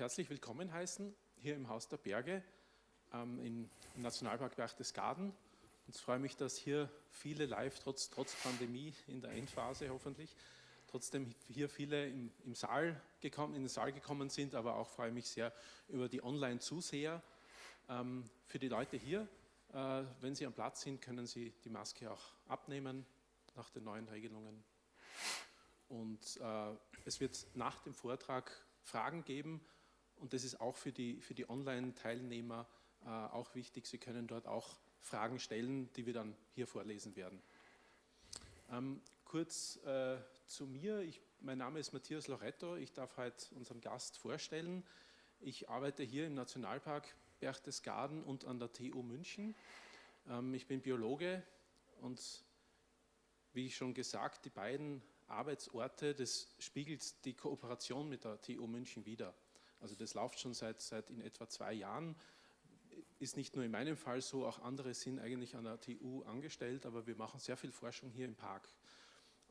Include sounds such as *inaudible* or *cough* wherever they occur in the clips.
herzlich willkommen heißen hier im Haus der Berge ähm, im Nationalpark Berchtesgaden. Und es freut mich, dass hier viele live, trotz, trotz Pandemie in der Endphase hoffentlich, trotzdem hier viele im, im Saal gekommen, in den Saal gekommen sind, aber auch freue mich sehr über die Online-Zuseher. Ähm, für die Leute hier, äh, wenn Sie am Platz sind, können Sie die Maske auch abnehmen nach den neuen Regelungen. Und äh, es wird nach dem Vortrag Fragen geben, und das ist auch für die, für die Online-Teilnehmer äh, auch wichtig. Sie können dort auch Fragen stellen, die wir dann hier vorlesen werden. Ähm, kurz äh, zu mir. Ich, mein Name ist Matthias Loretto. Ich darf heute unseren Gast vorstellen. Ich arbeite hier im Nationalpark Berchtesgaden und an der TU München. Ähm, ich bin Biologe und wie ich schon gesagt, die beiden Arbeitsorte, das spiegelt die Kooperation mit der TU München wider. Also das läuft schon seit, seit in etwa zwei Jahren. Ist nicht nur in meinem Fall so, auch andere sind eigentlich an der TU angestellt, aber wir machen sehr viel Forschung hier im Park.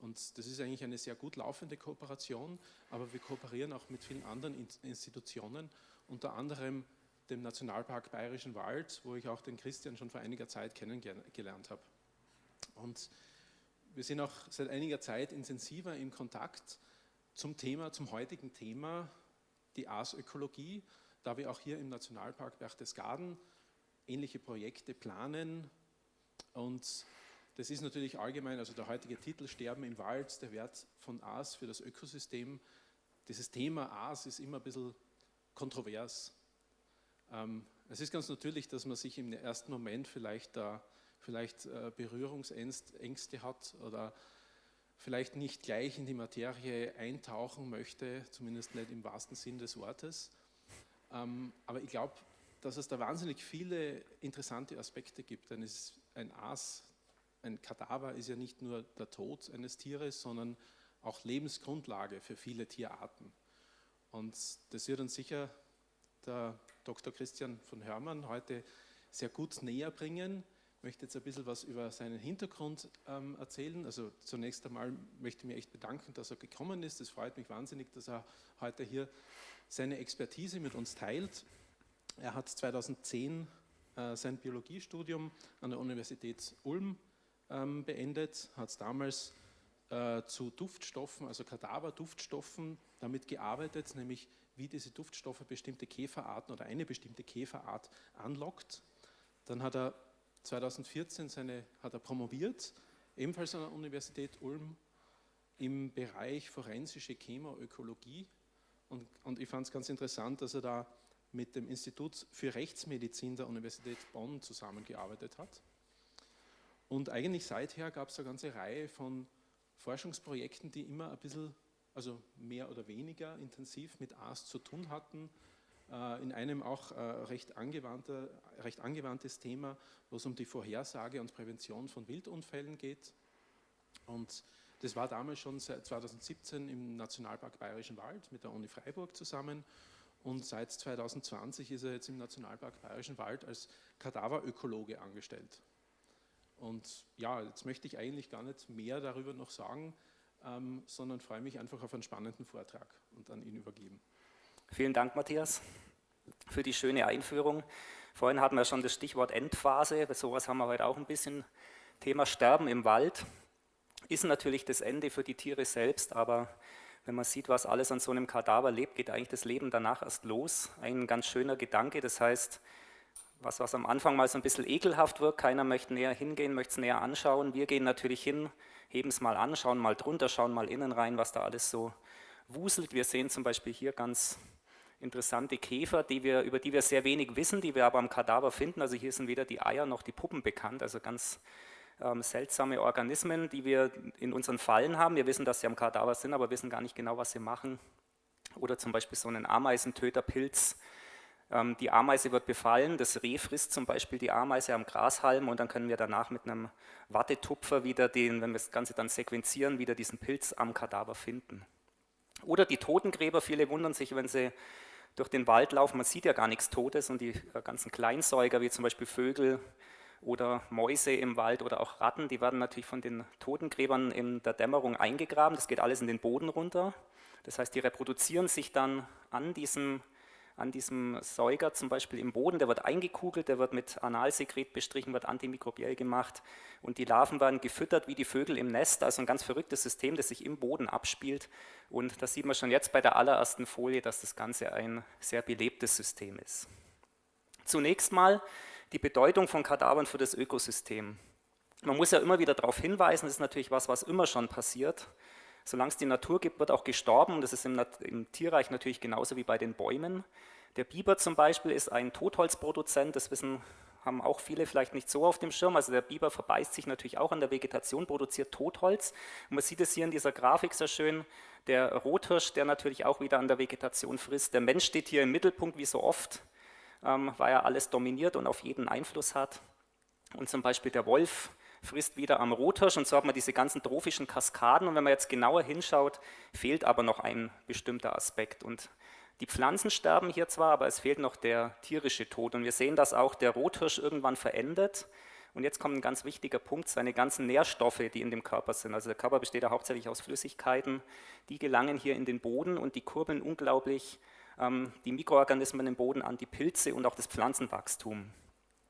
Und das ist eigentlich eine sehr gut laufende Kooperation, aber wir kooperieren auch mit vielen anderen Institutionen, unter anderem dem Nationalpark Bayerischen Wald, wo ich auch den Christian schon vor einiger Zeit kennengelernt habe. Und wir sind auch seit einiger Zeit intensiver im Kontakt zum Thema, zum heutigen Thema die Aasökologie, da wir auch hier im Nationalpark Berchtesgaden ähnliche Projekte planen und das ist natürlich allgemein, also der heutige Titel Sterben im Wald, der Wert von Aas für das Ökosystem. Dieses Thema Aas ist immer ein bisschen kontrovers. Ähm, es ist ganz natürlich, dass man sich im ersten Moment vielleicht, da, vielleicht äh, Berührungsängste hat oder vielleicht nicht gleich in die Materie eintauchen möchte, zumindest nicht im wahrsten Sinn des Wortes. Ähm, aber ich glaube, dass es da wahnsinnig viele interessante Aspekte gibt, denn ein Aas, ein Kadaver ist ja nicht nur der Tod eines Tieres, sondern auch Lebensgrundlage für viele Tierarten. Und das wird uns sicher der Dr. Christian von Hörmann heute sehr gut näher bringen möchte jetzt ein bisschen was über seinen Hintergrund ähm, erzählen. Also zunächst einmal möchte ich mich echt bedanken, dass er gekommen ist. Es freut mich wahnsinnig, dass er heute hier seine Expertise mit uns teilt. Er hat 2010 äh, sein Biologiestudium an der Universität Ulm ähm, beendet, hat damals äh, zu Duftstoffen, also Kadaverduftstoffen, damit gearbeitet, nämlich wie diese Duftstoffe bestimmte Käferarten oder eine bestimmte Käferart anlockt. Dann hat er 2014 seine, hat er promoviert, ebenfalls an der Universität Ulm im Bereich forensische Chemoökologie. Und, und ich fand es ganz interessant, dass er da mit dem Institut für Rechtsmedizin der Universität Bonn zusammengearbeitet hat. Und eigentlich seither gab es eine ganze Reihe von Forschungsprojekten, die immer ein bisschen, also mehr oder weniger intensiv mit AS zu tun hatten, in einem auch äh, recht, recht angewandtes Thema, wo es um die Vorhersage und Prävention von Wildunfällen geht. Und das war damals schon seit 2017 im Nationalpark Bayerischen Wald mit der Uni Freiburg zusammen. Und seit 2020 ist er jetzt im Nationalpark Bayerischen Wald als Kadaverökologe angestellt. Und ja, jetzt möchte ich eigentlich gar nicht mehr darüber noch sagen, ähm, sondern freue mich einfach auf einen spannenden Vortrag und an ihn übergeben. Vielen Dank, Matthias, für die schöne Einführung. Vorhin hatten wir schon das Stichwort Endphase, sowas haben wir heute auch ein bisschen. Thema Sterben im Wald ist natürlich das Ende für die Tiere selbst, aber wenn man sieht, was alles an so einem Kadaver lebt, geht eigentlich das Leben danach erst los. Ein ganz schöner Gedanke, das heißt, was, was am Anfang mal so ein bisschen ekelhaft wirkt, keiner möchte näher hingehen, möchte es näher anschauen. Wir gehen natürlich hin, heben es mal an, schauen mal drunter, schauen mal innen rein, was da alles so wuselt. Wir sehen zum Beispiel hier ganz interessante Käfer, die wir, über die wir sehr wenig wissen, die wir aber am Kadaver finden. Also hier sind weder die Eier noch die Puppen bekannt, also ganz ähm, seltsame Organismen, die wir in unseren Fallen haben. Wir wissen, dass sie am Kadaver sind, aber wissen gar nicht genau, was sie machen. Oder zum Beispiel so einen Ameisentöterpilz. Ähm, die Ameise wird befallen, das Reh frisst zum Beispiel die Ameise am Grashalm und dann können wir danach mit einem Wattetupfer wieder den, wenn wir das Ganze dann sequenzieren, wieder diesen Pilz am Kadaver finden. Oder die Totengräber, viele wundern sich, wenn sie durch den Wald laufen, man sieht ja gar nichts Totes und die äh, ganzen Kleinsäuger, wie zum Beispiel Vögel oder Mäuse im Wald oder auch Ratten, die werden natürlich von den Totengräbern in der Dämmerung eingegraben, das geht alles in den Boden runter. Das heißt, die reproduzieren sich dann an diesem an diesem Säuger zum Beispiel im Boden, der wird eingekugelt, der wird mit Analsekret bestrichen, wird antimikrobiell gemacht und die Larven werden gefüttert wie die Vögel im Nest, also ein ganz verrücktes System, das sich im Boden abspielt und das sieht man schon jetzt bei der allerersten Folie, dass das Ganze ein sehr belebtes System ist. Zunächst mal die Bedeutung von Kadavern für das Ökosystem. Man muss ja immer wieder darauf hinweisen, das ist natürlich was, was immer schon passiert. Solange es die Natur gibt, wird auch gestorben das ist im, im, Tierreich natürlich genauso wie bei den Bäumen. Der Biber zum Beispiel ist ein Totholzproduzent, das wissen, haben auch viele vielleicht nicht so auf dem Schirm. Also der Biber verbeißt sich natürlich auch an der Vegetation, produziert Totholz. Und man sieht es hier in dieser Grafik sehr schön, der Rothirsch, der natürlich auch wieder an der Vegetation frisst. Der Mensch steht hier im Mittelpunkt, wie so oft, ähm, weil er alles dominiert und auf jeden Einfluss hat. Und zum Beispiel der Wolf, frisst wieder am Rothirsch. Und so hat man diese ganzen trophischen Kaskaden. Und wenn man jetzt genauer hinschaut, fehlt aber noch ein bestimmter Aspekt. Und die Pflanzen sterben hier zwar, aber es fehlt noch der tierische Tod. Und wir sehen, dass auch der Rothirsch irgendwann verendet. Und jetzt kommt ein ganz wichtiger Punkt, seine ganzen Nährstoffe, die in dem Körper sind, also der Körper besteht ja hauptsächlich aus Flüssigkeiten, die gelangen hier in den Boden und die kurbeln unglaublich ähm, die Mikroorganismen im Boden an, die Pilze und auch das Pflanzenwachstum.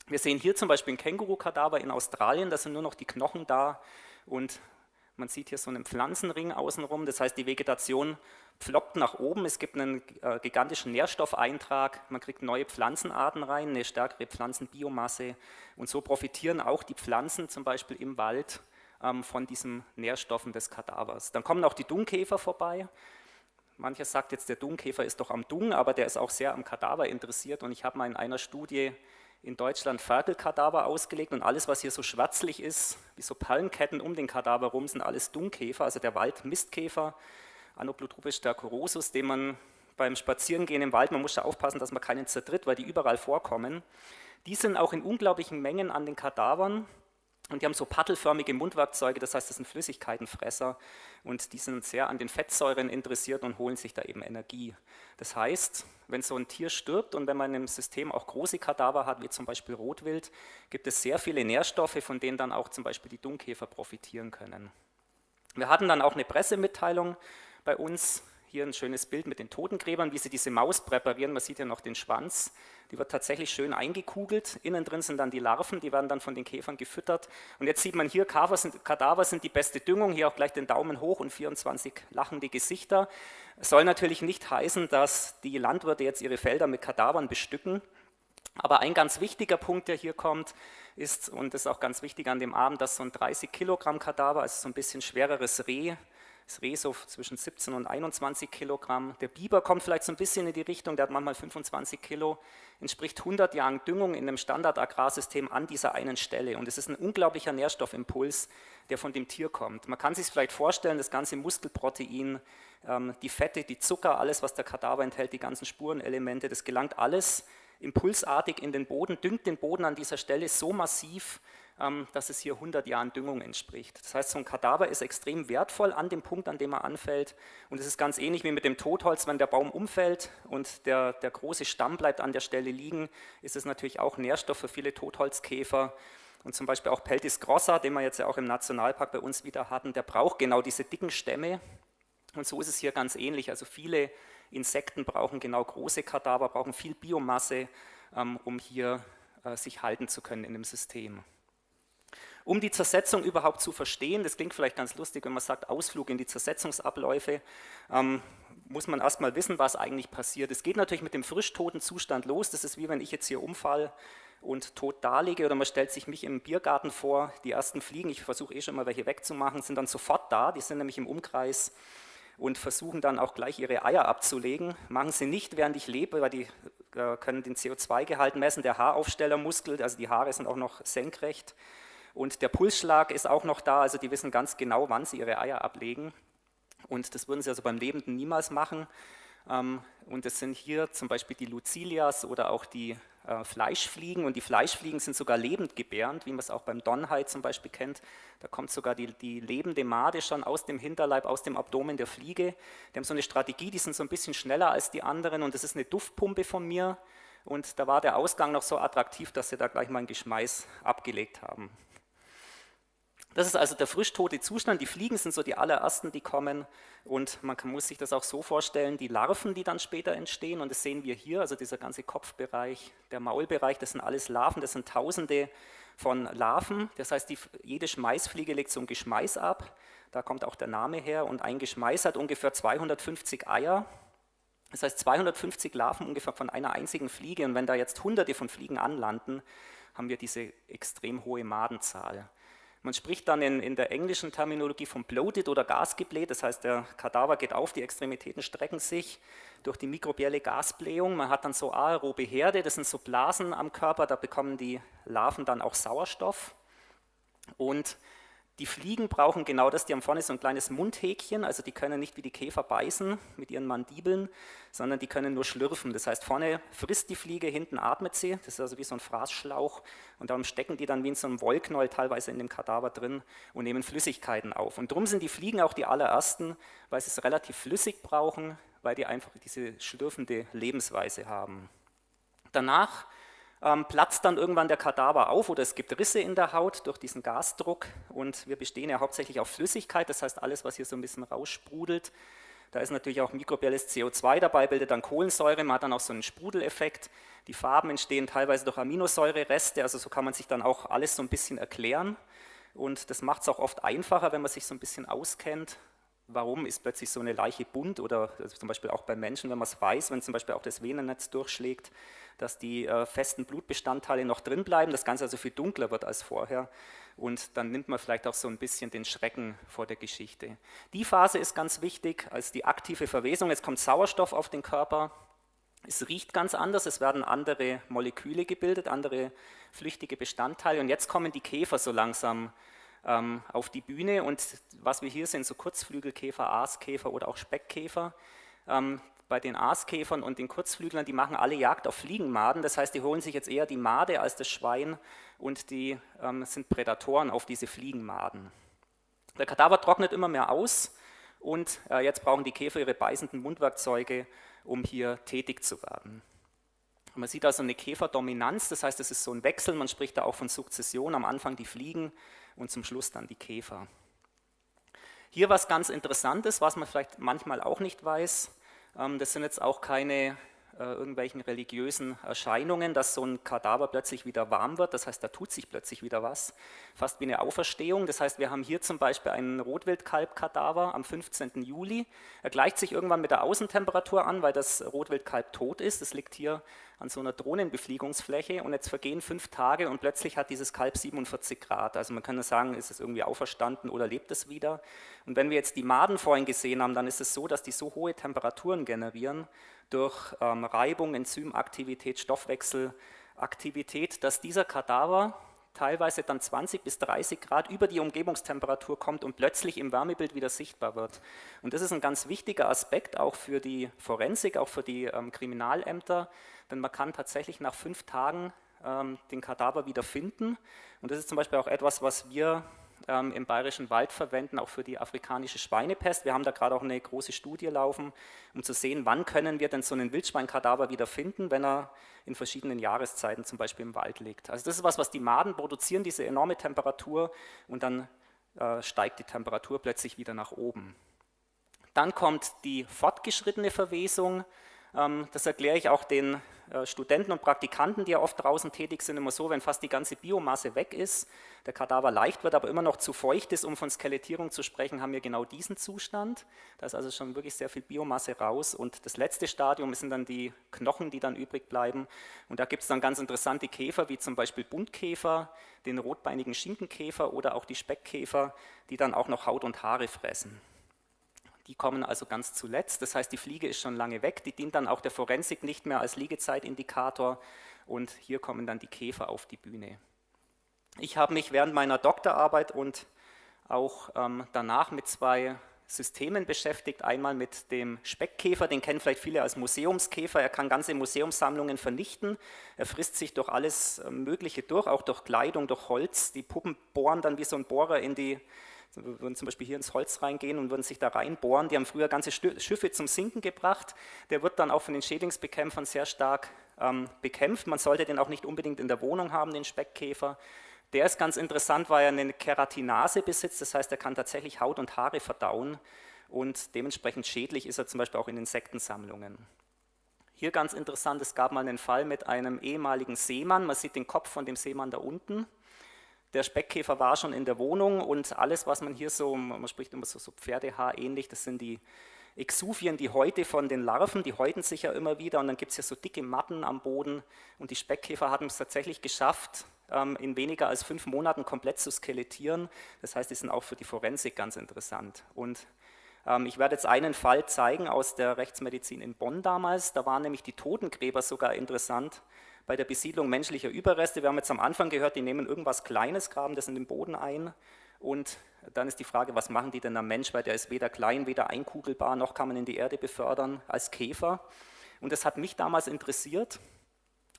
Wir sehen hier zum Beispiel ein Känguru-Kadaver in Australien, da sind nur noch die Knochen da und man sieht hier so einen Pflanzenring außenrum, das heißt die Vegetation ploppt nach oben, es gibt einen äh, gigantischen Nährstoffeintrag, man kriegt neue Pflanzenarten rein, eine stärkere Pflanzenbiomasse. Und so profitieren auch die Pflanzen zum Beispiel im Wald ähm, von diesen Nährstoffen des Kadavers. Dann kommen auch die Dungkäfer vorbei, Mancher sagt jetzt, der Dungkäfer ist doch am Dung, aber der ist auch sehr am Kadaver interessiert. Und ich habe mal in einer Studie in Deutschland Ferkelkadaver ausgelegt und alles, was hier so schwarzlich ist, wie so Palmketten um den Kadaver rum, sind alles Dungkäfer, also der Waldmistkäfer, Anoplotropisch stercorosus, den man beim Spazierengehen im Wald, man muss da aufpassen, dass man keinen zertritt, weil die überall vorkommen. Die sind auch in unglaublichen Mengen an den Kadavern und die haben so paddelförmige Mundwerkzeuge, das heißt, das sind Flüssigkeitenfresser und die sind sehr an den Fettsäuren interessiert und holen sich da eben Energie. Das heißt, wenn so ein Tier stirbt und wenn man im System auch große Kadaver hat, wie zum Beispiel Rotwild, gibt es sehr viele Nährstoffe, von denen dann auch zum Beispiel die Dungkäfer profitieren können. Wir hatten dann auch eine Pressemitteilung bei uns, hier ein schönes Bild mit den Totengräbern, wie sie diese Maus präparieren. Man sieht ja noch den Schwanz. Die wird tatsächlich schön eingekugelt. Innen drin sind dann die Larven, die werden dann von den Käfern gefüttert. Und jetzt sieht man hier, Kadaver sind, die beste Düngung. Hier auch gleich den Daumen hoch und 24 lachende Gesichter. Soll natürlich nicht heißen, dass die Landwirte jetzt ihre Felder mit Kadavern bestücken. Aber ein ganz wichtiger Punkt, der hier kommt, ist, und das ist auch ganz wichtig an dem Abend, dass so ein 30 Kilogramm Kadaver, also so ein bisschen schwereres Reh, das Reh so zwischen 17 und 21 Kilogramm. Der Biber kommt vielleicht so ein bisschen in die Richtung, der hat manchmal 25 Kilo, entspricht 100 Jahren Düngung in einem Standardagrarsystem an dieser einen Stelle. Und es ist ein unglaublicher Nährstoffimpuls, der von dem Tier kommt. Man kann sich vielleicht vorstellen, das ganze Muskelprotein, ähm, die Fette, die Zucker, alles, was der Kadaver enthält, die ganzen Spurenelemente, das gelangt alles impulsartig in den Boden, düngt den Boden an dieser Stelle so massiv, dass es hier 100 Jahren Düngung entspricht. Das heißt, so ein Kadaver ist extrem wertvoll an dem Punkt, an dem er anfällt. Und es ist ganz ähnlich wie mit dem Totholz, wenn der Baum umfällt und der, der große Stamm bleibt an der Stelle liegen, ist es natürlich auch Nährstoff für viele Totholzkäfer. Und zum Beispiel auch Peltis grossa, den wir jetzt ja auch im Nationalpark bei uns wieder hatten, der braucht genau diese dicken Stämme. Und so ist es hier ganz ähnlich. Also viele Insekten brauchen genau große Kadaver, brauchen viel Biomasse, ähm, um hier äh, sich halten zu können in dem System. Um die Zersetzung überhaupt zu verstehen, das klingt vielleicht ganz lustig, wenn man sagt Ausflug in die Zersetzungsabläufe, ähm, muss man erstmal wissen, was eigentlich passiert. Es geht natürlich mit dem frisch toten Zustand los, das ist wie wenn ich jetzt hier umfall und tot darlege oder man stellt sich mich im Biergarten vor, die ersten Fliegen, ich versuche eh schon mal welche wegzumachen, sind dann sofort da, die sind nämlich im Umkreis und versuchen dann auch gleich ihre Eier abzulegen. Machen sie nicht, während ich lebe, weil die äh, können den CO2-Gehalt messen, der Haaraufstellermuskel, also die Haare sind auch noch senkrecht und der Pulsschlag ist auch noch da, also die wissen ganz genau, wann sie ihre Eier ablegen. Und das würden sie also beim Lebenden niemals machen. Ähm, und das sind hier zum Beispiel die Lucilias oder auch die äh, Fleischfliegen. Und die Fleischfliegen sind sogar lebendgebärend, wie man es auch beim Donhai zum Beispiel kennt. Da kommt sogar die, die lebende Made schon aus dem Hinterleib, aus dem Abdomen der Fliege. Die haben so eine Strategie, die sind so ein bisschen schneller als die anderen. Und das ist eine Duftpumpe von mir. Und da war der Ausgang noch so attraktiv, dass sie da gleich mal ein Geschmeiß abgelegt haben. Das ist also der frischtote Zustand. Die Fliegen sind so die allerersten, die kommen. Und man kann, muss sich das auch so vorstellen, die Larven, die dann später entstehen, und das sehen wir hier, also dieser ganze Kopfbereich, der Maulbereich, das sind alles Larven, das sind tausende von Larven. Das heißt, die, jede Schmeißfliege legt so ein Geschmeiß ab. Da kommt auch der Name her. Und ein Geschmeiß hat ungefähr 250 Eier. Das heißt 250 Larven ungefähr von einer einzigen Fliege. Und wenn da jetzt hunderte von Fliegen anlanden, haben wir diese extrem hohe Madenzahl. Man spricht dann in, in, der englischen Terminologie von bloated oder gasgebläht, das heißt, der Kadaver geht auf, die Extremitäten strecken sich durch die mikrobielle Gasblähung. Man hat dann so aerobe Herde, das sind so Blasen am Körper, da bekommen die Larven dann auch Sauerstoff. Und die Fliegen brauchen genau das, die haben vorne so ein kleines Mundhäkchen, also die können nicht wie die Käfer beißen mit ihren Mandibeln, sondern die können nur schlürfen. Das heißt, vorne frisst die Fliege, hinten atmet sie, das ist also wie so ein Fraßschlauch und darum stecken die dann wie in so einem Wollknäuel teilweise in dem Kadaver drin und nehmen Flüssigkeiten auf. Und darum sind die Fliegen auch die allerersten, weil sie es relativ flüssig brauchen, weil die einfach diese schlürfende Lebensweise haben. Danach ähm, platzt dann irgendwann der Kadaver auf oder es gibt Risse in der Haut durch diesen Gasdruck und wir bestehen ja hauptsächlich auf Flüssigkeit, das heißt alles, was hier so ein bisschen raussprudelt. Da ist natürlich auch mikrobielles CO2 dabei, bildet dann Kohlensäure, man hat dann auch so einen Sprudeleffekt. Die Farben entstehen teilweise durch Aminosäurereste, also so kann man sich dann auch alles so ein bisschen erklären. Und das macht es auch oft einfacher, wenn man sich so ein bisschen auskennt. Warum ist plötzlich so eine Leiche bunt? Oder also zum Beispiel auch bei Menschen, wenn man es weiß, wenn zum Beispiel auch das Venennetz durchschlägt, dass die äh, festen Blutbestandteile noch drin bleiben, das Ganze also viel dunkler wird als vorher. Und dann nimmt man vielleicht auch so ein bisschen den Schrecken vor der Geschichte. Die Phase ist ganz wichtig als die aktive Verwesung. Jetzt kommt Sauerstoff auf den Körper, es riecht ganz anders, es werden andere Moleküle gebildet, andere flüchtige Bestandteile. Und jetzt kommen die Käfer so langsam ähm, auf die Bühne und was wir hier sehen, so Kurzflügelkäfer, Aaskäfer oder auch Speckkäfer, ähm, bei den Aaskäfern und den Kurzflüglern, die machen alle Jagd auf Fliegenmaden, das heißt, die holen sich jetzt eher die Made als das Schwein und die ähm, sind Prädatoren auf diese Fliegenmaden. Der Kadaver trocknet immer mehr aus und äh, jetzt brauchen die Käfer ihre beißenden Mundwerkzeuge, um hier tätig zu werden. man sieht also eine Käferdominanz, das heißt, es ist so ein Wechsel, man spricht da auch von Sukzession, am Anfang die Fliegen und zum Schluss dann die Käfer. Hier was ganz Interessantes, was man vielleicht manchmal auch nicht weiß, ähm, das sind jetzt auch keine äh, irgendwelchen religiösen Erscheinungen, dass so ein Kadaver plötzlich wieder warm wird, das heißt, da tut sich plötzlich wieder was, fast wie eine Auferstehung. Das heißt, wir haben hier zum Beispiel einen Rotwildkalbkadaver am 15. Juli. Er gleicht sich irgendwann mit der Außentemperatur an, weil das Rotwildkalb tot ist. Das liegt hier an so einer Drohnenbefliegungsfläche und jetzt vergehen fünf Tage und plötzlich hat dieses Kalb 47 Grad. Also man kann sagen, ist es irgendwie auferstanden oder lebt es wieder? Und wenn wir jetzt die Maden vorhin gesehen haben, dann ist es so, dass die so hohe Temperaturen generieren durch ähm, Reibung, Enzymaktivität, Stoffwechselaktivität, dass dieser Kadaver teilweise dann 20 bis 30 Grad über die Umgebungstemperatur kommt und plötzlich im Wärmebild wieder sichtbar wird. Und das ist ein ganz wichtiger Aspekt auch für die Forensik, auch für die ähm, Kriminalämter, denn man kann tatsächlich nach fünf Tagen ähm, den Kadaver wieder finden. Und das ist zum Beispiel auch etwas, was wir ähm, im Bayerischen Wald verwenden, auch für die afrikanische Schweinepest. Wir haben da gerade auch eine große Studie laufen, um zu sehen, wann können wir denn so einen Wildschweinkadaver wieder finden, wenn er in verschiedenen Jahreszeiten zum Beispiel im Wald liegt. Also das ist was, was die Maden produzieren, diese enorme Temperatur und dann äh, steigt die Temperatur plötzlich wieder nach oben. Dann kommt die fortgeschrittene Verwesung. Ähm, das erkläre ich auch den Studenten und Praktikanten, die ja oft draußen tätig sind, immer so, wenn fast die ganze Biomasse weg ist, der Kadaver leicht wird, aber immer noch zu feucht ist, um von Skelettierung zu sprechen, haben wir genau diesen Zustand. Da ist also schon wirklich sehr viel Biomasse raus und das letzte Stadium sind dann die Knochen, die dann übrig bleiben und da gibt es dann ganz interessante Käfer, wie zum Beispiel Buntkäfer, den rotbeinigen Schinkenkäfer oder auch die Speckkäfer, die dann auch noch Haut und Haare fressen. Die kommen also ganz zuletzt, das heißt, die Fliege ist schon lange weg, die dient dann auch der Forensik nicht mehr als Liegezeitindikator und hier kommen dann die Käfer auf die Bühne. Ich habe mich während meiner Doktorarbeit und auch ähm, danach mit zwei Systemen beschäftigt. Einmal mit dem Speckkäfer, den kennen vielleicht viele als Museumskäfer. Er kann ganze Museumssammlungen vernichten. Er frisst sich durch alles äh, Mögliche durch, auch durch Kleidung, durch Holz. Die Puppen bohren dann wie so ein Bohrer in die wir würden zum Beispiel hier ins Holz reingehen und würden sich da reinbohren. Die haben früher ganze Schiffe zum Sinken gebracht. Der wird dann auch von den Schädlingsbekämpfern sehr stark ähm, bekämpft. Man sollte den auch nicht unbedingt in der Wohnung haben, den Speckkäfer. Der ist ganz interessant, weil er eine Keratinase besitzt, das heißt, er kann tatsächlich Haut und Haare verdauen und dementsprechend schädlich ist er zum Beispiel auch in Insektensammlungen. Hier ganz interessant, es gab mal einen Fall mit einem ehemaligen Seemann, man sieht den Kopf von dem Seemann da unten. Der Speckkäfer war schon in der Wohnung und alles, was man hier so, man spricht immer so, so Pferdehaar ähnlich, das sind die Exuvien, die Häute von den Larven, die häuten sich ja immer wieder und dann gibt es ja so dicke Matten am Boden und die Speckkäfer hatten es tatsächlich geschafft, ähm, in weniger als fünf Monaten komplett zu skelettieren. Das heißt, die sind auch für die Forensik ganz interessant. Und ähm, ich werde jetzt einen Fall zeigen aus der Rechtsmedizin in Bonn damals. Da waren nämlich die Totengräber sogar interessant bei der Besiedlung menschlicher Überreste. Wir haben jetzt am Anfang gehört, die nehmen irgendwas Kleines, graben das in den Boden ein und dann ist die Frage, was machen die denn am Mensch, weil der ist weder klein, weder einkugelbar, noch kann man in die Erde befördern als Käfer. Und das hat mich damals interessiert.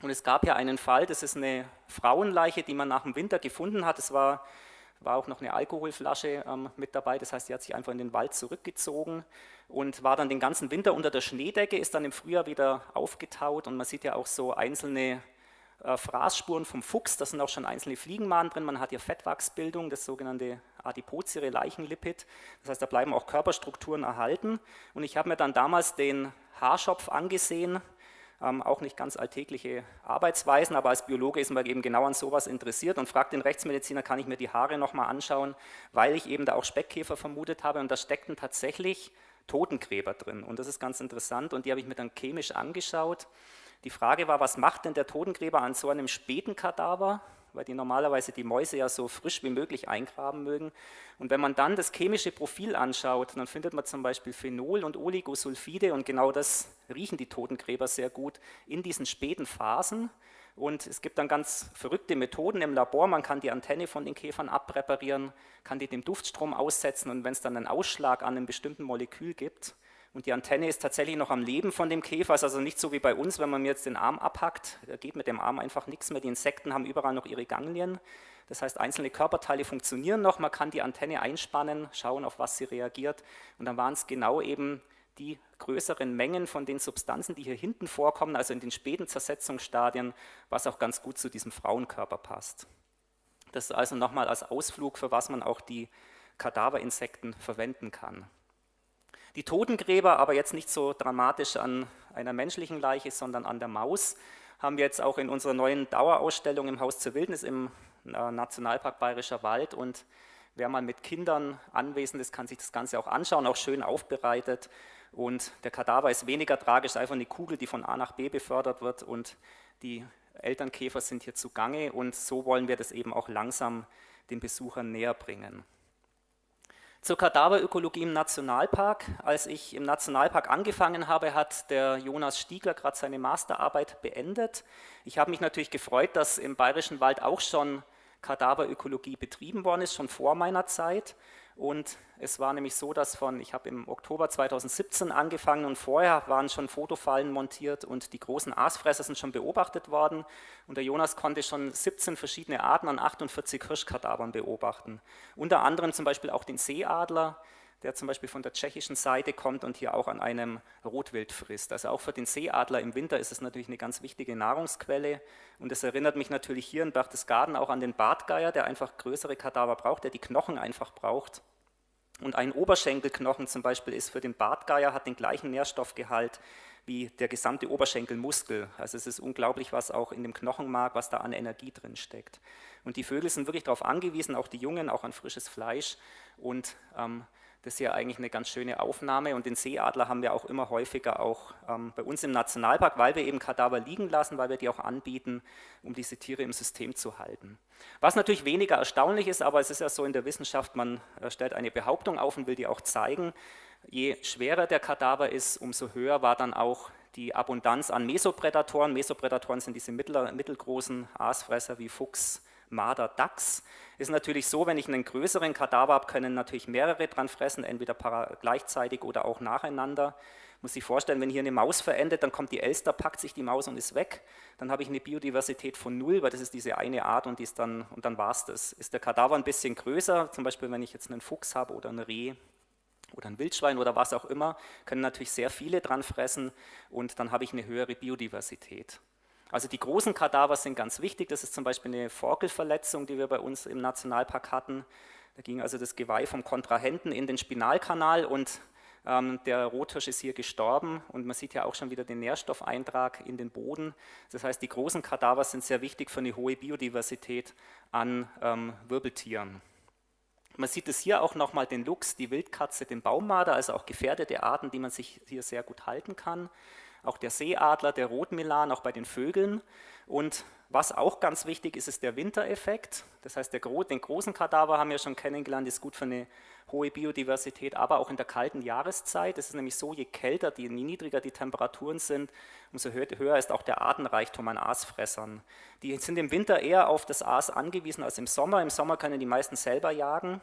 Und es gab ja einen Fall, das ist eine Frauenleiche, die man nach dem Winter gefunden hat. Es war war auch noch eine Alkoholflasche ähm, mit dabei, das heißt, sie hat sich einfach in den Wald zurückgezogen und war dann den ganzen Winter unter der Schneedecke, ist dann im Frühjahr wieder aufgetaut. Und man sieht ja auch so einzelne äh, Fraßspuren vom Fuchs, da sind auch schon einzelne Fliegenmahnen drin, man hat hier Fettwachsbildung, das sogenannte Adipozere Leichenlipid, das heißt, da bleiben auch Körperstrukturen erhalten. Und ich habe mir dann damals den Haarschopf angesehen, auch nicht ganz alltägliche Arbeitsweisen, aber als Biologe ist man eben genau an sowas interessiert und fragt den Rechtsmediziner, kann ich mir die Haare nochmal anschauen, weil ich eben da auch Speckkäfer vermutet habe und da steckten tatsächlich Totengräber drin und das ist ganz interessant und die habe ich mir dann chemisch angeschaut. Die Frage war, was macht denn der Totengräber an so einem späten Kadaver, weil die normalerweise die Mäuse ja so frisch wie möglich eingraben mögen. Und wenn man dann das chemische Profil anschaut, dann findet man zum Beispiel Phenol und Oligosulfide und genau das riechen die Totengräber sehr gut in diesen späten Phasen. Und es gibt dann ganz verrückte Methoden im Labor, man kann die Antenne von den Käfern abpräparieren, kann die dem Duftstrom aussetzen und wenn es dann einen Ausschlag an einem bestimmten Molekül gibt, und die Antenne ist tatsächlich noch am Leben von dem Käfer, ist also nicht so wie bei uns, wenn man mir jetzt den Arm abhackt, da geht mit dem Arm einfach nichts mehr. Die Insekten haben überall noch ihre Ganglien, das heißt einzelne Körperteile funktionieren noch, man kann die Antenne einspannen, schauen auf was sie reagiert und dann waren es genau eben die größeren Mengen von den Substanzen, die hier hinten vorkommen, also in den späten Zersetzungsstadien, was auch ganz gut zu diesem Frauenkörper passt. Das ist also nochmal als Ausflug, für was man auch die Kadaverinsekten verwenden kann. Die Totengräber, aber jetzt nicht so dramatisch an einer menschlichen Leiche, sondern an der Maus, haben wir jetzt auch in unserer neuen Dauerausstellung im Haus zur Wildnis im äh, Nationalpark Bayerischer Wald. Und wer mal mit Kindern anwesend ist, kann sich das Ganze auch anschauen, auch schön aufbereitet. Und der Kadaver ist weniger tragisch, einfach eine Kugel, die von A nach B befördert wird. Und die Elternkäfer sind hier zugange. Und so wollen wir das eben auch langsam den Besuchern näher bringen. Zur Kadaverökologie im Nationalpark. Als ich im Nationalpark angefangen habe, hat der Jonas Stiegler gerade seine Masterarbeit beendet. Ich habe mich natürlich gefreut, dass im Bayerischen Wald auch schon Kadaverökologie betrieben worden ist, schon vor meiner Zeit. Und es war nämlich so, dass von, ich habe im Oktober 2017 angefangen und vorher waren schon Fotofallen montiert und die großen Aasfresser sind schon beobachtet worden. Und der Jonas konnte schon 17 verschiedene Arten an 48 Hirschkadavern beobachten. Unter anderem zum Beispiel auch den Seeadler, der zum Beispiel von der tschechischen Seite kommt und hier auch an einem Rotwild frisst. Also auch für den Seeadler im Winter ist es natürlich eine ganz wichtige Nahrungsquelle und es erinnert mich natürlich hier in Berchtesgaden auch an den Bartgeier, der einfach größere Kadaver braucht, der die Knochen einfach braucht. Und ein Oberschenkelknochen zum Beispiel ist für den Bartgeier, hat den gleichen Nährstoffgehalt wie der gesamte Oberschenkelmuskel. Also es ist unglaublich, was auch in dem Knochenmark, was da an Energie drin steckt. Und die Vögel sind wirklich darauf angewiesen, auch die Jungen, auch an frisches Fleisch und ähm, das ist ja eigentlich eine ganz schöne Aufnahme und den Seeadler haben wir auch immer häufiger auch ähm, bei uns im Nationalpark, weil wir eben Kadaver liegen lassen, weil wir die auch anbieten, um diese Tiere im System zu halten. Was natürlich weniger erstaunlich ist, aber es ist ja so in der Wissenschaft, man äh, stellt eine Behauptung auf und will die auch zeigen. Je schwerer der Kadaver ist, umso höher war dann auch die Abundanz an Mesoprädatoren. Mesoprädatoren sind diese mittelgroßen Aasfresser wie Fuchs, Marder, Dachs. Ist natürlich so, wenn ich einen größeren Kadaver habe, können natürlich mehrere dran fressen, entweder gleichzeitig oder auch nacheinander. Muss sich vorstellen, wenn hier eine Maus verendet, dann kommt die Elster, packt sich die Maus und ist weg. Dann habe ich eine Biodiversität von null, weil das ist diese eine Art und, die ist dann, und dann war es das. Ist der Kadaver ein bisschen größer, zum Beispiel wenn ich jetzt einen Fuchs habe oder ein Reh oder ein Wildschwein oder was auch immer, können natürlich sehr viele dran fressen und dann habe ich eine höhere Biodiversität. Also die großen Kadaver sind ganz wichtig, das ist zum Beispiel eine Forkelverletzung, die wir bei uns im Nationalpark hatten. Da ging also das Geweih vom Kontrahenten in den Spinalkanal und ähm, der Rothirsch ist hier gestorben und man sieht ja auch schon wieder den Nährstoffeintrag in den Boden. Das heißt, die großen Kadaver sind sehr wichtig für eine hohe Biodiversität an ähm, Wirbeltieren. Man sieht es hier auch nochmal den Luchs, die Wildkatze, den Baummarder, also auch gefährdete Arten, die man sich hier sehr gut halten kann. Auch der Seeadler, der Rotmilan, auch bei den Vögeln. Und was auch ganz wichtig ist, ist der Wintereffekt. Das heißt, der, den großen Kadaver haben wir schon kennengelernt, ist gut für eine hohe Biodiversität, aber auch in der kalten Jahreszeit. Es ist nämlich so, je kälter, je niedriger die Temperaturen sind, umso höher ist auch der Artenreichtum an Aasfressern. Die sind im Winter eher auf das Aas angewiesen als im Sommer. Im Sommer können die meisten selber jagen.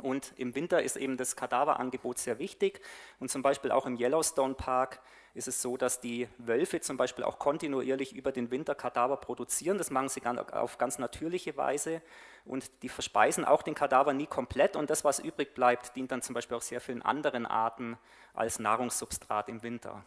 Und im Winter ist eben das Kadaverangebot sehr wichtig. Und zum Beispiel auch im Yellowstone Park ist es so, dass die Wölfe zum Beispiel auch kontinuierlich über den Winter Kadaver produzieren. Das machen sie auf ganz natürliche Weise und die verspeisen auch den Kadaver nie komplett und das, was übrig bleibt, dient dann zum Beispiel auch sehr vielen anderen Arten als Nahrungssubstrat im Winter.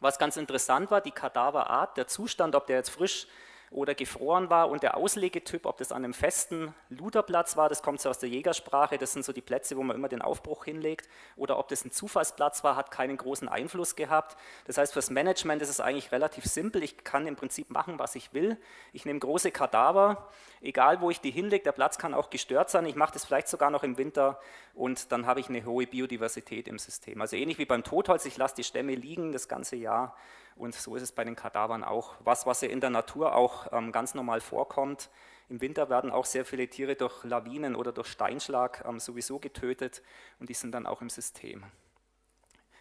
Was ganz interessant war, die Kadaverart, der Zustand, ob der jetzt frisch oder gefroren war. Und der Auslegetyp, ob das an einem festen Luderplatz war, das kommt so aus der Jägersprache, das sind so die Plätze, wo man immer den Aufbruch hinlegt, oder ob das ein Zufallsplatz war, hat keinen großen Einfluss gehabt. Das heißt, fürs Management ist es eigentlich relativ simpel, ich kann im Prinzip machen, was ich will. Ich nehme große Kadaver, egal wo ich die hinlege, der Platz kann auch gestört sein, ich mache das vielleicht sogar noch im Winter und dann habe ich eine hohe Biodiversität im System. Also ähnlich wie beim Totholz, ich lasse die Stämme liegen das ganze Jahr und so ist es bei den Kadavern auch. Was, was ja in der Natur auch ähm, ganz normal vorkommt. Im Winter werden auch sehr viele Tiere durch Lawinen oder durch Steinschlag ähm, sowieso getötet und die sind dann auch im System.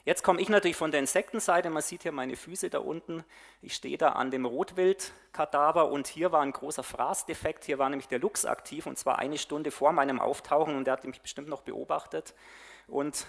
Jetzt komme ich natürlich von der Insektenseite, man sieht hier meine Füße da unten, ich stehe da an dem Rotwildkadaver und hier war ein großer Fraßdefekt, hier war nämlich der Luchs aktiv und zwar eine Stunde vor meinem Auftauchen und der hat mich bestimmt noch beobachtet und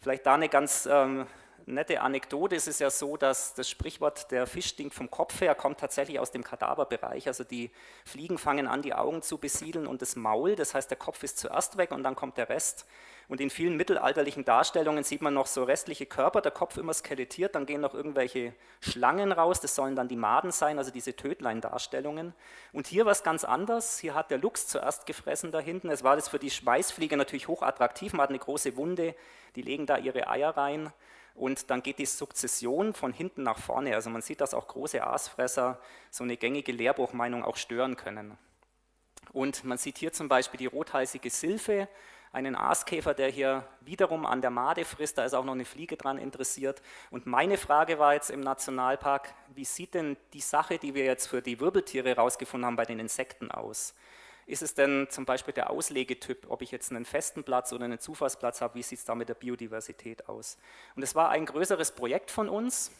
vielleicht da eine ganz ähm, nette Anekdote ist es ja so, dass das Sprichwort, der Fisch stinkt vom Kopf her, kommt tatsächlich aus dem Kadaverbereich. Also die Fliegen fangen an, die Augen zu besiedeln und das Maul, das heißt, der Kopf ist zuerst weg und dann kommt der Rest. Und in vielen mittelalterlichen Darstellungen sieht man noch so restliche Körper, der Kopf immer skelettiert, dann gehen noch irgendwelche Schlangen raus, das sollen dann die Maden sein, also diese Tödlein-Darstellungen. Und hier war es ganz anders, hier hat der Luchs zuerst gefressen da hinten, es war das für die Schweißfliege natürlich hochattraktiv, man hat eine große Wunde, die legen da ihre Eier rein und dann geht die Sukzession von hinten nach vorne. Also man sieht, dass auch große Aasfresser so eine gängige Lehrbuchmeinung auch stören können. Und man sieht hier zum Beispiel die rothalsige Silphe, einen Aaskäfer, der hier wiederum an der Made frisst, da ist auch noch eine Fliege dran interessiert. Und meine Frage war jetzt im Nationalpark, wie sieht denn die Sache, die wir jetzt für die Wirbeltiere herausgefunden haben, bei den Insekten aus? Ist es denn zum Beispiel der Auslegetyp, ob ich jetzt einen festen Platz oder einen Zufallsplatz habe, wie sieht es da mit der Biodiversität aus? Und es war ein größeres Projekt von uns.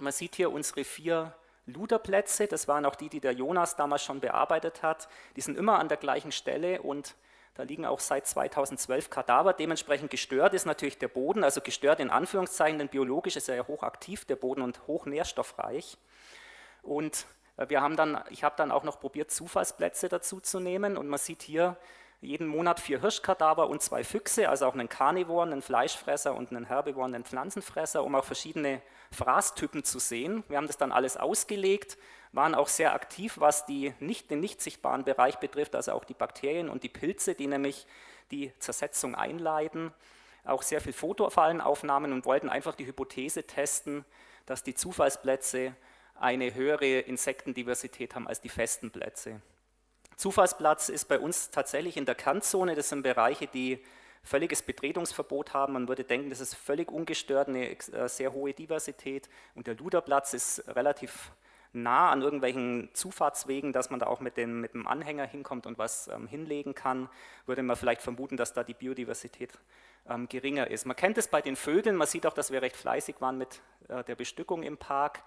Man sieht hier unsere vier Luderplätze, das waren auch die, die der Jonas damals schon bearbeitet hat. Die sind immer an der gleichen Stelle und da liegen auch seit 2012 Kadaver. Dementsprechend gestört ist natürlich der Boden, also gestört in Anführungszeichen, denn biologisch ist er ja hochaktiv, der Boden und hochnährstoffreich. Und wir haben dann, ich habe dann auch noch probiert, Zufallsplätze dazu zu nehmen und man sieht hier jeden Monat vier Hirschkadaver und zwei Füchse, also auch einen Karnivoren, einen Fleischfresser und einen Herbivoren, einen Pflanzenfresser, um auch verschiedene Fraßtypen zu sehen. Wir haben das dann alles ausgelegt, waren auch sehr aktiv, was die nicht, den nicht sichtbaren Bereich betrifft, also auch die Bakterien und die Pilze, die nämlich die Zersetzung einleiten. Auch sehr viel Fotofallenaufnahmen und wollten einfach die Hypothese testen, dass die Zufallsplätze eine höhere Insektendiversität haben als die festen Plätze. Zufallsplatz ist bei uns tatsächlich in der Kernzone, das sind Bereiche, die völliges Betretungsverbot haben. Man würde denken, das ist völlig ungestört, eine äh, sehr hohe Diversität. Und der Luderplatz ist relativ nah an irgendwelchen Zufahrtswegen, dass man da auch mit dem, mit dem Anhänger hinkommt und was ähm, hinlegen kann, würde man vielleicht vermuten, dass da die Biodiversität ähm, geringer ist. Man kennt es bei den Vögeln, man sieht auch, dass wir recht fleißig waren mit äh, der Bestückung im Park.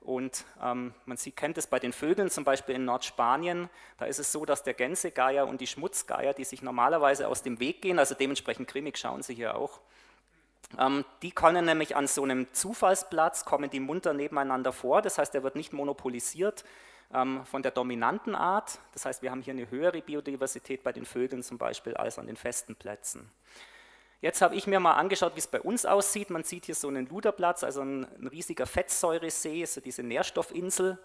Und ähm, man sieht, kennt es bei den Vögeln, zum Beispiel in Nordspanien, da ist es so, dass der Gänsegeier und die Schmutzgeier, die sich normalerweise aus dem Weg gehen, also dementsprechend grimmig schauen sie hier auch, ähm, die können nämlich an so einem Zufallsplatz, kommen die munter nebeneinander vor, das heißt, er wird nicht monopolisiert ähm, von der dominanten Art, das heißt, wir haben hier eine höhere Biodiversität bei den Vögeln zum Beispiel als an den festen Plätzen. Jetzt habe ich mir mal angeschaut, wie es bei uns aussieht. Man sieht hier so einen Luderplatz, also ein, ein riesiger Fettsäuresee, so diese Nährstoffinsel.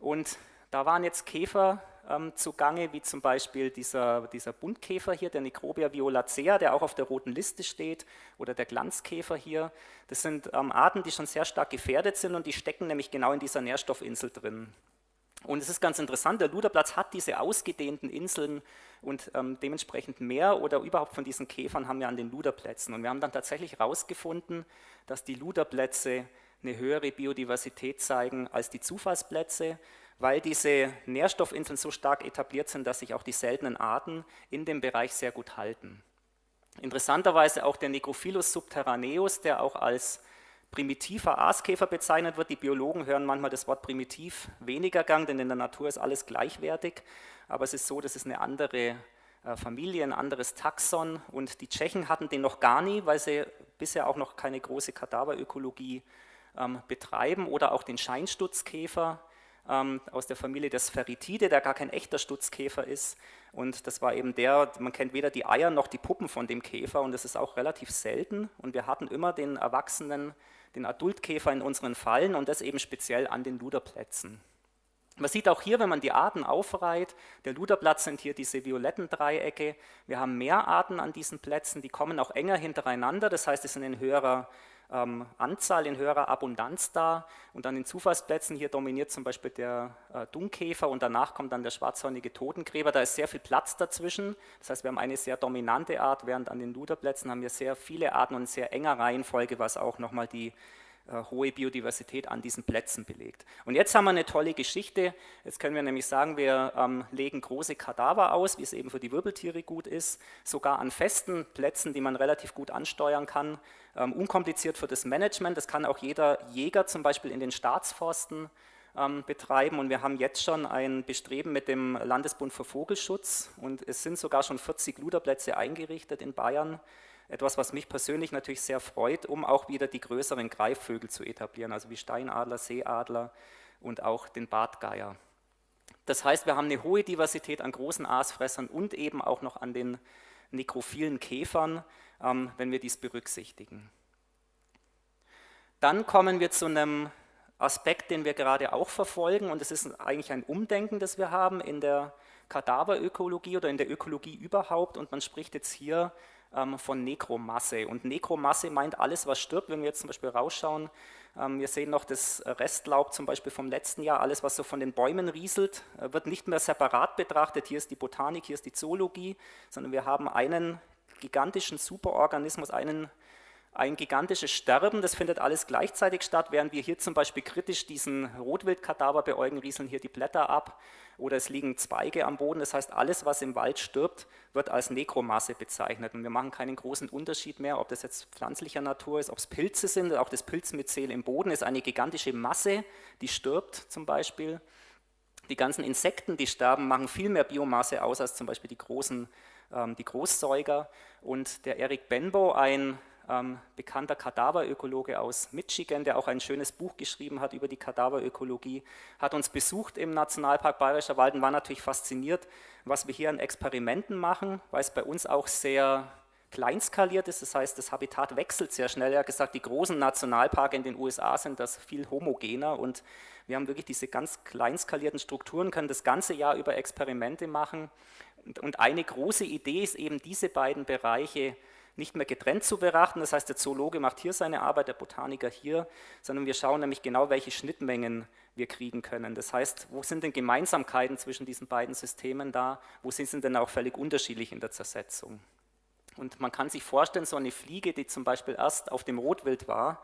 Und da waren jetzt Käfer ähm, zugange, wie zum Beispiel dieser, dieser Buntkäfer hier, der Necrobia violacea, der auch auf der roten Liste steht, oder der Glanzkäfer hier. Das sind ähm, Arten, die schon sehr stark gefährdet sind und die stecken nämlich genau in dieser Nährstoffinsel drin. Und es ist ganz interessant, der Luderplatz hat diese ausgedehnten Inseln und ähm, dementsprechend mehr oder überhaupt von diesen Käfern haben wir an den Luderplätzen. Und wir haben dann tatsächlich herausgefunden, dass die Luderplätze eine höhere Biodiversität zeigen als die Zufallsplätze, weil diese Nährstoffinseln so stark etabliert sind, dass sich auch die seltenen Arten in dem Bereich sehr gut halten. Interessanterweise auch der Necrophilus subterraneus, der auch als primitiver Aaskäfer bezeichnet wird. Die Biologen hören manchmal das Wort primitiv weniger gern, denn in der Natur ist alles gleichwertig. Aber es ist so, das ist eine andere äh, Familie, ein anderes Taxon. Und die Tschechen hatten den noch gar nie, weil sie bisher auch noch keine große Kadaverökologie ähm, betreiben. Oder auch den Scheinstutzkäfer ähm, aus der Familie der Spheritide, der gar kein echter Stutzkäfer ist. Und das war eben der, man kennt weder die Eier noch die Puppen von dem Käfer und das ist auch relativ selten. Und wir hatten immer den Erwachsenen den Adultkäfer in unseren Fallen und das eben speziell an den Luderplätzen. Man sieht auch hier, wenn man die Arten aufreiht, der Luderplatz sind hier diese violetten Dreiecke. Wir haben mehr Arten an diesen Plätzen, die kommen auch enger hintereinander, das heißt, es sind in höherer ähm, Anzahl, in höherer Abundanz da. Und an den Zufallsplätzen hier dominiert zum Beispiel der äh, Dungkäfer und danach kommt dann der schwarzhornige Totengräber. Da ist sehr viel Platz dazwischen. Das heißt, wir haben eine sehr dominante Art, während an den Luderplätzen haben wir sehr viele Arten und sehr enger Reihenfolge, was auch nochmal die äh, hohe Biodiversität an diesen Plätzen belegt. Und jetzt haben wir eine tolle Geschichte. Jetzt können wir nämlich sagen, wir ähm, legen große Kadaver aus, wie es eben für die Wirbeltiere gut ist, sogar an festen Plätzen, die man relativ gut ansteuern kann, ähm, unkompliziert für das Management. Das kann auch jeder Jäger zum Beispiel in den Staatsforsten ähm, betreiben. Und wir haben jetzt schon ein Bestreben mit dem Landesbund für Vogelschutz. Und es sind sogar schon 40 Luderplätze eingerichtet in Bayern, etwas, was mich persönlich natürlich sehr freut, um auch wieder die größeren Greifvögel zu etablieren, also wie Steinadler, Seeadler und auch den Bartgeier. Das heißt, wir haben eine hohe Diversität an großen Aasfressern und eben auch noch an den nekrophilen Käfern, wenn wir dies berücksichtigen. Dann kommen wir zu einem Aspekt, den wir gerade auch verfolgen und es ist eigentlich ein Umdenken, das wir haben in der Kadaverökologie oder in der Ökologie überhaupt und man spricht jetzt hier ähm, von Nekromasse. Und Nekromasse meint alles, was stirbt. Wenn wir jetzt zum Beispiel rausschauen, ähm, wir sehen noch das Restlaub zum Beispiel vom letzten Jahr, alles, was so von den Bäumen rieselt, äh, wird nicht mehr separat betrachtet. Hier ist die Botanik, hier ist die Zoologie, sondern wir haben einen gigantischen Superorganismus, einen ein gigantisches Sterben, das findet alles gleichzeitig statt, während wir hier zum Beispiel kritisch diesen Rotwildkadaver beäugen, rieseln hier die Blätter ab oder es liegen Zweige am Boden. Das heißt, alles, was im Wald stirbt, wird als Nekromasse bezeichnet und wir machen keinen großen Unterschied mehr, ob das jetzt pflanzlicher Natur ist, ob es Pilze sind, auch das Pilzmyzel im Boden ist eine gigantische Masse, die stirbt zum Beispiel. Die ganzen Insekten, die sterben, machen viel mehr Biomasse aus als zum Beispiel die großen die Großsäuger und der Eric Benbow, ein ähm, bekannter Kadaverökologe aus Michigan, der auch ein schönes Buch geschrieben hat über die Kadaverökologie, hat uns besucht im Nationalpark Bayerischer Wald und war natürlich fasziniert, was wir hier an Experimenten machen, weil es bei uns auch sehr kleinskaliert ist, das heißt, das Habitat wechselt sehr schnell. Er hat gesagt, die großen Nationalparke in den USA sind das viel homogener und wir haben wirklich diese ganz kleinskalierten Strukturen, können das ganze Jahr über Experimente machen und eine große Idee ist eben, diese beiden Bereiche nicht mehr getrennt zu betrachten. Das heißt, der Zoologe macht hier seine Arbeit, der Botaniker hier, sondern wir schauen nämlich genau, welche Schnittmengen wir kriegen können. Das heißt, wo sind denn Gemeinsamkeiten zwischen diesen beiden Systemen da? Wo sind sie denn auch völlig unterschiedlich in der Zersetzung? Und man kann sich vorstellen, so eine Fliege, die zum Beispiel erst auf dem Rotwild war,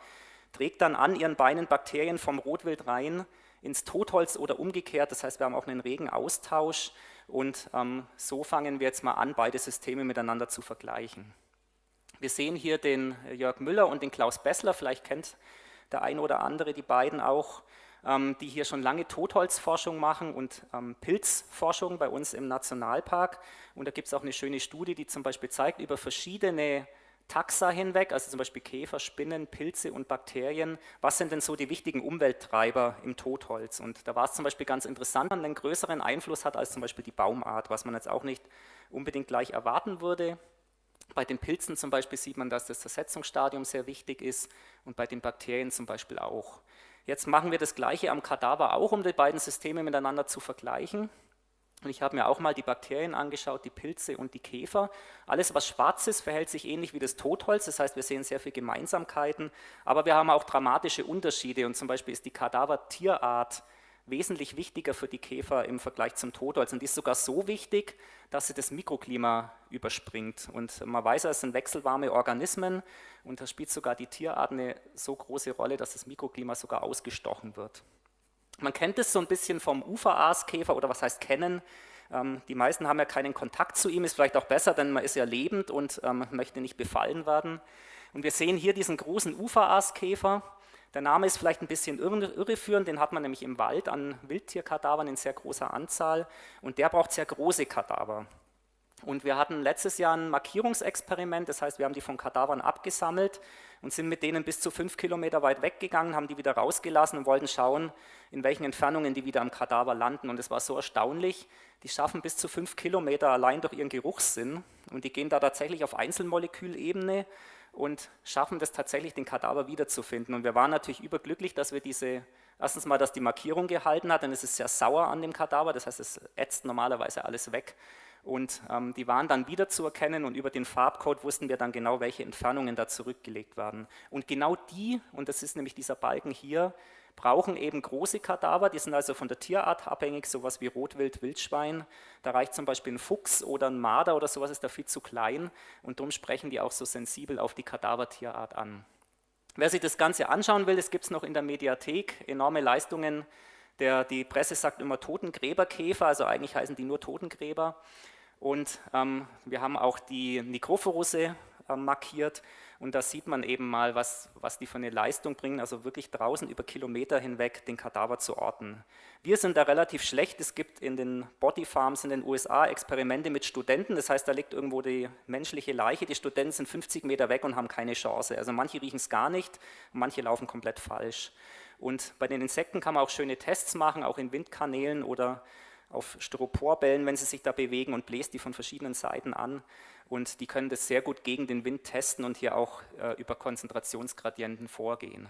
trägt dann an ihren Beinen Bakterien vom Rotwild rein ins Totholz oder umgekehrt. Das heißt, wir haben auch einen regen Austausch und ähm, so fangen wir jetzt mal an, beide Systeme miteinander zu vergleichen. Wir sehen hier den Jörg Müller und den Klaus Bessler, vielleicht kennt der eine oder andere die beiden auch, ähm, die hier schon lange Totholzforschung machen und ähm, Pilzforschung bei uns im Nationalpark. Und da gibt es auch eine schöne Studie, die zum Beispiel zeigt, über verschiedene Taxa hinweg, also zum Beispiel Käfer, Spinnen, Pilze und Bakterien, was sind denn so die wichtigen Umwelttreiber im Totholz? Und da war es zum Beispiel ganz interessant, einen größeren Einfluss hat als zum Beispiel die Baumart, was man jetzt auch nicht unbedingt gleich erwarten würde. Bei den Pilzen zum Beispiel sieht man, dass das Zersetzungsstadium sehr wichtig ist und bei den Bakterien zum Beispiel auch. Jetzt machen wir das Gleiche am Kadaver auch, um die beiden Systeme miteinander zu vergleichen. Und ich habe mir auch mal die Bakterien angeschaut, die Pilze und die Käfer. Alles, was schwarz ist, verhält sich ähnlich wie das Totholz. Das heißt, wir sehen sehr viele Gemeinsamkeiten, aber wir haben auch dramatische Unterschiede. Und zum Beispiel ist die Kadaver-Tierart wesentlich wichtiger für die Käfer im Vergleich zum Totholz. Und die ist sogar so wichtig, dass sie das Mikroklima überspringt. Und man weiß, es sind wechselwarme Organismen und da spielt sogar die Tierart eine so große Rolle, dass das Mikroklima sogar ausgestochen wird. Man kennt es so ein bisschen vom Uferaaskäfer oder was heißt kennen. Ähm, die meisten haben ja keinen Kontakt zu ihm, ist vielleicht auch besser, denn man ist ja lebend und ähm, möchte nicht befallen werden. Und wir sehen hier diesen großen Uferaaskäfer. Der Name ist vielleicht ein bisschen irreführend, den hat man nämlich im Wald an Wildtierkadavern in sehr großer Anzahl und der braucht sehr große Kadaver. Und wir hatten letztes Jahr ein Markierungsexperiment, das heißt, wir haben die von Kadavern abgesammelt und sind mit denen bis zu fünf Kilometer weit weggegangen, haben die wieder rausgelassen und wollten schauen, in welchen Entfernungen die wieder am Kadaver landen. Und es war so erstaunlich, die schaffen bis zu fünf Kilometer allein durch ihren Geruchssinn und die gehen da tatsächlich auf Einzelmolekülebene und schaffen das tatsächlich, den Kadaver wiederzufinden. Und wir waren natürlich überglücklich, dass wir diese, erstens mal, dass die Markierung gehalten hat, denn es ist sehr sauer an dem Kadaver, das heißt, es ätzt normalerweise alles weg. Und ähm, die waren dann wiederzuerkennen und über den Farbcode wussten wir dann genau, welche Entfernungen da zurückgelegt werden. Und genau die, und das ist nämlich dieser Balken hier, brauchen eben große Kadaver, die sind also von der Tierart abhängig, sowas wie Rotwild, Wildschwein. Da reicht zum Beispiel ein Fuchs oder ein Marder oder sowas, ist da viel zu klein und darum sprechen die auch so sensibel auf die Kadavertierart an. Wer sich das Ganze anschauen will, das gibt es noch in der Mediathek, enorme Leistungen. Der, die Presse sagt immer Totengräberkäfer, also eigentlich heißen die nur Totengräber. Und ähm, wir haben auch die Nikrophorusse äh, markiert und da sieht man eben mal, was, was die für eine Leistung bringen, also wirklich draußen über Kilometer hinweg den Kadaver zu orten. Wir sind da relativ schlecht, es gibt in den Bodyfarms in den USA Experimente mit Studenten, das heißt, da liegt irgendwo die menschliche Leiche, die Studenten sind 50 Meter weg und haben keine Chance. Also manche riechen es gar nicht, manche laufen komplett falsch. Und bei den Insekten kann man auch schöne Tests machen, auch in Windkanälen oder auf Styroporbällen, wenn sie sich da bewegen und bläst die von verschiedenen Seiten an. Und die können das sehr gut gegen den Wind testen und hier auch äh, über Konzentrationsgradienten vorgehen.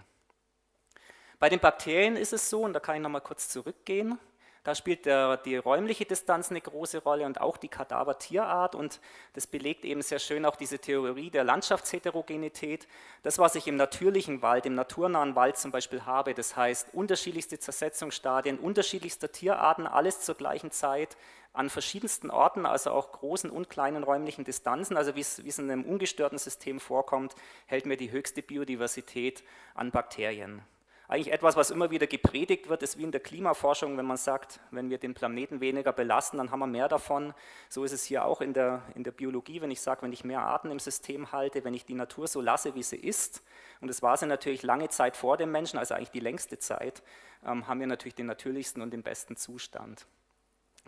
Bei den Bakterien ist es so, und da kann ich nochmal kurz zurückgehen, da spielt der, die räumliche Distanz eine große Rolle und auch die Kadavertierart und das belegt eben sehr schön auch diese Theorie der Landschaftsheterogenität. Das, was ich im natürlichen Wald, im naturnahen Wald zum Beispiel habe, das heißt unterschiedlichste Zersetzungsstadien, unterschiedlichster Tierarten, alles zur gleichen Zeit, an verschiedensten Orten, also auch großen und kleinen räumlichen Distanzen, also wie es, wie es in einem ungestörten System vorkommt, hält mir die höchste Biodiversität an Bakterien eigentlich etwas, was immer wieder gepredigt wird, ist wie in der Klimaforschung, wenn man sagt, wenn wir den Planeten weniger belasten, dann haben wir mehr davon. So ist es hier auch in der, in der Biologie, wenn ich sage, wenn ich mehr Arten im System halte, wenn ich die Natur so lasse, wie sie ist, und das war sie natürlich lange Zeit vor dem Menschen, also eigentlich die längste Zeit, ähm, haben wir natürlich den natürlichsten und den besten Zustand.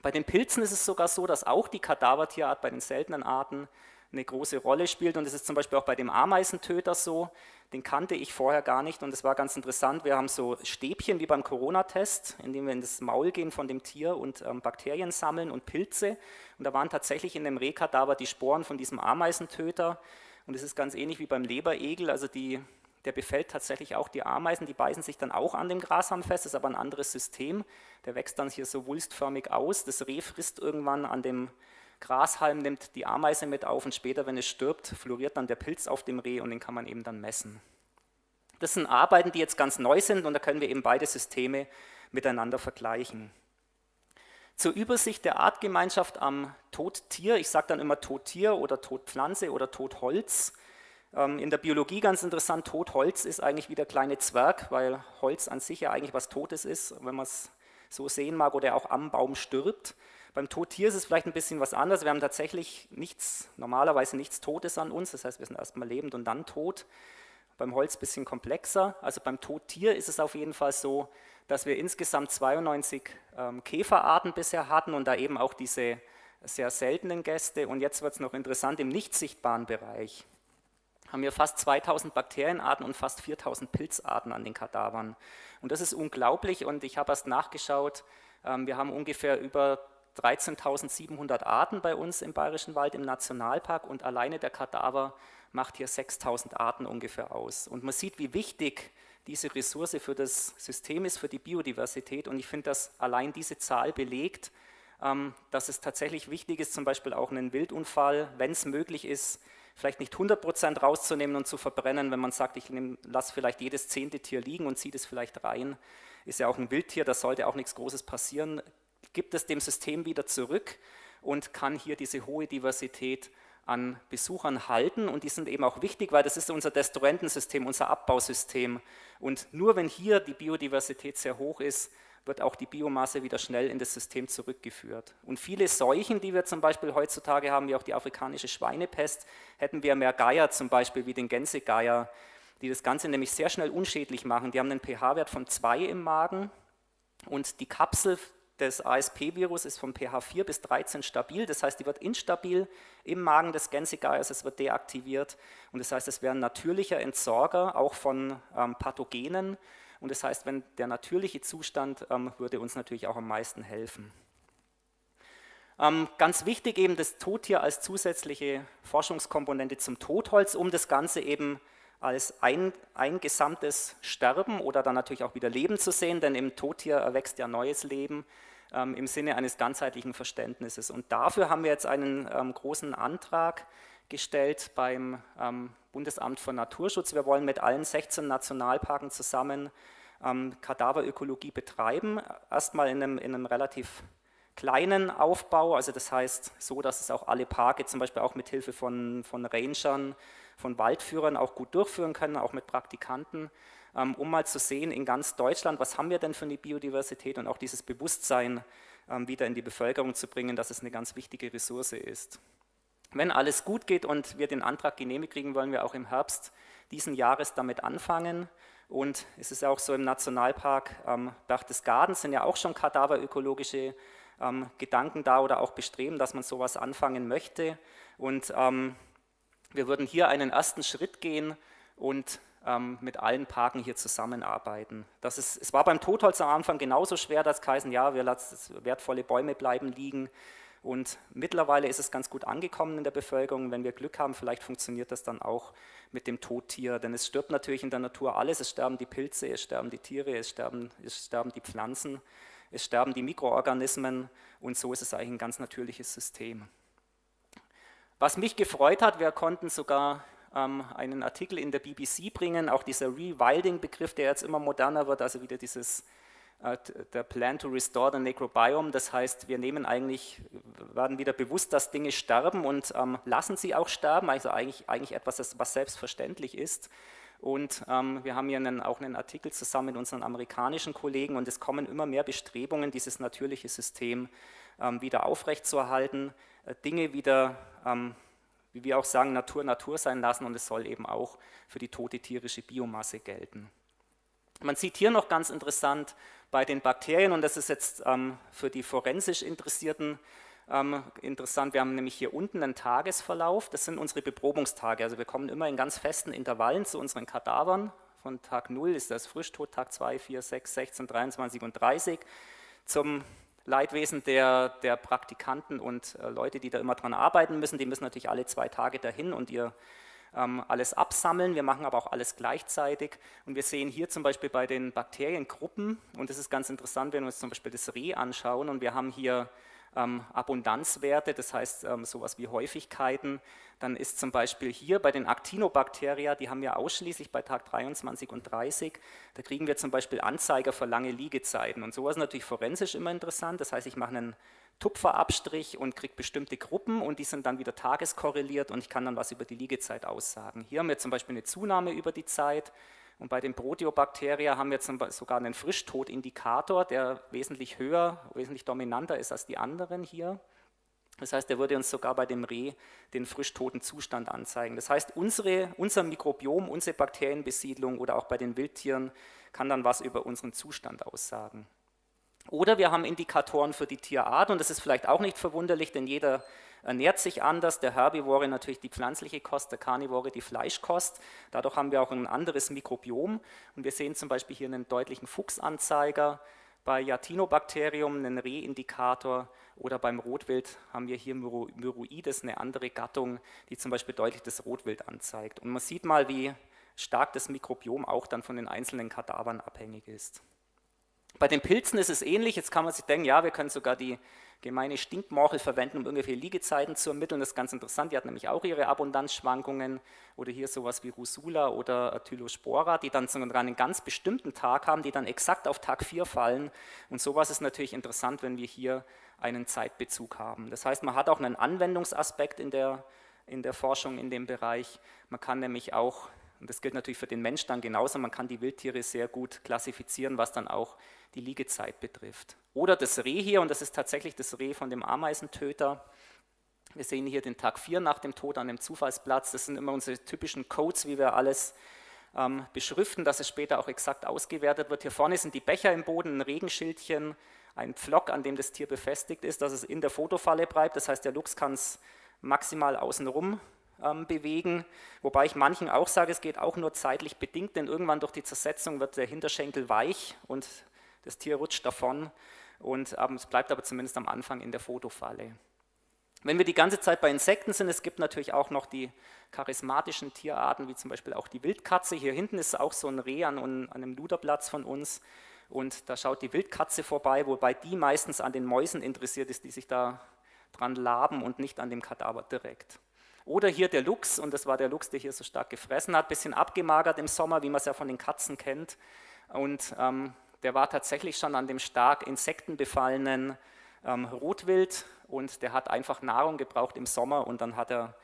Bei den Pilzen ist es sogar so, dass auch die Kadavertierart bei den seltenen Arten eine große Rolle spielt und es ist zum Beispiel auch bei dem Ameisentöter so, den kannte ich vorher gar nicht und es war ganz interessant. Wir haben so Stäbchen wie beim Corona-Test, in dem wir in das Maul gehen von dem Tier und ähm, Bakterien sammeln und Pilze. Und da waren tatsächlich in dem Rehkadaver die Sporen von diesem Ameisentöter. Und es ist ganz ähnlich wie beim Leberegel, also die, der befällt tatsächlich auch die Ameisen, die beißen sich dann auch an dem Grashalm fest, das ist aber ein anderes System. Der wächst dann hier so wulstförmig aus. Das Reh frisst irgendwann an dem Grashalm nimmt die Ameise mit auf und später, wenn es stirbt, floriert dann der Pilz auf dem Reh und den kann man eben dann messen. Das sind Arbeiten, die jetzt ganz neu sind und da können wir eben beide Systeme miteinander vergleichen. Zur Übersicht der Artgemeinschaft am Todtier, ich sage dann immer Todtier oder Todpflanze oder Todholz. Ähm, in der Biologie ganz interessant, Totholz ist eigentlich wie der kleine Zwerg, weil Holz an sich ja eigentlich was Totes ist, wenn man es so sehen mag, oder auch am Baum stirbt. Beim Todtier ist es vielleicht ein bisschen was anderes. Wir haben tatsächlich nichts, normalerweise nichts Totes an uns. Das heißt, wir sind erstmal lebend und dann tot. Beim Holz ein bisschen komplexer. Also beim Todtier ist es auf jeden Fall so, dass wir insgesamt 92 ähm, Käferarten bisher hatten und da eben auch diese sehr seltenen Gäste. Und jetzt wird es noch interessant, im nicht sichtbaren Bereich haben wir fast 2000 Bakterienarten und fast 4000 Pilzarten an den Kadavern. Und das ist unglaublich und ich habe erst nachgeschaut, ähm, wir haben ungefähr über 13.700 Arten bei uns im Bayerischen Wald im Nationalpark und alleine der Kadaver macht hier 6.000 Arten ungefähr aus. Und man sieht, wie wichtig diese Ressource für das System ist, für die Biodiversität. Und ich finde, dass allein diese Zahl belegt, ähm, dass es tatsächlich wichtig ist, zum Beispiel auch einen Wildunfall, wenn es möglich ist, vielleicht nicht 100% rauszunehmen und zu verbrennen, wenn man sagt, ich lasse vielleicht jedes zehnte Tier liegen und ziehe das vielleicht rein, ist ja auch ein Wildtier, da sollte auch nichts Großes passieren, gibt es dem System wieder zurück und kann hier diese hohe Diversität an Besuchern halten und die sind eben auch wichtig, weil das ist unser Destruentensystem, unser Abbausystem und nur wenn hier die Biodiversität sehr hoch ist, wird auch die Biomasse wieder schnell in das System zurückgeführt. Und viele Seuchen, die wir zum Beispiel heutzutage haben, wie auch die afrikanische Schweinepest, hätten wir mehr Geier zum Beispiel wie den Gänsegeier, die das Ganze nämlich sehr schnell unschädlich machen. Die haben einen pH-Wert von 2 im Magen und die Kapsel des ASP-Virus ist vom pH 4 bis 13 stabil, das heißt, die wird instabil im Magen des Gänsegeiers, es wird deaktiviert. Und das heißt, es wäre ein natürlicher Entsorger auch von ähm, Pathogenen. Und das heißt, wenn der natürliche Zustand ähm, würde uns natürlich auch am meisten helfen. Ähm, ganz wichtig eben das Tottier als zusätzliche Forschungskomponente zum Totholz, um das Ganze eben als ein, ein gesamtes Sterben oder dann natürlich auch wieder Leben zu sehen, denn im Tottier erwächst ja neues Leben ähm, im Sinne eines ganzheitlichen Verständnisses. Und dafür haben wir jetzt einen ähm, großen Antrag gestellt beim ähm, Bundesamt für Naturschutz. Wir wollen mit allen 16 Nationalparken zusammen ähm, Kadaverökologie betreiben. Erstmal in einem, in einem relativ kleinen Aufbau, also das heißt so, dass es auch alle Parke zum Beispiel auch mit Hilfe von, von Rangern, von Waldführern auch gut durchführen können, auch mit Praktikanten, ähm, um mal zu sehen in ganz Deutschland, was haben wir denn für eine Biodiversität und auch dieses Bewusstsein ähm, wieder in die Bevölkerung zu bringen, dass es eine ganz wichtige Ressource ist. Wenn alles gut geht und wir den Antrag genehmigt kriegen, wollen wir auch im Herbst diesen Jahres damit anfangen. Und es ist auch so im Nationalpark ähm, Berchtesgaden sind ja auch schon kadaverökologische ähm, Gedanken da oder auch Bestreben, dass man sowas anfangen möchte. Und ähm, wir würden hier einen ersten Schritt gehen und ähm, mit allen Parken hier zusammenarbeiten. Das ist, es war beim Totholz am Anfang genauso schwer, dass geheißen, ja, wir lassen wertvolle Bäume bleiben liegen. Und mittlerweile ist es ganz gut angekommen in der Bevölkerung. Wenn wir Glück haben, vielleicht funktioniert das dann auch mit dem Tottier. Denn es stirbt natürlich in der Natur alles. Es sterben die Pilze, es sterben die Tiere, es sterben, es sterben die Pflanzen, es sterben die Mikroorganismen. Und so ist es eigentlich ein ganz natürliches System. Was mich gefreut hat, wir konnten sogar ähm, einen Artikel in der BBC bringen, auch dieser Rewilding-Begriff, der jetzt immer moderner wird, also wieder dieses äh, der Plan to Restore the Necrobiome, das heißt, wir nehmen eigentlich, werden wieder bewusst, dass Dinge sterben und ähm, lassen sie auch sterben, also eigentlich, eigentlich etwas, was selbstverständlich ist. Und ähm, wir haben hier einen, auch einen Artikel zusammen mit unseren amerikanischen Kollegen und es kommen immer mehr Bestrebungen, dieses natürliche System ähm, wieder aufrechtzuerhalten, Dinge wieder, ähm, wie wir auch sagen, Natur Natur sein lassen und es soll eben auch für die tote tierische Biomasse gelten. Man sieht hier noch ganz interessant bei den Bakterien, und das ist jetzt ähm, für die forensisch Interessierten ähm, interessant, wir haben nämlich hier unten einen Tagesverlauf, das sind unsere Beprobungstage, also wir kommen immer in ganz festen Intervallen zu unseren Kadavern, von Tag 0 ist das Frischtot, Tag 2, 4, 6, 16, 23 und 30, zum Leidwesen der, der Praktikanten und äh, Leute, die da immer dran arbeiten müssen, die müssen natürlich alle zwei Tage dahin und ihr ähm, alles absammeln, wir machen aber auch alles gleichzeitig. Und wir sehen hier zum Beispiel bei den Bakteriengruppen und das ist ganz interessant, wenn wir uns zum Beispiel das Reh anschauen und wir haben hier ähm, Abundanzwerte, das heißt ähm, sowas wie Häufigkeiten, dann ist zum Beispiel hier bei den Actinobacteria, die haben wir ausschließlich bei Tag 23 und 30, da kriegen wir zum Beispiel Anzeiger für lange Liegezeiten. Und sowas ist natürlich forensisch immer interessant, das heißt ich mache einen Tupferabstrich und kriege bestimmte Gruppen und die sind dann wieder tageskorreliert und ich kann dann was über die Liegezeit aussagen. Hier haben wir zum Beispiel eine Zunahme über die Zeit und bei den Proteobakterien haben wir zum Beispiel sogar einen Frischtodindikator, der wesentlich höher, wesentlich dominanter ist als die anderen hier. Das heißt, der würde uns sogar bei dem Reh den frischtoten Zustand anzeigen. Das heißt, unsere, unser Mikrobiom, unsere Bakterienbesiedlung oder auch bei den Wildtieren kann dann was über unseren Zustand aussagen. Oder wir haben Indikatoren für die Tierart und das ist vielleicht auch nicht verwunderlich, denn jeder ernährt sich anders. Der Herbivore natürlich die pflanzliche Kost, der Carnivore die Fleischkost. Dadurch haben wir auch ein anderes Mikrobiom und wir sehen zum Beispiel hier einen deutlichen Fuchsanzeiger bei Yatinobacterium einen Rehindikator oder beim Rotwild haben wir hier Myroides, eine andere Gattung, die zum Beispiel deutlich das Rotwild anzeigt. Und man sieht mal, wie stark das Mikrobiom auch dann von den einzelnen Kadavern abhängig ist. Bei den Pilzen ist es ähnlich. Jetzt kann man sich denken, ja, wir können sogar die gemeine Stinkmorchel verwenden, um irgendwelche Liegezeiten zu ermitteln. Das ist ganz interessant. Die hat nämlich auch ihre Abundanzschwankungen. Oder hier sowas wie Rusula oder Tylospora, die dann sogar einen ganz bestimmten Tag haben, die dann exakt auf Tag 4 fallen. Und sowas ist natürlich interessant, wenn wir hier einen Zeitbezug haben. Das heißt, man hat auch einen Anwendungsaspekt in der, in der Forschung in dem Bereich. Man kann nämlich auch und das gilt natürlich für den Mensch dann genauso, man kann die Wildtiere sehr gut klassifizieren, was dann auch die Liegezeit betrifft. Oder das Reh hier, und das ist tatsächlich das Reh von dem Ameisentöter. Wir sehen hier den Tag 4 nach dem Tod an dem Zufallsplatz. Das sind immer unsere typischen Codes, wie wir alles ähm, beschriften, dass es später auch exakt ausgewertet wird. Hier vorne sind die Becher im Boden, ein Regenschildchen, ein Pflock, an dem das Tier befestigt ist, dass es in der Fotofalle bleibt. Das heißt, der Luchs kann es maximal außenrum ähm, bewegen, wobei ich manchen auch sage, es geht auch nur zeitlich bedingt, denn irgendwann durch die Zersetzung wird der Hinterschenkel weich und das Tier rutscht davon und ähm, es bleibt aber zumindest am Anfang in der Fotofalle. Wenn wir die ganze Zeit bei Insekten sind, es gibt natürlich auch noch die charismatischen Tierarten, wie zum Beispiel auch die Wildkatze. Hier hinten ist auch so ein Reh an, an einem Luderplatz von uns und da schaut die Wildkatze vorbei, wobei die meistens an den Mäusen interessiert ist, die sich da dran laben und nicht an dem Kadaver direkt. Oder hier der Luchs, und das war der Luchs, der hier so stark gefressen hat, bisschen abgemagert im Sommer, wie man es ja von den Katzen kennt. Und ähm, der war tatsächlich schon an dem stark insektenbefallenen ähm, Rotwild und der hat einfach Nahrung gebraucht im Sommer und dann hat er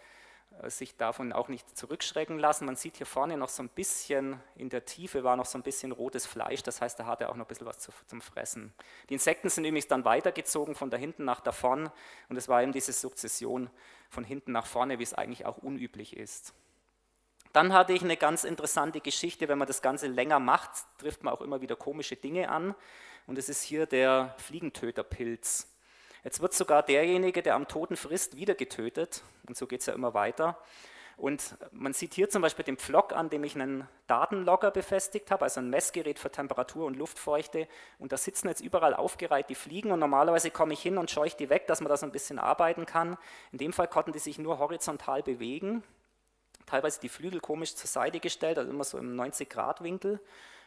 äh, sich davon auch nicht zurückschrecken lassen. Man sieht hier vorne noch so ein bisschen, in der Tiefe war noch so ein bisschen rotes Fleisch, das heißt, da hat er auch noch ein bisschen was zum Fressen. Die Insekten sind übrigens dann weitergezogen von da hinten nach da vorn und es war eben diese Sukzession von hinten nach vorne, wie es eigentlich auch unüblich ist. Dann hatte ich eine ganz interessante Geschichte, wenn man das Ganze länger macht, trifft man auch immer wieder komische Dinge an und es ist hier der Fliegentöterpilz. Jetzt wird sogar derjenige, der am Toten frisst, wieder getötet. Und so geht es ja immer weiter. Und man sieht hier zum Beispiel den Pflock, an dem ich einen Datenlogger befestigt habe, also ein Messgerät für Temperatur und Luftfeuchte. Und da sitzen jetzt überall aufgereiht die Fliegen und normalerweise komme ich hin und scheuche die weg, dass man da so ein bisschen arbeiten kann. In dem Fall konnten die sich nur horizontal bewegen, teilweise die Flügel komisch zur Seite gestellt, also immer so im 90-Grad-Winkel.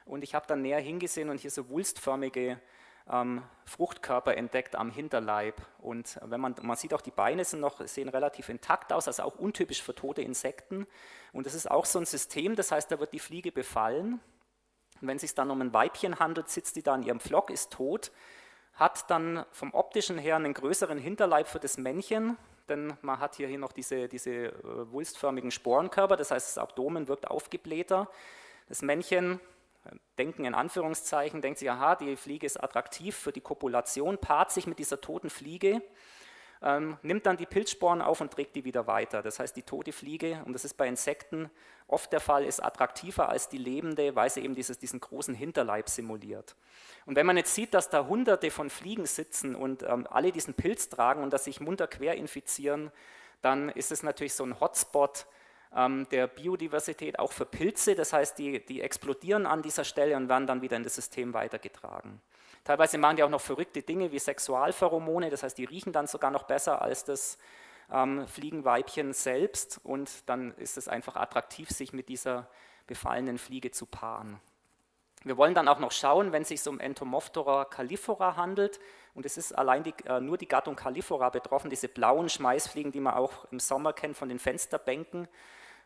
Und ich habe dann näher hingesehen und hier so wulstförmige Fruchtkörper entdeckt am Hinterleib. Und wenn man, man sieht auch, die Beine sind noch, sehen relativ intakt aus, also auch untypisch für tote Insekten. Und das ist auch so ein System, das heißt, da wird die Fliege befallen. Und wenn es sich dann um ein Weibchen handelt, sitzt die da in ihrem Flock, ist tot, hat dann vom optischen her einen größeren Hinterleib für das Männchen, denn man hat hier, hier noch diese, diese äh, wulstförmigen Sporenkörper, das heißt, das Abdomen wirkt aufgeblähter. Das Männchen denken in Anführungszeichen, denkt sich, aha, die Fliege ist attraktiv für die Kopulation, paart sich mit dieser toten Fliege, ähm, nimmt dann die Pilzsporen auf und trägt die wieder weiter. Das heißt, die tote Fliege, und das ist bei Insekten oft der Fall, ist attraktiver als die lebende, weil sie eben dieses, diesen großen Hinterleib simuliert. Und wenn man jetzt sieht, dass da hunderte von Fliegen sitzen und ähm, alle diesen Pilz tragen und dass sich munter quer infizieren, dann ist es natürlich so ein Hotspot, ähm, der Biodiversität, auch für Pilze. Das heißt, die, die explodieren an dieser Stelle und werden dann wieder in das System weitergetragen. Teilweise machen die auch noch verrückte Dinge wie Sexualpheromone, das heißt, die riechen dann sogar noch besser als das ähm, Fliegenweibchen selbst und dann ist es einfach attraktiv, sich mit dieser befallenen Fliege zu paaren. Wir wollen dann auch noch schauen, wenn es sich um Entomophthora califora handelt, und es ist allein die, äh, nur die Gattung califora betroffen, diese blauen Schmeißfliegen, die man auch im Sommer kennt von den Fensterbänken,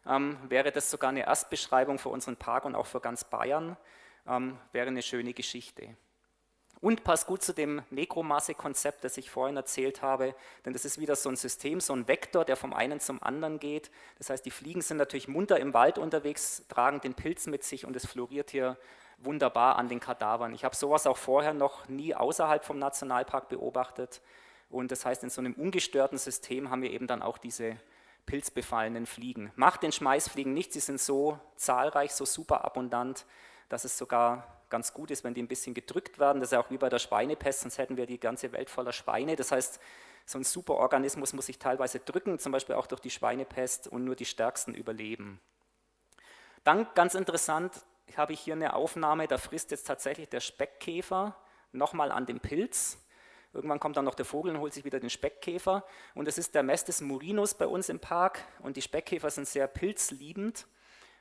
ähm, wäre das sogar eine Erstbeschreibung für unseren Park und auch für ganz Bayern, ähm, wäre eine schöne Geschichte. Und passt gut zu dem Nekromasse-Konzept, das ich vorhin erzählt habe, denn das ist wieder so ein System, so ein Vektor, der vom einen zum anderen geht. Das heißt, die Fliegen sind natürlich munter im Wald unterwegs, tragen den Pilz mit sich und es floriert hier wunderbar an den Kadavern. Ich habe sowas auch vorher noch nie außerhalb vom Nationalpark beobachtet. Und das heißt, in so einem ungestörten System haben wir eben dann auch diese pilzbefallenen Fliegen. Macht den Schmeißfliegen nichts, sie sind so zahlreich, so super abundant, dass es sogar ganz gut ist, wenn die ein bisschen gedrückt werden. Das ist ja auch wie bei der Schweinepest, sonst hätten wir die ganze Welt voller Schweine. Das heißt, so ein Superorganismus muss sich teilweise drücken, zum Beispiel auch durch die Schweinepest und nur die Stärksten überleben. Dann ganz interessant, habe ich hier eine Aufnahme, da frisst jetzt tatsächlich der Speckkäfer nochmal an den Pilz. Irgendwann kommt dann noch der Vogel und holt sich wieder den Speckkäfer. Und das ist der Mestes murinus bei uns im Park. Und die Speckkäfer sind sehr pilzliebend.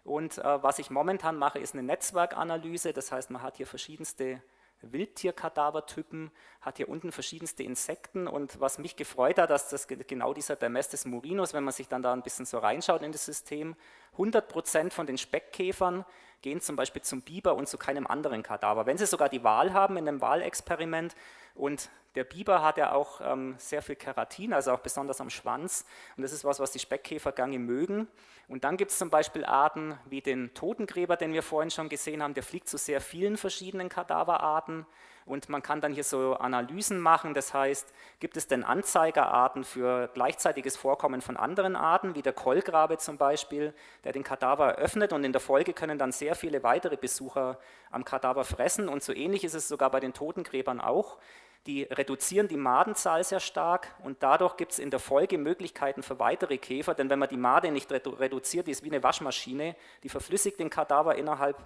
Und äh, was ich momentan mache, ist eine Netzwerkanalyse. Das heißt, man hat hier verschiedenste Wildtierkadavertypen, hat hier unten verschiedenste Insekten und was mich gefreut hat, dass das genau dieser Dermestes murinus, wenn man sich dann da ein bisschen so reinschaut in das System, 100% von den Speckkäfern gehen zum Beispiel zum Biber und zu keinem anderen Kadaver. Wenn sie sogar die Wahl haben in einem Wahlexperiment und der Biber hat ja auch ähm, sehr viel Keratin, also auch besonders am Schwanz und das ist was, was die Speckkäfergange mögen. Und dann gibt es zum Beispiel Arten wie den Totengräber, den wir vorhin schon gesehen haben, der fliegt zu sehr vielen verschiedenen Kadaverarten und man kann dann hier so Analysen machen, das heißt, gibt es denn Anzeigerarten für gleichzeitiges Vorkommen von anderen Arten, wie der Kollgrabe zum Beispiel, der den Kadaver öffnet? Und in der Folge können dann sehr viele weitere Besucher am Kadaver fressen. Und so ähnlich ist es sogar bei den Totengräbern auch. Die reduzieren die Madenzahl sehr stark. Und dadurch gibt es in der Folge Möglichkeiten für weitere Käfer, denn wenn man die Made nicht reduziert, die ist wie eine Waschmaschine, die verflüssigt den Kadaver innerhalb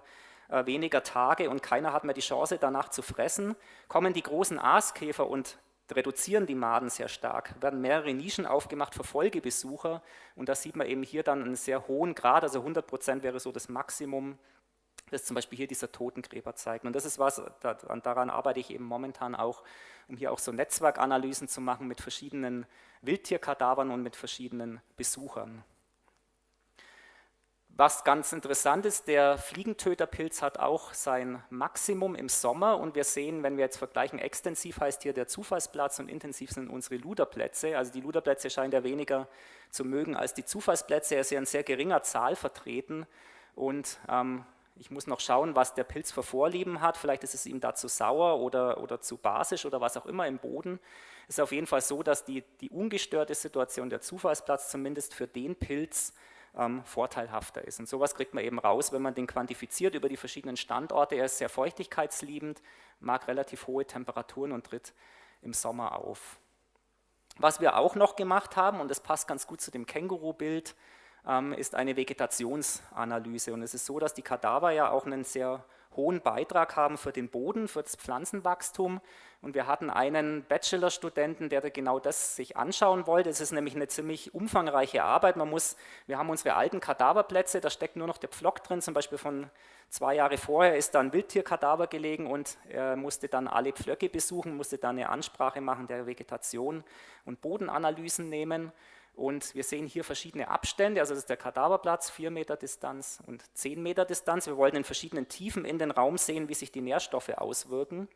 äh, weniger Tage und keiner hat mehr die Chance danach zu fressen, kommen die großen Aaskäfer und reduzieren die Maden sehr stark, werden mehrere Nischen aufgemacht für Folgebesucher und da sieht man eben hier dann einen sehr hohen Grad, also 100 Prozent wäre so das Maximum, das zum Beispiel hier dieser Totengräber zeigt. Und das ist was, daran arbeite ich eben momentan auch, um hier auch so Netzwerkanalysen zu machen mit verschiedenen Wildtierkadavern und mit verschiedenen Besuchern. Was ganz interessant ist, der Fliegentöterpilz hat auch sein Maximum im Sommer und wir sehen, wenn wir jetzt vergleichen, extensiv heißt hier der Zufallsplatz und intensiv sind unsere Luderplätze. Also die Luderplätze scheint er weniger zu mögen als die Zufallsplätze. Er ist ja in sehr geringer Zahl vertreten und ähm, ich muss noch schauen, was der Pilz für Vorlieben hat. Vielleicht ist es ihm da zu sauer oder, oder zu basisch oder was auch immer im Boden. Es ist auf jeden Fall so, dass die, die ungestörte Situation der Zufallsplatz zumindest für den Pilz ähm, vorteilhafter ist. Und sowas kriegt man eben raus, wenn man den quantifiziert über die verschiedenen Standorte. Er ist sehr feuchtigkeitsliebend, mag relativ hohe Temperaturen und tritt im Sommer auf. Was wir auch noch gemacht haben, und das passt ganz gut zu dem Känguru-Bild, ähm, ist eine Vegetationsanalyse. Und es ist so, dass die Kadaver ja auch einen sehr hohen Beitrag haben für den Boden, für das Pflanzenwachstum. Und wir hatten einen Bachelorstudenten, der genau das sich anschauen wollte. Es ist nämlich eine ziemlich umfangreiche Arbeit. Man muss, wir haben unsere alten Kadaverplätze, da steckt nur noch der Pflock drin, zum Beispiel von zwei Jahre vorher ist da ein Wildtierkadaver gelegen und er musste dann alle Pflöcke besuchen, musste dann eine Ansprache machen der Vegetation und Bodenanalysen nehmen. Und wir sehen hier verschiedene Abstände, also das ist der Kadaverplatz, 4 Meter Distanz und 10 Meter Distanz. Wir wollen in verschiedenen Tiefen in den Raum sehen, wie sich die Nährstoffe auswirken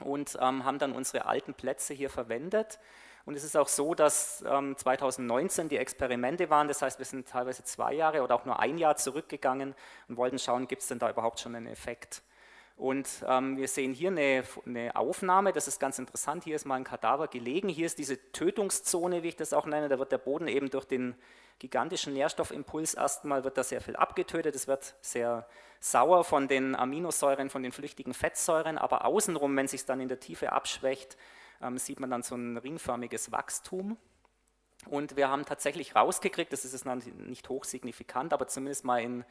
und ähm, haben dann unsere alten Plätze hier verwendet. Und es ist auch so, dass ähm, 2019 die Experimente waren, das heißt, wir sind teilweise zwei Jahre oder auch nur ein Jahr zurückgegangen und wollten schauen, gibt es denn da überhaupt schon einen Effekt. Und ähm, wir sehen hier eine, eine, Aufnahme, das ist ganz interessant, hier ist mal ein Kadaver gelegen, hier ist diese Tötungszone, wie ich das auch nenne, da wird der Boden eben durch den gigantischen Nährstoffimpuls erstmal wird da sehr viel abgetötet, es wird sehr sauer von den Aminosäuren, von den flüchtigen Fettsäuren, aber außenrum, wenn es sich dann in der Tiefe abschwächt, ähm, sieht man dann so ein ringförmiges Wachstum. Und wir haben tatsächlich rausgekriegt, das ist nicht hochsignifikant, aber zumindest mal in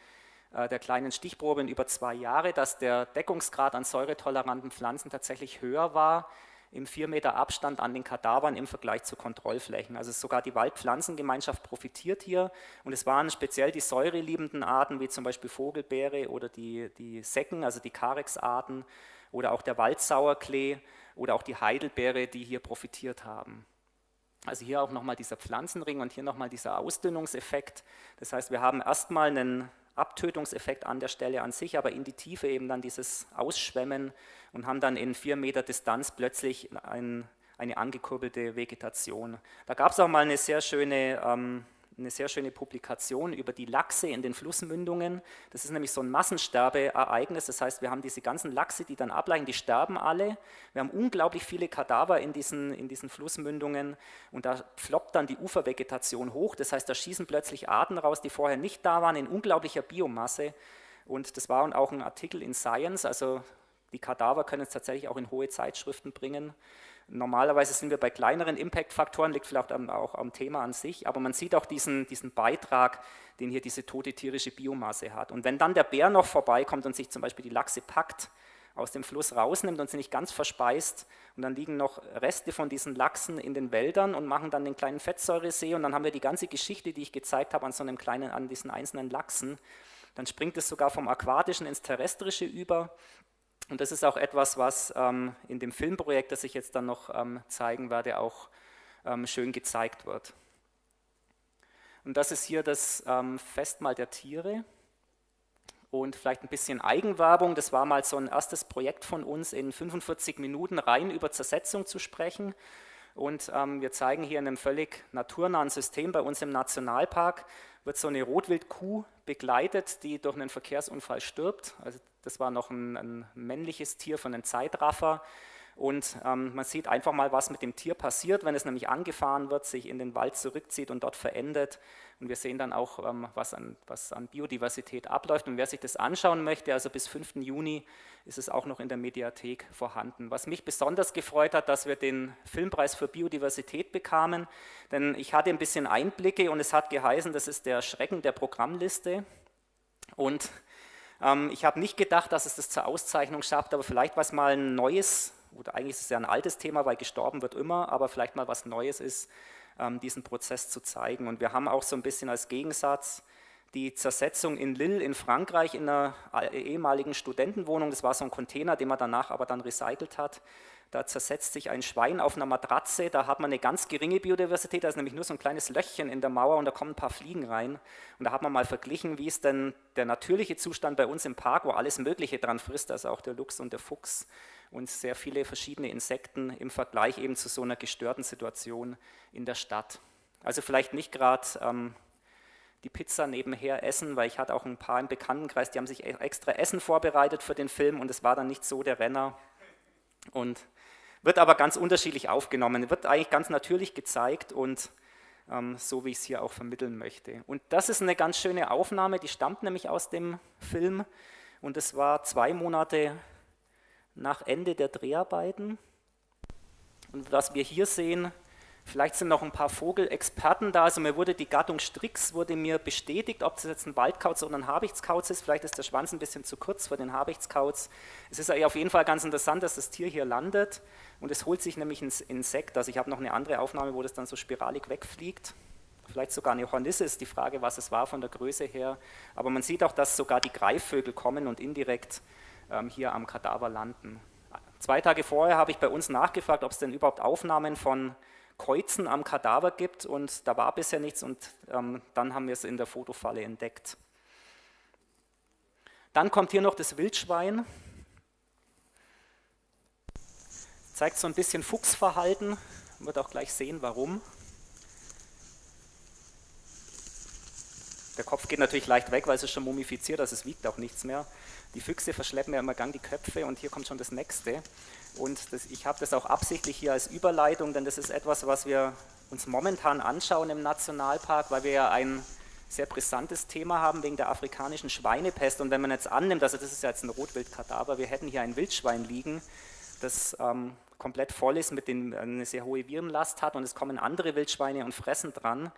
der kleinen Stichprobe über zwei Jahre, dass der Deckungsgrad an säuretoleranten Pflanzen tatsächlich höher war im 4 Meter Abstand an den Kadavern im Vergleich zu Kontrollflächen. Also sogar die Waldpflanzengemeinschaft profitiert hier und es waren speziell die säureliebenden Arten wie zum Beispiel Vogelbeere oder die, die Secken, also die Carex-Arten oder auch der Waldsauerklee oder auch die Heidelbeere, die hier profitiert haben. Also hier auch nochmal dieser Pflanzenring und hier nochmal dieser Ausdünnungseffekt. Das heißt, wir haben erstmal einen Abtötungseffekt an der Stelle an sich, aber in die Tiefe eben dann dieses Ausschwemmen und haben dann in vier Meter Distanz plötzlich ein, eine angekurbelte Vegetation. Da gab es auch mal eine sehr schöne ähm, eine sehr schöne Publikation über die Lachse in den Flussmündungen. Das ist nämlich so ein Massensterbeereignis, das heißt, wir haben diese ganzen Lachse, die dann ableichen, die sterben alle. Wir haben unglaublich viele Kadaver in diesen, in diesen Flussmündungen und da floppt dann die Ufervegetation hoch, das heißt, da schießen plötzlich Arten raus, die vorher nicht da waren, in unglaublicher Biomasse. Und das war auch ein Artikel in Science, also die Kadaver können es tatsächlich auch in hohe Zeitschriften bringen. Normalerweise sind wir bei kleineren Impact-Faktoren, liegt vielleicht auch am Thema an sich, aber man sieht auch diesen, diesen Beitrag, den hier diese tote tierische Biomasse hat. Und wenn dann der Bär noch vorbeikommt und sich zum Beispiel die Lachse packt aus dem Fluss rausnimmt und sie nicht ganz verspeist. Und dann liegen noch Reste von diesen Lachsen in den Wäldern und machen dann den kleinen Fettsäuresee. Und dann haben wir die ganze Geschichte, die ich gezeigt habe, an so einem kleinen, an diesen einzelnen Lachsen. Dann springt es sogar vom Aquatischen ins Terrestrische über. Und das ist auch etwas, was ähm, in dem Filmprojekt, das ich jetzt dann noch ähm, zeigen werde, auch ähm, schön gezeigt wird. Und das ist hier das ähm, Festmahl der Tiere und vielleicht ein bisschen Eigenwerbung. Das war mal so ein erstes Projekt von uns, in 45 Minuten rein über Zersetzung zu sprechen. Und ähm, wir zeigen hier in einem völlig naturnahen System bei uns im Nationalpark, wird so eine Rotwildkuh begleitet, die durch einen Verkehrsunfall stirbt. Also das war noch ein, ein männliches Tier von einem Zeitraffer. Und ähm, man sieht einfach mal, was mit dem Tier passiert, wenn es nämlich angefahren wird, sich in den Wald zurückzieht und dort verendet. Und wir sehen dann auch, ähm, was, an, was an Biodiversität abläuft. Und wer sich das anschauen möchte, also bis 5. Juni ist es auch noch in der Mediathek vorhanden. Was mich besonders gefreut hat, dass wir den Filmpreis für Biodiversität bekamen, denn ich hatte ein bisschen Einblicke und es hat geheißen, das ist der Schrecken der Programmliste. Und ähm, ich habe nicht gedacht, dass es das zur Auszeichnung schafft, aber vielleicht was mal ein neues oder eigentlich ist es ja ein altes Thema, weil gestorben wird immer, aber vielleicht mal was Neues ist, diesen Prozess zu zeigen. Und wir haben auch so ein bisschen als Gegensatz die Zersetzung in Lille in Frankreich in einer ehemaligen Studentenwohnung. Das war so ein Container, den man danach aber dann recycelt hat. Da zersetzt sich ein Schwein auf einer Matratze, da hat man eine ganz geringe Biodiversität, da ist nämlich nur so ein kleines Löchchen in der Mauer und da kommen ein paar Fliegen rein. Und da hat man mal verglichen, wie ist denn der natürliche Zustand bei uns im Park, wo alles Mögliche dran frisst, also auch der Luchs und der Fuchs und sehr viele verschiedene Insekten im Vergleich eben zu so einer gestörten Situation in der Stadt. Also vielleicht nicht gerade ähm, die Pizza nebenher essen, weil ich hatte auch ein paar im Bekanntenkreis, die haben sich e-, extra Essen vorbereitet für den Film und es war dann nicht so der Renner. Und wird aber ganz unterschiedlich aufgenommen, wird eigentlich ganz natürlich gezeigt und ähm, so wie ich es hier auch vermitteln möchte. Und das ist eine ganz schöne Aufnahme, die stammt nämlich aus dem Film und es war zwei Monate nach Ende der Dreharbeiten. Und was wir hier sehen, Vielleicht sind noch ein paar Vogelexperten da. Also mir wurde die Gattung Strix wurde mir bestätigt, ob das jetzt ein Waldkauz oder ein Habichtskauz ist. Vielleicht ist der Schwanz ein bisschen zu kurz für den Habichtskauz. Es ist auf jeden Fall ganz interessant, dass das Tier hier landet und es holt sich nämlich ein Insekt. Also ich habe noch eine andere Aufnahme, wo das dann so spiralig wegfliegt. Vielleicht sogar eine Hornisse ist die Frage, was es war von der Größe her. Aber man sieht auch, dass sogar die Greifvögel kommen und indirekt hier am Kadaver landen. Zwei Tage vorher habe ich bei uns nachgefragt, ob es denn überhaupt Aufnahmen von Kreuzen am Kadaver gibt und da war bisher nichts und ähm, dann haben wir es in der Fotofalle entdeckt. Dann kommt hier noch das Wildschwein. Zeigt so ein bisschen Fuchsverhalten, wird auch gleich sehen, warum. Der Kopf geht natürlich leicht weg, weil es ist schon mumifiziert, also es wiegt auch nichts mehr. Die Füchse verschleppen ja immer gang die Köpfe und hier kommt schon das nächste. Und das, ich habe das auch absichtlich hier als Überleitung, denn das ist etwas, was wir uns momentan anschauen im Nationalpark, weil wir ja ein sehr brisantes Thema haben wegen der afrikanischen Schweinepest. Und wenn man jetzt annimmt, also das ist ja jetzt ein Rotwildkadaver, wir hätten hier ein Wildschwein liegen, das ähm, komplett voll ist, mit dem eine sehr hohe Virenlast hat und es kommen andere Wildschweine und fressen dran,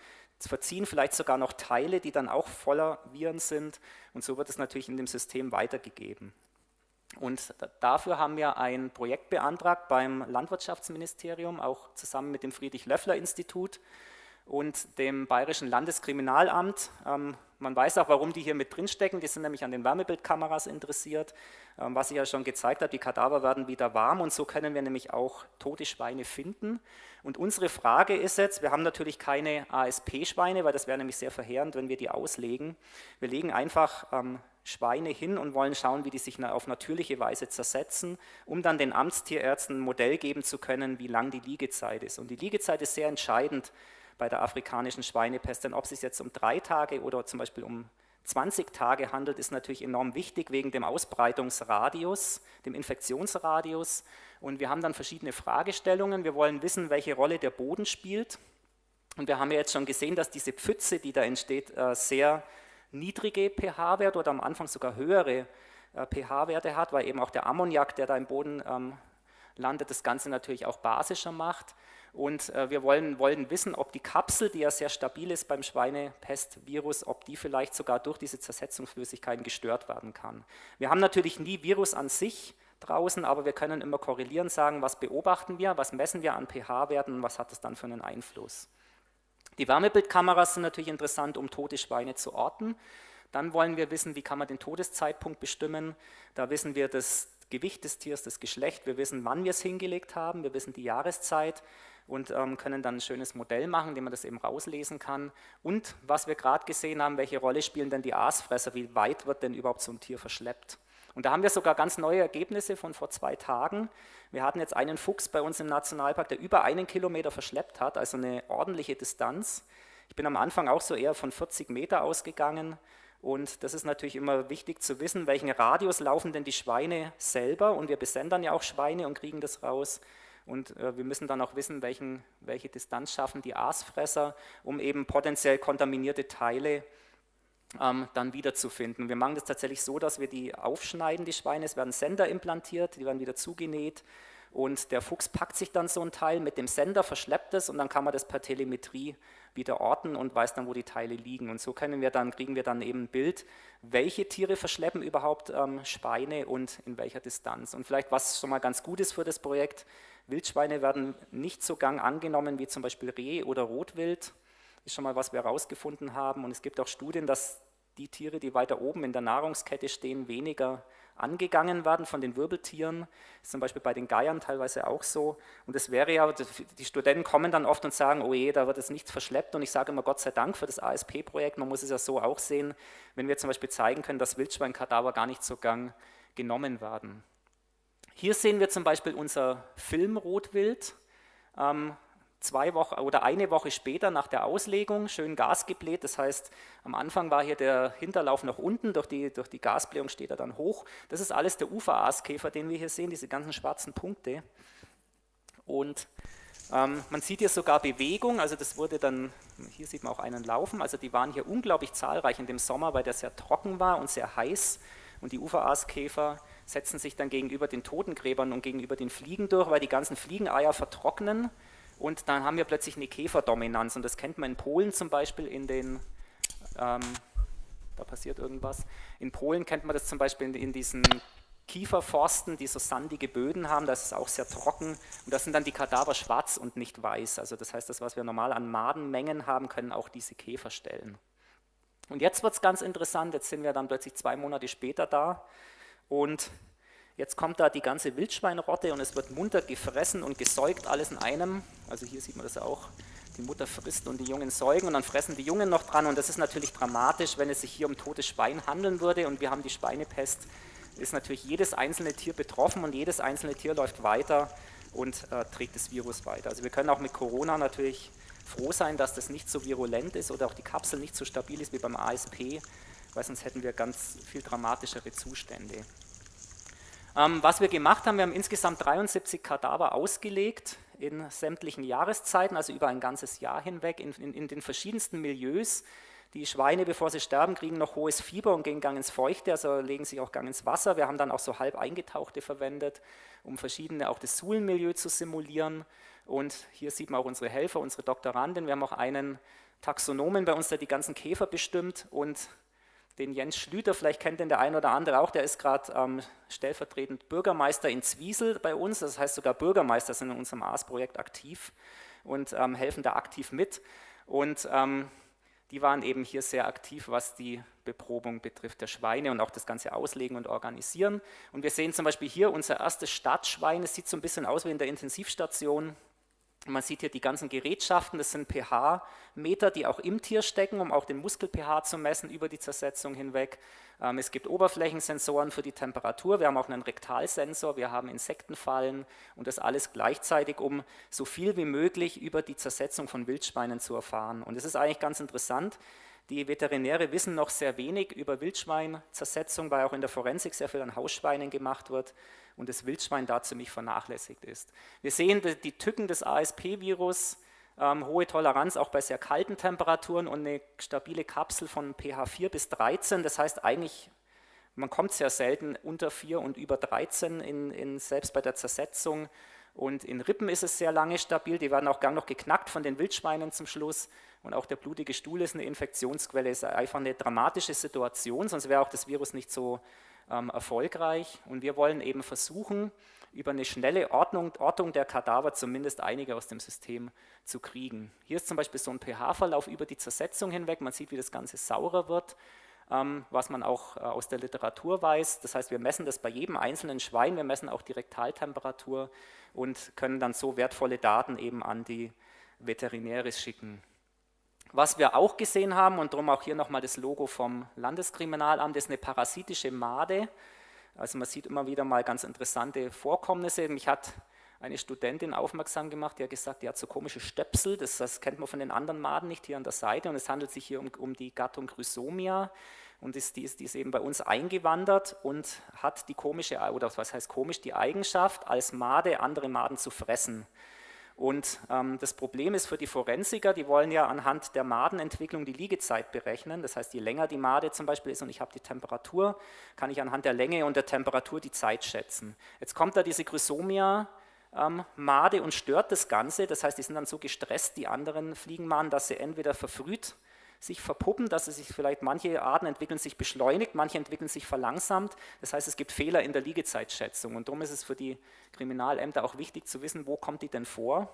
verziehen vielleicht sogar noch Teile, die dann auch voller Viren sind und so wird es natürlich in dem System weitergegeben. Und dafür haben wir ein Projekt beantragt beim Landwirtschaftsministerium, auch zusammen mit dem Friedrich-Löffler-Institut und dem Bayerischen Landeskriminalamt. Ähm, man weiß auch, warum die hier mit drinstecken, die sind nämlich an den Wärmebildkameras interessiert. Ähm, was ich ja schon gezeigt habe, die Kadaver werden wieder warm und so können wir nämlich auch tote Schweine finden. Und unsere Frage ist jetzt, wir haben natürlich keine ASP-Schweine, weil das wäre nämlich sehr verheerend, wenn wir die auslegen. Wir legen einfach ähm, Schweine hin und wollen schauen, wie die sich auf natürliche Weise zersetzen, um dann den Amtstierärzten ein Modell geben zu können, wie lang die Liegezeit ist. Und die Liegezeit ist sehr entscheidend bei der afrikanischen Schweinepest, denn ob es sich jetzt um drei Tage oder zum Beispiel um 20 Tage handelt, ist natürlich enorm wichtig wegen dem Ausbreitungsradius, dem Infektionsradius. Und wir haben dann verschiedene Fragestellungen. Wir wollen wissen, welche Rolle der Boden spielt. Und wir haben ja jetzt schon gesehen, dass diese Pfütze, die da entsteht, äh, sehr niedrige pH-Werte oder am Anfang sogar höhere äh, pH-Werte hat, weil eben auch der Ammoniak, der da im Boden ähm, landet, das Ganze natürlich auch basischer macht. Und äh, wir wollen, wollen wissen, ob die Kapsel, die ja sehr stabil ist beim Schweinepestvirus, ob die vielleicht sogar durch diese Zersetzungsflüssigkeiten gestört werden kann. Wir haben natürlich nie Virus an sich draußen, aber wir können immer korrelieren, sagen, was beobachten wir, was messen wir an pH-Werten und was hat das dann für einen Einfluss. Die Wärmebildkameras sind natürlich interessant, um tote Schweine zu orten. Dann wollen wir wissen, wie kann man den Todeszeitpunkt bestimmen. Da wissen wir das Gewicht des Tiers, das Geschlecht, wir wissen, wann wir es hingelegt haben, wir wissen die Jahreszeit und ähm, können dann ein schönes Modell machen, indem man das eben rauslesen kann. Und was wir gerade gesehen haben, welche Rolle spielen denn die Aasfresser, wie weit wird denn überhaupt so ein Tier verschleppt? Und da haben wir sogar ganz neue Ergebnisse von vor zwei Tagen. Wir hatten jetzt einen Fuchs bei uns im Nationalpark, der über einen Kilometer verschleppt hat, also eine ordentliche Distanz. Ich bin am Anfang auch so eher von 40 Meter ausgegangen. Und das ist natürlich immer wichtig zu wissen, welchen Radius laufen denn die Schweine selber. Und wir besendern ja auch Schweine und kriegen das raus. Und äh, wir müssen dann auch wissen, welchen, welche Distanz schaffen die Aasfresser, um eben potenziell kontaminierte Teile ähm, dann wiederzufinden. Wir machen das tatsächlich so, dass wir die aufschneiden, die Schweine, es werden Sender implantiert, die werden wieder zugenäht und der Fuchs packt sich dann so ein Teil mit dem Sender, verschleppt es und dann kann man das per Telemetrie wieder orten und weiß dann, wo die Teile liegen. Und so können wir dann, kriegen wir dann eben ein Bild, welche Tiere verschleppen überhaupt ähm, Schweine und in welcher Distanz. Und vielleicht, was schon mal ganz gut ist für das Projekt, Wildschweine werden nicht so gang angenommen wie zum Beispiel Reh oder Rotwild ist schon mal was wir herausgefunden haben. Und es gibt auch Studien, dass die Tiere, die weiter oben in der Nahrungskette stehen, weniger angegangen werden von den Wirbeltieren. Ist zum Beispiel bei den Geiern teilweise auch so. Und es wäre ja, die Studenten kommen dann oft und sagen, oh je, da wird es nichts verschleppt. Und ich sage immer, Gott sei Dank für das ASP-Projekt, man muss es ja so auch sehen, wenn wir zum Beispiel zeigen können, dass Wildschweinkadaver gar nicht so gang genommen werden. Hier sehen wir zum Beispiel unser Filmrotwild. Ähm, zwei Wochen oder eine Woche später nach der Auslegung schön Gas gebläht. Das heißt, am Anfang war hier der Hinterlauf nach unten, durch die, durch die Gasblähung steht er dann hoch. Das ist alles der Uferaaskäfer, den wir hier sehen, diese ganzen schwarzen Punkte. Und ähm, man sieht hier sogar Bewegung, also das wurde dann, hier sieht man auch einen laufen, also die waren hier unglaublich zahlreich in dem Sommer, weil der sehr trocken war und sehr heiß und die Uferaaskäfer setzen sich dann gegenüber den Totengräbern und gegenüber den Fliegen durch, weil die ganzen Fliegeneier vertrocknen. Und dann haben wir plötzlich eine Käferdominanz. Und das kennt man in Polen zum Beispiel in den, ähm, da passiert irgendwas, in Polen kennt man das zum Beispiel in, in diesen Kieferforsten, die so sandige Böden haben, das ist auch sehr trocken. Und da sind dann die Kadaver schwarz und nicht weiß. Also das heißt, das, was wir normal an Madenmengen haben, können auch diese Käfer stellen. Und jetzt wird es ganz interessant, jetzt sind wir dann plötzlich zwei Monate später da und Jetzt kommt da die ganze Wildschweinrotte und es wird munter gefressen und gesäugt, alles in einem. Also hier sieht man das auch. Die Mutter frisst und die Jungen säugen und dann fressen die Jungen noch dran. Und das ist natürlich dramatisch, wenn es sich hier um totes Schwein handeln würde und wir haben die Schweinepest, ist natürlich jedes einzelne Tier betroffen und jedes einzelne Tier läuft weiter und äh, trägt das Virus weiter. Also wir können auch mit Corona natürlich froh sein, dass das nicht so virulent ist oder auch die Kapsel nicht so stabil ist wie beim ASP, weil sonst hätten wir ganz viel dramatischere Zustände. Ähm, was wir gemacht haben, wir haben insgesamt 73 Kadaver ausgelegt in sämtlichen Jahreszeiten, also über ein ganzes Jahr hinweg, in, in, in den verschiedensten Milieus. Die Schweine, bevor sie sterben, kriegen noch hohes Fieber und gehen gang ins Feuchte, also legen sich auch gang ins Wasser. Wir haben dann auch so halb eingetauchte verwendet, um verschiedene, auch das Suhlenmilieu zu simulieren. Und hier sieht man auch unsere Helfer, unsere Doktoranden. Wir haben auch einen Taxonomen bei uns, der die ganzen Käfer bestimmt und den Jens Schlüter, vielleicht kennt den der ein oder andere auch, der ist gerade ähm, stellvertretend Bürgermeister in Zwiesel bei uns, das heißt sogar Bürgermeister sind in unserem AS-Projekt aktiv und ähm, helfen da aktiv mit. Und ähm, die waren eben hier sehr aktiv, was die Beprobung betrifft der Schweine und auch das ganze Auslegen und Organisieren. Und wir sehen zum Beispiel hier unser erstes Stadtschwein, es sieht so ein bisschen aus wie in der Intensivstation, man sieht hier die ganzen Gerätschaften, das sind pH-Meter, die auch im Tier stecken, um auch den Muskel-pH zu messen über die Zersetzung hinweg. Ähm, es gibt Oberflächensensoren für die Temperatur, wir haben auch einen Rektalsensor, wir haben Insektenfallen und das alles gleichzeitig, um so viel wie möglich über die Zersetzung von Wildschweinen zu erfahren. Und es ist eigentlich ganz interessant, die Veterinäre wissen noch sehr wenig über Wildschweinzersetzung, weil auch in der Forensik sehr viel an Hausschweinen gemacht wird und das Wildschwein da ziemlich vernachlässigt ist. Wir sehen die Tücken des ASP-Virus, ähm, hohe Toleranz auch bei sehr kalten Temperaturen und eine stabile Kapsel von pH 4 bis 13. Das heißt eigentlich, man kommt sehr selten unter 4 und über 13, in, in, selbst bei der Zersetzung. Und in Rippen ist es sehr lange stabil, die werden auch gang noch geknackt von den Wildschweinen zum Schluss. Und auch der blutige Stuhl ist eine Infektionsquelle, ist einfach eine dramatische Situation, sonst wäre auch das Virus nicht so ähm, erfolgreich. Und wir wollen eben versuchen, über eine schnelle Ordnung, Ortung der Kadaver zumindest einige aus dem System zu kriegen. Hier ist zum Beispiel so ein pH-Verlauf über die Zersetzung hinweg, man sieht, wie das Ganze saurer wird, was man auch äh, aus der Literatur weiß. Das heißt, wir messen das bei jedem einzelnen Schwein, wir messen auch die Rektaltemperatur und können dann so wertvolle Daten eben an die Veterinäre schicken. Was wir auch gesehen haben, und darum auch hier nochmal das Logo vom Landeskriminalamt, ist eine parasitische Made. Also man sieht immer wieder mal ganz interessante Vorkommnisse. Mich hat eine Studentin aufmerksam gemacht, die hat gesagt, die hat so komische Stöpsel, das, das kennt man von den anderen Maden nicht hier an der Seite und es handelt sich hier um, um die Gattung Chrysomia und ist, die, ist, die ist eben bei uns eingewandert und hat die komische, oder was heißt komisch, die Eigenschaft, als Made andere Maden zu fressen. Und ähm, das Problem ist für die Forensiker, die wollen ja anhand der Madenentwicklung die Liegezeit berechnen. Das heißt, je länger die Made zum Beispiel ist und ich habe die Temperatur, kann ich anhand der Länge und der Temperatur die Zeit schätzen. Jetzt kommt da diese Chrysomia, ähm, Made und stört das Ganze. Das heißt, die sind dann so gestresst, die anderen Fliegenmaden, dass sie entweder verfrüht sich verpuppen, dass es sich vielleicht, manche Arten entwickeln sich beschleunigt, manche entwickeln sich verlangsamt. Das heißt, es gibt Fehler in der Liegezeitschätzung und darum ist es für die Kriminalämter auch wichtig zu wissen, wo kommt die denn vor.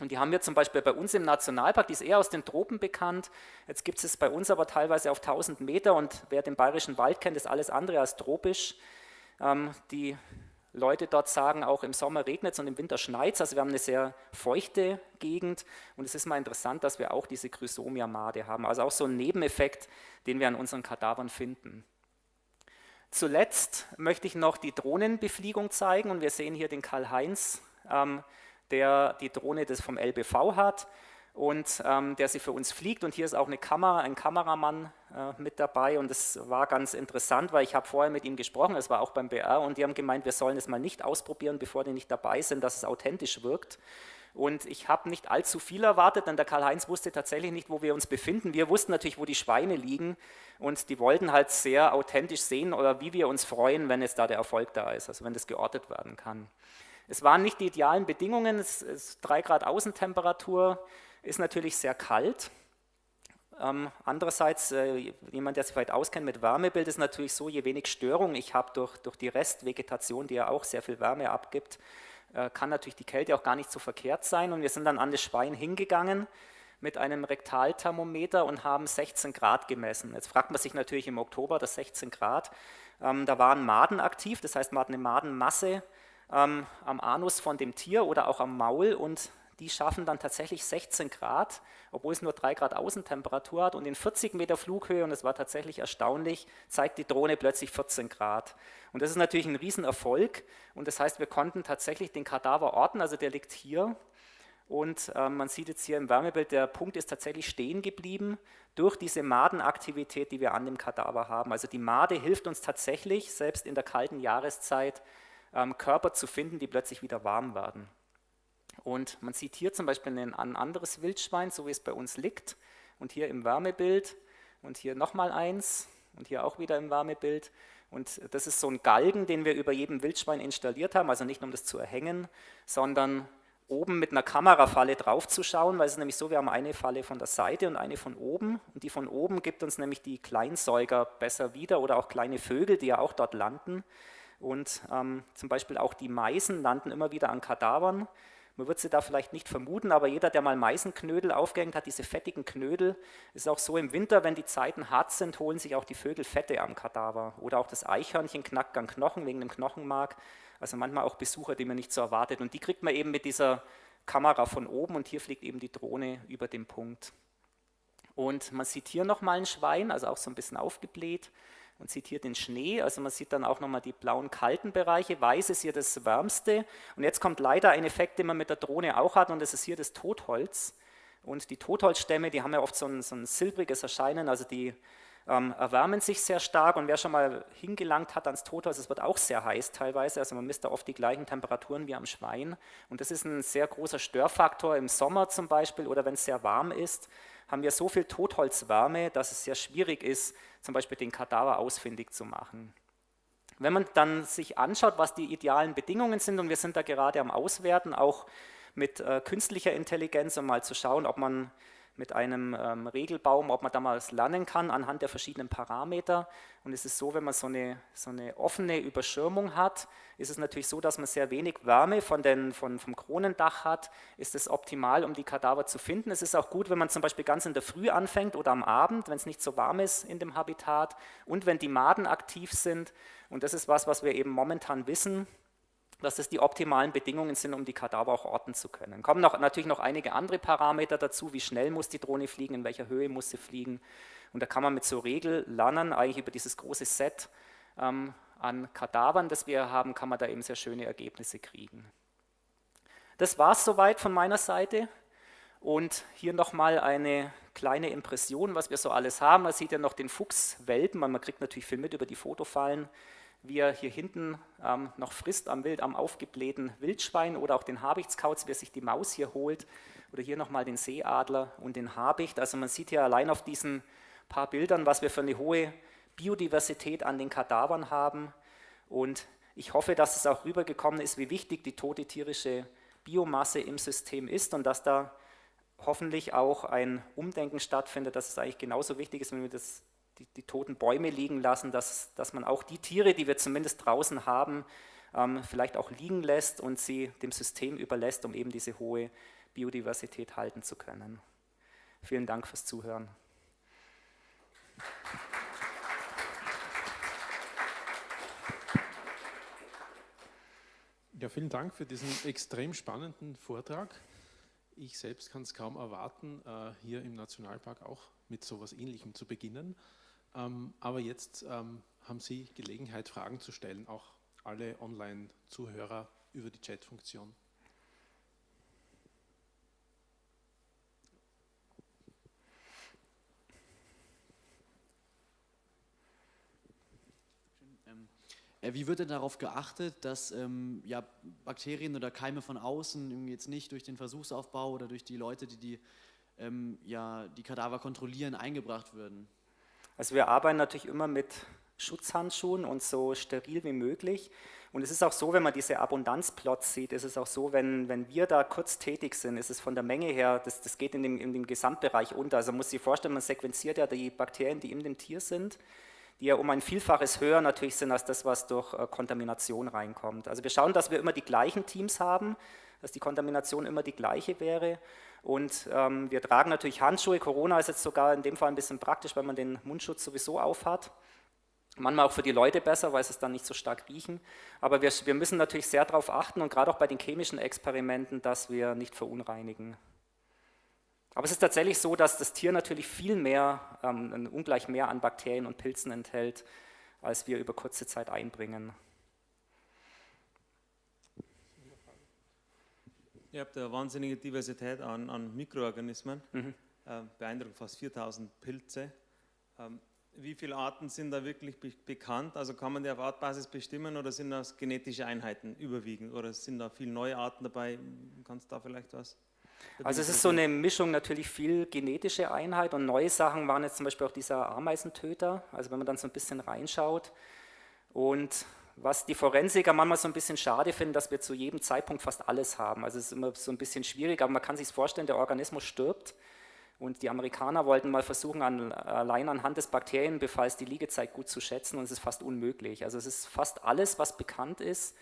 Und die haben wir zum Beispiel bei uns im Nationalpark, die ist eher aus den Tropen bekannt. Jetzt gibt es bei uns aber teilweise auf 1000 Meter und wer den bayerischen Wald kennt, ist alles andere als tropisch. Ähm, die Leute dort sagen, auch im Sommer regnet es und im Winter schneit es. Also wir haben eine sehr feuchte Gegend und es ist mal interessant, dass wir auch diese Chrysomia-Made haben. Also auch so ein Nebeneffekt, den wir an unseren Kadavern finden. Zuletzt möchte ich noch die Drohnenbefliegung zeigen und wir sehen hier den Karl-Heinz, ähm, der die Drohne des vom LBV hat und ähm, der sie für uns fliegt. Und hier ist auch eine Kamera, ein Kameramann äh, mit dabei und das war ganz interessant, weil ich habe vorher mit ihm gesprochen, es war auch beim BR und die haben gemeint, wir sollen es mal nicht ausprobieren, bevor die nicht dabei sind, dass es authentisch wirkt. Und ich habe nicht allzu viel erwartet, denn der Karl-Heinz wusste tatsächlich nicht, wo wir uns befinden. Wir wussten natürlich, wo die Schweine liegen und die wollten halt sehr authentisch sehen oder wie wir uns freuen, wenn es da der Erfolg da ist, also wenn das geortet werden kann. Es waren nicht die idealen Bedingungen, es ist 3 Grad Außentemperatur, ist natürlich sehr kalt. Ähm, andererseits, äh, jemand, der sich weit auskennt mit Wärmebild, ist natürlich so, je wenig Störung ich habe durch, durch die Restvegetation, die ja auch sehr viel Wärme abgibt, äh, kann natürlich die Kälte auch gar nicht so verkehrt sein. Und wir sind dann an das Schwein hingegangen mit einem Rektalthermometer und haben 16 Grad gemessen. Jetzt fragt man sich natürlich im Oktober, das 16 Grad, ähm, da waren Maden aktiv, das heißt, man hat eine Madenmasse ähm, am Anus von dem Tier oder auch am Maul und die schaffen dann tatsächlich 16 Grad, obwohl es nur 3 Grad Außentemperatur hat und in 40 Meter Flughöhe, und es war tatsächlich erstaunlich, zeigt die Drohne plötzlich 14 Grad. Und das ist natürlich ein Riesenerfolg und das heißt, wir konnten tatsächlich den Kadaver orten, also der liegt hier und äh, man sieht jetzt hier im Wärmebild, der Punkt ist tatsächlich stehen geblieben durch diese Madenaktivität, die wir an dem Kadaver haben. Also die Made hilft uns tatsächlich, selbst in der kalten Jahreszeit, ähm, Körper zu finden, die plötzlich wieder warm werden. Und man sieht hier zum Beispiel ein, anderes Wildschwein, so wie es bei uns liegt. Und hier im Wärmebild. Und hier nochmal eins. Und hier auch wieder im Wärmebild. Und das ist so ein Galgen, den wir über jedem Wildschwein installiert haben, also nicht um das zu erhängen, sondern oben mit einer Kamerafalle draufzuschauen, weil es ist nämlich so, wir haben eine Falle von der Seite und eine von oben. Und die von oben gibt uns nämlich die Kleinsäuger besser wieder oder auch kleine Vögel, die ja auch dort landen. Und ähm, zum Beispiel auch die Meisen landen immer wieder an Kadavern man wird sie da vielleicht nicht vermuten, aber jeder, der mal Meisenknödel aufgehängt hat, diese fettigen Knödel, ist auch so im Winter, wenn die Zeiten hart sind, holen sich auch die Vögel Fette am Kadaver. Oder auch das Eichhörnchen knackt an Knochen wegen dem Knochenmark. Also manchmal auch Besucher, die man nicht so erwartet. Und die kriegt man eben mit dieser Kamera von oben und hier fliegt eben die Drohne über den Punkt. Und man sieht hier nochmal ein Schwein, also auch so ein bisschen aufgebläht. Man sieht hier den Schnee, also man sieht dann auch nochmal die blauen kalten Bereiche. Weiß ist hier das wärmste. Und jetzt kommt leider ein Effekt, den man mit der Drohne auch hat, und das ist hier das Totholz. Und die Totholzstämme, die haben ja oft so ein, so ein silbriges Erscheinen, also die ähm, erwärmen sich sehr stark. Und wer schon mal hingelangt hat ans Totholz, es wird auch sehr heiß teilweise, also man misst da oft die gleichen Temperaturen wie am Schwein. Und das ist ein sehr großer Störfaktor im Sommer zum Beispiel oder wenn es sehr warm ist haben wir so viel Totholzwärme, dass es sehr schwierig ist, zum Beispiel den Kadaver ausfindig zu machen. Wenn man dann sich anschaut, was die idealen Bedingungen sind, und wir sind da gerade am Auswerten, auch mit äh, künstlicher Intelligenz, um mal zu schauen, ob man mit einem ähm, Regelbaum, ob man da mal was lernen kann anhand der verschiedenen Parameter. Und es ist so, wenn man so eine, so eine offene Überschirmung hat, ist es natürlich so, dass man sehr wenig Wärme von den, von, vom Kronendach hat, ist es optimal, um die Kadaver zu finden. Es ist auch gut, wenn man zum Beispiel ganz in der Früh anfängt oder am Abend, wenn es nicht so warm ist in dem Habitat und wenn die Maden aktiv sind. Und das ist was, was wir eben momentan wissen, dass das die optimalen Bedingungen sind, um die Kadaver auch orten zu können. Kommen noch, natürlich noch einige andere Parameter dazu, wie schnell muss die Drohne fliegen, in welcher Höhe muss sie fliegen. Und da kann man mit so Regel lernen, eigentlich über dieses große Set ähm, an Kadavern, das wir haben, kann man da eben sehr schöne Ergebnisse kriegen. Das war es soweit von meiner Seite. Und hier nochmal eine kleine Impression, was wir so alles haben. Man sieht ja noch den Fuchswelpen, man kriegt natürlich viel mit über die Fotofallen wie er hier hinten ähm, noch frisst am Wild, am aufgeblähten Wildschwein oder auch den Habichtskauz, wie er sich die Maus hier holt oder hier nochmal den Seeadler und den Habicht. Also man sieht hier allein auf diesen paar Bildern, was wir für eine hohe Biodiversität an den Kadavern haben und ich hoffe, dass es auch rübergekommen ist, wie wichtig die tote tierische Biomasse im System ist und dass da hoffentlich auch ein Umdenken stattfindet, dass es eigentlich genauso wichtig ist, wenn wir das die, die, toten Bäume liegen lassen, dass, dass man auch die Tiere, die wir zumindest draußen haben, ähm, vielleicht auch liegen lässt und sie dem System überlässt, um eben diese hohe Biodiversität halten zu können. Vielen Dank fürs Zuhören. Ja, vielen Dank für diesen extrem spannenden Vortrag. Ich selbst kann es kaum erwarten, äh, hier im Nationalpark auch mit so etwas Ähnlichem zu beginnen. Ähm, aber jetzt ähm, haben Sie Gelegenheit, Fragen zu stellen, auch alle Online-Zuhörer über die Chat-Funktion. Äh, wie wird denn darauf geachtet, dass ähm, ja, Bakterien oder Keime von außen jetzt nicht durch den Versuchsaufbau oder durch die Leute, die die, ähm, ja, die Kadaver kontrollieren, eingebracht würden? Also wir arbeiten natürlich immer mit Schutzhandschuhen und so steril wie möglich. Und es ist auch so, wenn man diese Abundanzplots sieht, ist es auch so, wenn, wenn wir da kurz tätig sind, ist es von der Menge her, das, das geht in dem, in dem Gesamtbereich unter. Also man muss sich vorstellen, man sequenziert ja die Bakterien, die in dem Tier sind, die ja um ein Vielfaches höher natürlich sind als das, was durch äh, Kontamination reinkommt. Also wir schauen, dass wir immer die gleichen Teams haben, dass die Kontamination immer die gleiche wäre und ähm, wir tragen natürlich Handschuhe. Corona ist jetzt sogar in dem Fall ein bisschen praktisch, weil man den Mundschutz sowieso aufhat. Manchmal auch für die Leute besser, weil sie es dann nicht so stark riechen. Aber wir, wir müssen natürlich sehr darauf achten und gerade auch bei den chemischen Experimenten, dass wir nicht verunreinigen. Aber es ist tatsächlich so, dass das Tier natürlich viel mehr, ähm, ungleich mehr an Bakterien und Pilzen enthält, als wir über kurze Zeit einbringen. Ihr habt eine wahnsinnige Diversität an, an Mikroorganismen, mhm. äh, beeindruckend fast 4000 Pilze. Ähm, wie viele Arten sind da wirklich be bekannt? Also kann man die auf Artbasis bestimmen oder sind das genetische Einheiten überwiegend oder sind da viele neue Arten dabei? Kannst du da vielleicht was? Also es ist so eine Mischung natürlich viel genetische Einheit und neue Sachen waren jetzt zum Beispiel auch dieser Ameisentöter, also wenn man dann so ein bisschen reinschaut und was die Forensiker manchmal so ein bisschen schade finden, dass wir zu jedem Zeitpunkt fast alles haben. Also es ist immer so ein bisschen schwierig, aber man kann sich vorstellen, der Organismus stirbt und die Amerikaner wollten mal versuchen, an, allein anhand des Bakterienbefalls die Liegezeit gut zu schätzen und es ist fast unmöglich. Also es ist fast alles, was bekannt ist,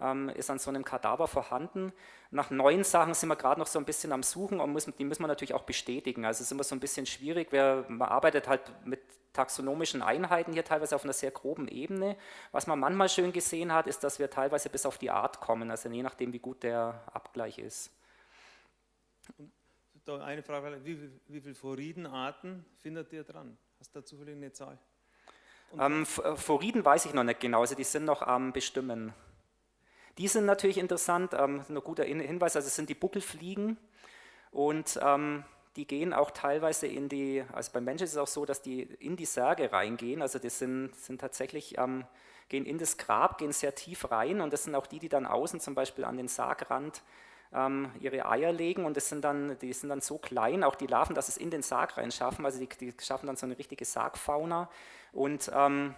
ähm, ist an so einem Kadaver vorhanden. Nach neuen Sachen sind wir gerade noch so ein bisschen am Suchen und müssen, die müssen wir natürlich auch bestätigen. Also es ist immer so ein bisschen schwierig, wer, man arbeitet halt mit taxonomischen Einheiten hier teilweise auf einer sehr groben Ebene. Was man manchmal schön gesehen hat, ist, dass wir teilweise bis auf die Art kommen, also je nachdem, wie gut der Abgleich ist. Da eine Frage, wie, wie viele Foridenarten findet ihr dran? Hast du da zufällig eine Zahl? Ähm, Foriden weiß ich noch nicht genau, also die sind noch am Bestimmen. Die sind natürlich interessant, ähm, ein guter Hinweis, also es sind die Buckelfliegen und ähm, die gehen auch teilweise in die, also beim Menschen ist es auch so, dass die in die Särge reingehen, also die sind, sind tatsächlich, ähm, gehen in das Grab, gehen sehr tief rein und das sind auch die, die dann außen zum Beispiel an den Sargrand ähm, ihre Eier legen und das sind dann, die sind dann so klein, auch die Larven, dass es in den Sarg rein schaffen, also die, die schaffen dann so eine richtige Sargfauna. Und ähm,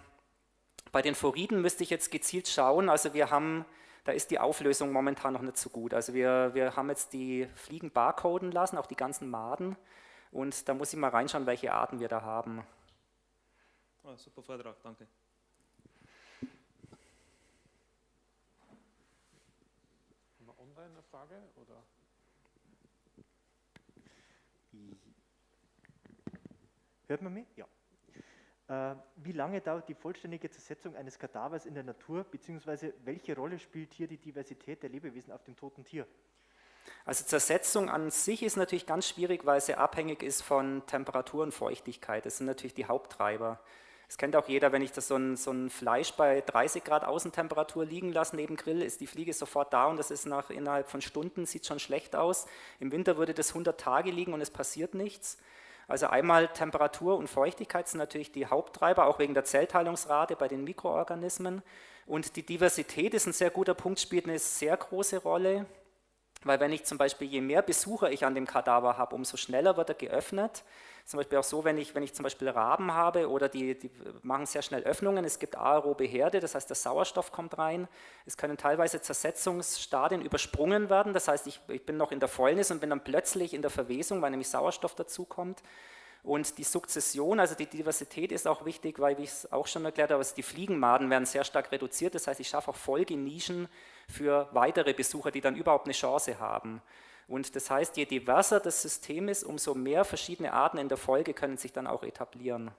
bei den Foriden müsste ich jetzt gezielt schauen, also wir haben da ist die Auflösung momentan noch nicht so gut. Also wir, wir haben jetzt die Fliegen barcoden lassen, auch die ganzen Maden. Und da muss ich mal reinschauen, welche Arten wir da haben. Oh, super Vortrag, danke. Haben wir online eine Frage? Oder? Hört man mich? Ja. Äh, wie lange dauert die vollständige Zersetzung eines Kadavers in der Natur, beziehungsweise welche Rolle spielt hier die Diversität der Lebewesen auf dem toten Tier? Also Zersetzung an sich ist natürlich ganz schwierig, weil sie abhängig ist von Temperatur und Feuchtigkeit. Das sind natürlich die Haupttreiber. Das kennt auch jeder, wenn ich das so ein, so ein Fleisch bei 30 Grad Außentemperatur liegen lasse neben Grill, ist die Fliege sofort da und das ist nach innerhalb von Stunden, sieht schon schlecht aus. Im Winter würde das 100 Tage liegen und es passiert nichts. Also einmal Temperatur und Feuchtigkeit sind natürlich die Haupttreiber, auch wegen der Zellteilungsrate bei den Mikroorganismen. Und die Diversität ist ein sehr guter Punkt, spielt eine sehr große Rolle, weil wenn ich zum Beispiel, je mehr Besucher ich an dem Kadaver habe, umso schneller wird er geöffnet. Zum Beispiel auch so, wenn ich, wenn ich zum Beispiel Raben habe oder die, die machen sehr schnell Öffnungen, es gibt aerobe Herde, das heißt der Sauerstoff kommt rein. Es können teilweise Zersetzungsstadien übersprungen werden, das heißt ich, ich bin noch in der Fäulnis und bin dann plötzlich in der Verwesung, weil nämlich Sauerstoff dazukommt. Und die Sukzession, also die Diversität ist auch wichtig, weil, wie ich es auch schon erklärt habe, also die Fliegenmaden werden sehr stark reduziert. Das heißt, ich schaffe auch Folgenischen für weitere Besucher, die dann überhaupt eine Chance haben. Und das heißt, je diverser das System ist, umso mehr verschiedene Arten in der Folge können sich dann auch etablieren.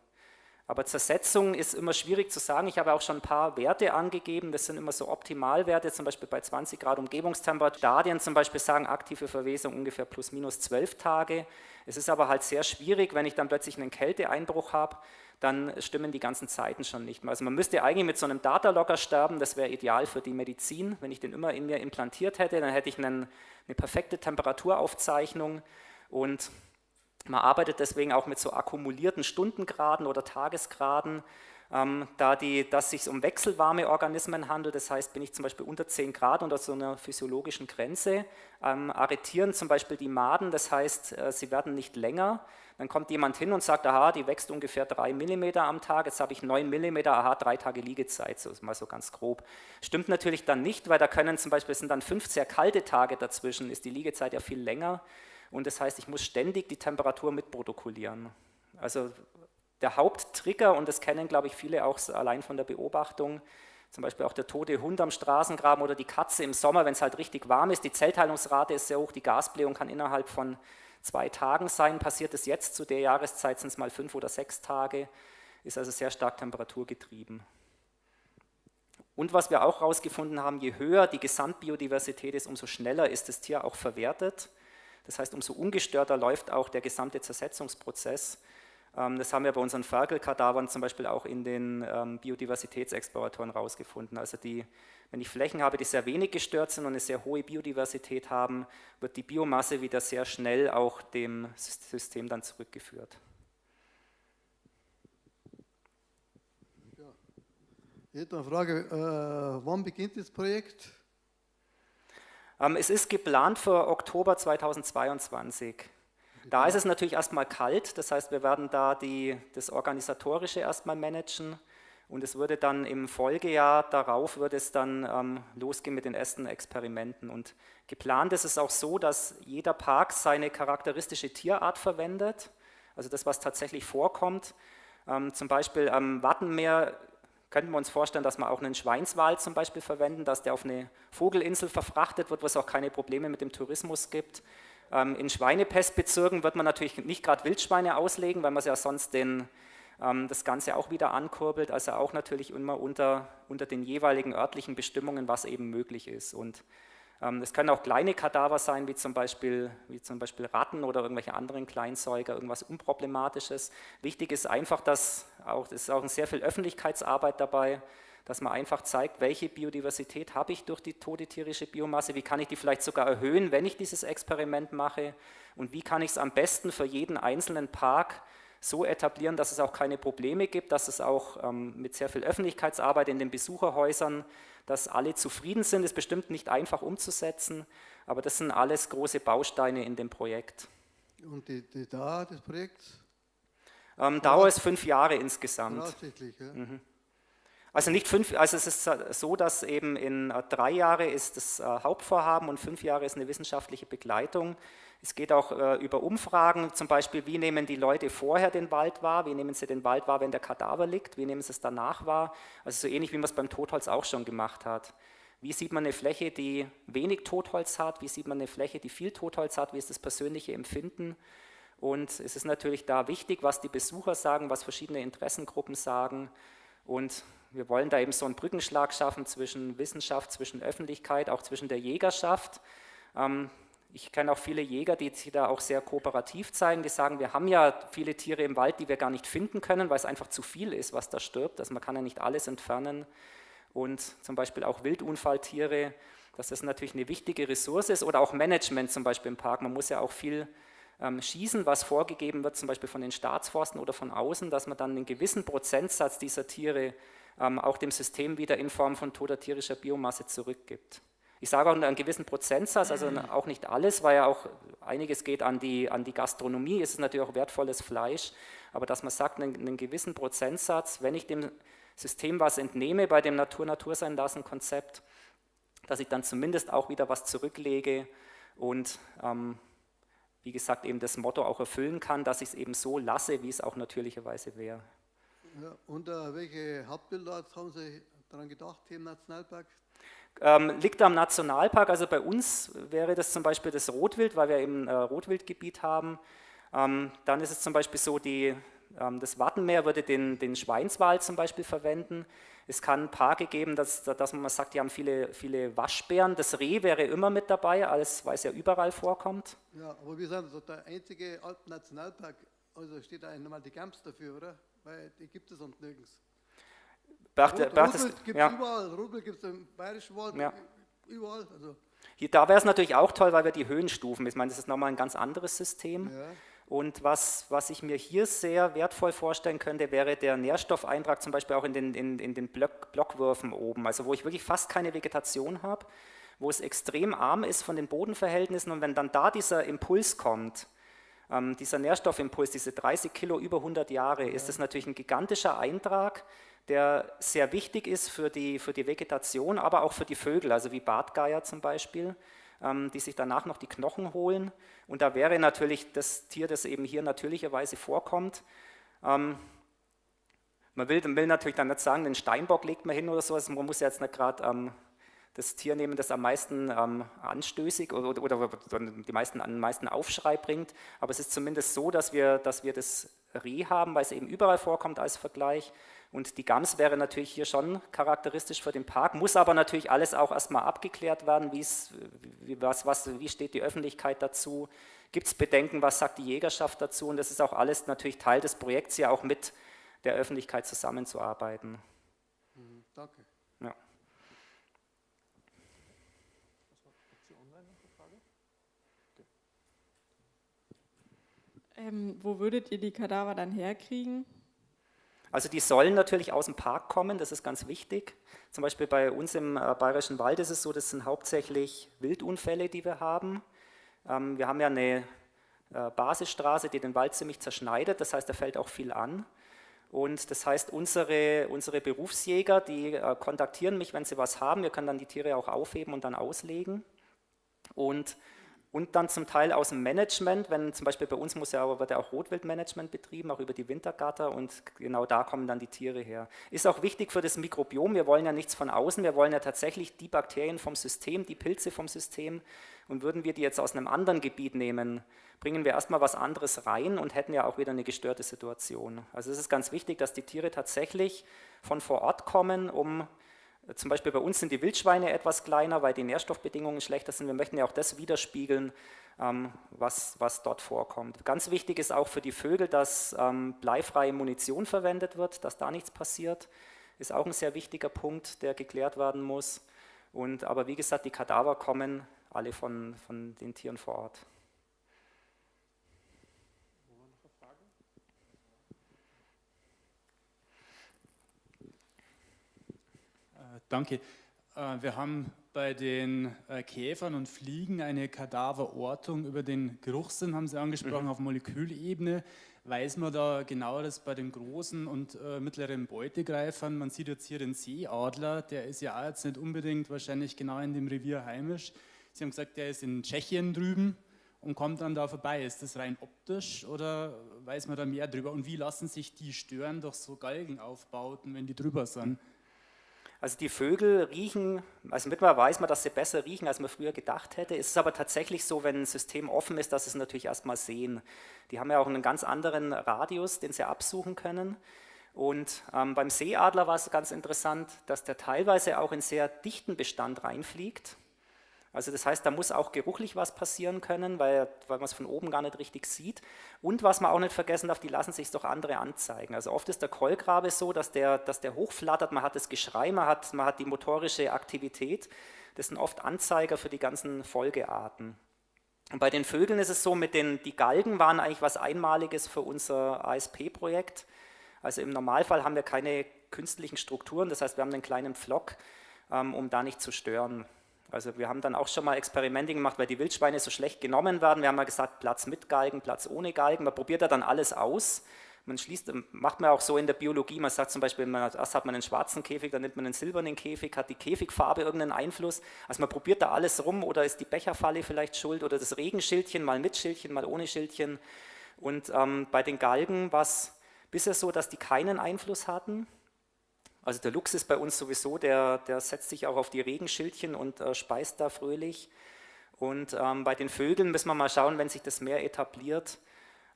Aber Zersetzung ist immer schwierig zu sagen. Ich habe auch schon ein paar Werte angegeben. Das sind immer so Optimalwerte, zum Beispiel bei 20 Grad Umgebungstemperatur. Stadien zum Beispiel sagen aktive Verwesung ungefähr plus minus 12 Tage. Es ist aber halt sehr schwierig, wenn ich dann plötzlich einen Kälteeinbruch habe, dann stimmen die ganzen Zeiten schon nicht mehr. Also man müsste eigentlich mit so einem Datalogger sterben, das wäre ideal für die Medizin. Wenn ich den immer in mir implantiert hätte, dann hätte ich einen, eine perfekte Temperaturaufzeichnung und man arbeitet deswegen auch mit so akkumulierten Stundengraden oder Tagesgraden, ähm, da die, dass es sich um wechselwarme Organismen handelt, das heißt, bin ich zum Beispiel unter 10 Grad unter so einer physiologischen Grenze, ähm, arretieren zum Beispiel die Maden, das heißt, äh, sie werden nicht länger, dann kommt jemand hin und sagt, aha, die wächst ungefähr 3 mm am Tag, jetzt habe ich 9 mm, aha, drei Tage Liegezeit, so mal so ganz grob. Stimmt natürlich dann nicht, weil da können zum Beispiel, es sind dann fünf sehr kalte Tage dazwischen, ist die Liegezeit ja viel länger und das heißt, ich muss ständig die Temperatur mitprotokollieren. Also der Haupttrigger, und das kennen, glaube ich, viele auch allein von der Beobachtung, zum Beispiel auch der tote Hund am Straßengraben oder die Katze im Sommer, wenn es halt richtig warm ist, die Zellteilungsrate ist sehr hoch, die Gasblähung kann innerhalb von zwei Tagen sein. Passiert es jetzt zu der Jahreszeit, sind es mal fünf oder sechs Tage, ist also sehr stark temperaturgetrieben. Und was wir auch herausgefunden haben, je höher die Gesamtbiodiversität ist, umso schneller ist das Tier auch verwertet. Das heißt, umso ungestörter läuft auch der gesamte Zersetzungsprozess. Ähm, das haben wir bei unseren Ferkelkadavern zum Beispiel auch in den ähm, Biodiversitätsexploratoren herausgefunden. Also die, wenn ich Flächen habe, die sehr wenig gestört sind und eine sehr hohe Biodiversität haben, wird die Biomasse wieder sehr schnell auch dem System dann zurückgeführt. Ja. Ich hätte eine Frage, äh, wann beginnt das Projekt? Ähm, es ist geplant für Oktober 2022. Da ist es natürlich erstmal kalt, das heißt, wir werden da die, das Organisatorische erstmal managen und es würde dann im Folgejahr darauf würde es dann ähm, losgehen mit den ersten Experimenten. Und geplant ist es auch so, dass jeder Park seine charakteristische Tierart verwendet, also das, was tatsächlich vorkommt. Ähm, zum Beispiel am Wattenmeer könnten wir uns vorstellen, dass wir auch einen Schweinswal zum Beispiel verwenden, dass der auf eine Vogelinsel verfrachtet wird, wo es auch keine Probleme mit dem Tourismus gibt. Ähm, in Schweinepestbezirken wird man natürlich nicht gerade Wildschweine auslegen, weil man ja sonst den, ähm, das Ganze auch wieder ankurbelt, also auch natürlich immer unter, unter den jeweiligen örtlichen Bestimmungen, was eben möglich ist. Und ähm, es können auch kleine Kadaver sein, wie zum, Beispiel, wie zum Beispiel Ratten oder irgendwelche anderen Kleinsäuger, irgendwas Unproblematisches. Wichtig ist einfach, dass auch, es ist auch sehr viel Öffentlichkeitsarbeit dabei, dass man einfach zeigt, welche Biodiversität habe ich durch die tote tierische Biomasse, wie kann ich die vielleicht sogar erhöhen, wenn ich dieses Experiment mache und wie kann ich es am besten für jeden einzelnen Park so etablieren, dass es auch keine Probleme gibt, dass es auch ähm, mit sehr viel Öffentlichkeitsarbeit in den Besucherhäusern, dass alle zufrieden sind, ist bestimmt nicht einfach umzusetzen, aber das sind alles große Bausteine in dem Projekt. Und die, die Dauer des Projekts? Ähm, Dauer ist fünf Jahre insgesamt. Voraussichtlich, ja. Mhm. Also nicht fünf, also es ist so, dass eben in äh, drei Jahre ist das äh, Hauptvorhaben und fünf Jahre ist eine wissenschaftliche Begleitung. Es geht auch äh, über Umfragen, zum Beispiel, wie nehmen die Leute vorher den Wald wahr, wie nehmen sie den Wald wahr, wenn der Kadaver liegt, wie nehmen sie es danach wahr, also so ähnlich wie man es beim Totholz auch schon gemacht hat. Wie sieht man eine Fläche, die wenig Totholz hat, wie sieht man eine Fläche, die viel Totholz hat, wie ist das persönliche Empfinden? Und es ist natürlich da wichtig, was die Besucher sagen, was verschiedene Interessengruppen sagen. Und wir wollen da eben so einen Brückenschlag schaffen zwischen Wissenschaft, zwischen Öffentlichkeit, auch zwischen der Jägerschaft. Ähm, ich kenne auch viele Jäger, die sich da auch sehr kooperativ zeigen, die sagen, wir haben ja viele Tiere im Wald, die wir gar nicht finden können, weil es einfach zu viel ist, was da stirbt. Also man kann ja nicht alles entfernen. Und zum Beispiel auch Wildunfalltiere, dass das natürlich eine wichtige Ressource ist. Oder auch Management zum Beispiel im Park. Man muss ja auch viel ähm, schießen, was vorgegeben wird, zum Beispiel von den Staatsforsten oder von außen, dass man dann einen gewissen Prozentsatz dieser Tiere ähm, auch dem System wieder in Form von toter tierischer Biomasse zurückgibt. Ich sage auch einen gewissen Prozentsatz, also auch nicht alles, weil ja auch einiges geht an die, an die Gastronomie, es ist natürlich auch wertvolles Fleisch, aber dass man sagt, einen, einen gewissen Prozentsatz, wenn ich dem System was entnehme bei dem Natur-Natur sein lassen Konzept, dass ich dann zumindest auch wieder was zurücklege und ähm, wie gesagt eben das Motto auch erfüllen kann, dass ich es eben so lasse, wie es auch natürlicherweise wäre. Ja, und äh, welche Hauptbilder haben Sie daran gedacht hier im Nationalpark? Ähm, liegt am Nationalpark, also bei uns wäre das zum Beispiel das Rotwild, weil wir eben äh, Rotwildgebiet haben. Ähm, dann ist es zum Beispiel so, die, ähm, das Wattenmeer würde den, den Schweinswald zum Beispiel verwenden. Es kann Parke geben, dass, dass man sagt, die haben viele, viele Waschbären. Das Reh wäre immer mit dabei, alles, weil es ja überall vorkommt. Ja, aber wir sind also der einzige Alpen-Nationalpark, also steht da nochmal die Gamps dafür, oder? Weil die gibt es sonst nirgends. Beachte, Rotwild gibt es ja. überall, Rotwild gibt es im Bayerischen Wald, Ja. überall. Also, Hier, da wäre es natürlich auch toll, weil wir die Höhenstufen, ich meine, das ist nochmal ein ganz anderes System. ja. Und was, was ich mir hier sehr wertvoll vorstellen könnte, wäre der Nährstoffeintrag zum Beispiel auch in den, in, in den Block, Blockwürfen oben, also wo ich wirklich fast keine Vegetation habe, wo es extrem arm ist von den Bodenverhältnissen und wenn dann da dieser Impuls kommt, ähm, dieser Nährstoffimpuls, diese 30 Kilo über 100 Jahre, ist das natürlich ein gigantischer Eintrag, der sehr wichtig ist für die, für die Vegetation, aber auch für die Vögel, also wie Bartgeier zum Beispiel, ähm, die sich danach noch die Knochen holen. Und da wäre natürlich das Tier, das eben hier natürlicherweise vorkommt. Ähm, man will, will natürlich dann nicht sagen, den Steinbock legt man hin oder so, also man muss ja jetzt nicht gerade ähm, das Tier nehmen, das am meisten ähm, anstößig oder, oder, oder die meisten, am meisten Aufschrei bringt, aber es ist zumindest so, dass wir, dass wir das Reh haben, weil es eben überall vorkommt als Vergleich und die Gams wäre natürlich hier schon charakteristisch für den Park, muss aber natürlich alles auch erstmal abgeklärt werden, wie, was, was, wie steht die Öffentlichkeit dazu, gibt es Bedenken, was sagt die Jägerschaft dazu und das ist auch alles natürlich Teil des Projekts, ja auch mit der Öffentlichkeit zusammenzuarbeiten. Mhm, danke. Ja. Ähm, wo würdet ihr die Kadaver dann herkriegen? Also die sollen natürlich aus dem Park kommen, das ist ganz wichtig. Zum Beispiel bei uns im äh, Bayerischen Wald ist es so, das sind hauptsächlich Wildunfälle, die wir haben. Ähm, wir haben ja eine äh, Basisstraße, die den Wald ziemlich zerschneidet, das heißt, da fällt auch viel an. Und das heißt, unsere, unsere Berufsjäger, die äh, kontaktieren mich, wenn sie was haben. Wir können dann die Tiere auch aufheben und dann auslegen. Und und dann zum Teil aus dem Management, wenn zum Beispiel bei uns muss ja, wird ja auch Rotwildmanagement betrieben, auch über die Wintergatter und genau da kommen dann die Tiere her. Ist auch wichtig für das Mikrobiom, wir wollen ja nichts von außen, wir wollen ja tatsächlich die Bakterien vom System, die Pilze vom System und würden wir die jetzt aus einem anderen Gebiet nehmen, bringen wir erstmal was anderes rein und hätten ja auch wieder eine gestörte Situation. Also es ist ganz wichtig, dass die Tiere tatsächlich von vor Ort kommen, um zum Beispiel bei uns sind die Wildschweine etwas kleiner, weil die Nährstoffbedingungen schlechter sind. Wir möchten ja auch das widerspiegeln, ähm, was, was dort vorkommt. Ganz wichtig ist auch für die Vögel, dass ähm, bleifreie Munition verwendet wird, dass da nichts passiert. Ist auch ein sehr wichtiger Punkt, der geklärt werden muss. Und, aber wie gesagt, die Kadaver kommen alle von, von den Tieren vor Ort. Danke. Äh, wir haben bei den äh, Käfern und Fliegen eine Kadaverortung über den Geruchssinn, haben Sie angesprochen, mhm. auf Molekülebene. Weiß man da genaueres bei den großen und äh, mittleren Beutegreifern? Man sieht jetzt hier den Seeadler, der ist ja auch jetzt nicht unbedingt wahrscheinlich genau in dem Revier heimisch. Sie haben gesagt, der ist in Tschechien drüben und kommt dann da vorbei. Ist das rein optisch oder weiß man da mehr drüber? Und wie lassen sich die stören durch so Galgenaufbauten, wenn die drüber sind? Also die Vögel riechen, also mittlerweile weiß man, dass sie besser riechen, als man früher gedacht hätte. Es ist aber tatsächlich so, wenn ein System offen ist, dass sie es natürlich erstmal sehen. Die haben ja auch einen ganz anderen Radius, den sie absuchen können. Und ähm, beim Seeadler war es ganz interessant, dass der teilweise auch in sehr dichten Bestand reinfliegt. Also das heißt, da muss auch geruchlich was passieren können, weil, weil man es von oben gar nicht richtig sieht. Und was man auch nicht vergessen darf, die lassen sich doch andere anzeigen. Also oft ist der Keulgrabe so, dass der, dass der hochflattert, man hat das Geschrei, man hat, man hat die motorische Aktivität. Das sind oft Anzeiger für die ganzen Folgearten. Und bei den Vögeln ist es so, mit den, die Galgen waren eigentlich was Einmaliges für unser ASP-Projekt. Also im Normalfall haben wir keine künstlichen Strukturen, das heißt, wir haben einen kleinen Pflock, ähm, um da nicht zu stören. Also wir haben dann auch schon mal Experimente gemacht, weil die Wildschweine so schlecht genommen werden. Wir haben mal gesagt, Platz mit Galgen, Platz ohne Galgen. Man probiert da dann alles aus. Man schließt, macht man auch so in der Biologie, man sagt zum Beispiel, man, erst hat man einen schwarzen Käfig, dann nimmt man einen silbernen Käfig, hat die Käfigfarbe irgendeinen Einfluss. Also man probiert da alles rum oder ist die Becherfalle vielleicht schuld oder das Regenschildchen, mal mit Schildchen, mal ohne Schildchen. Und ähm, bei den Galgen war es bisher so, dass die keinen Einfluss hatten. Also der Luchs ist bei uns sowieso, der, der setzt sich auch auf die Regenschildchen und äh, speist da fröhlich. Und ähm, bei den Vögeln müssen wir mal schauen, wenn sich das mehr etabliert,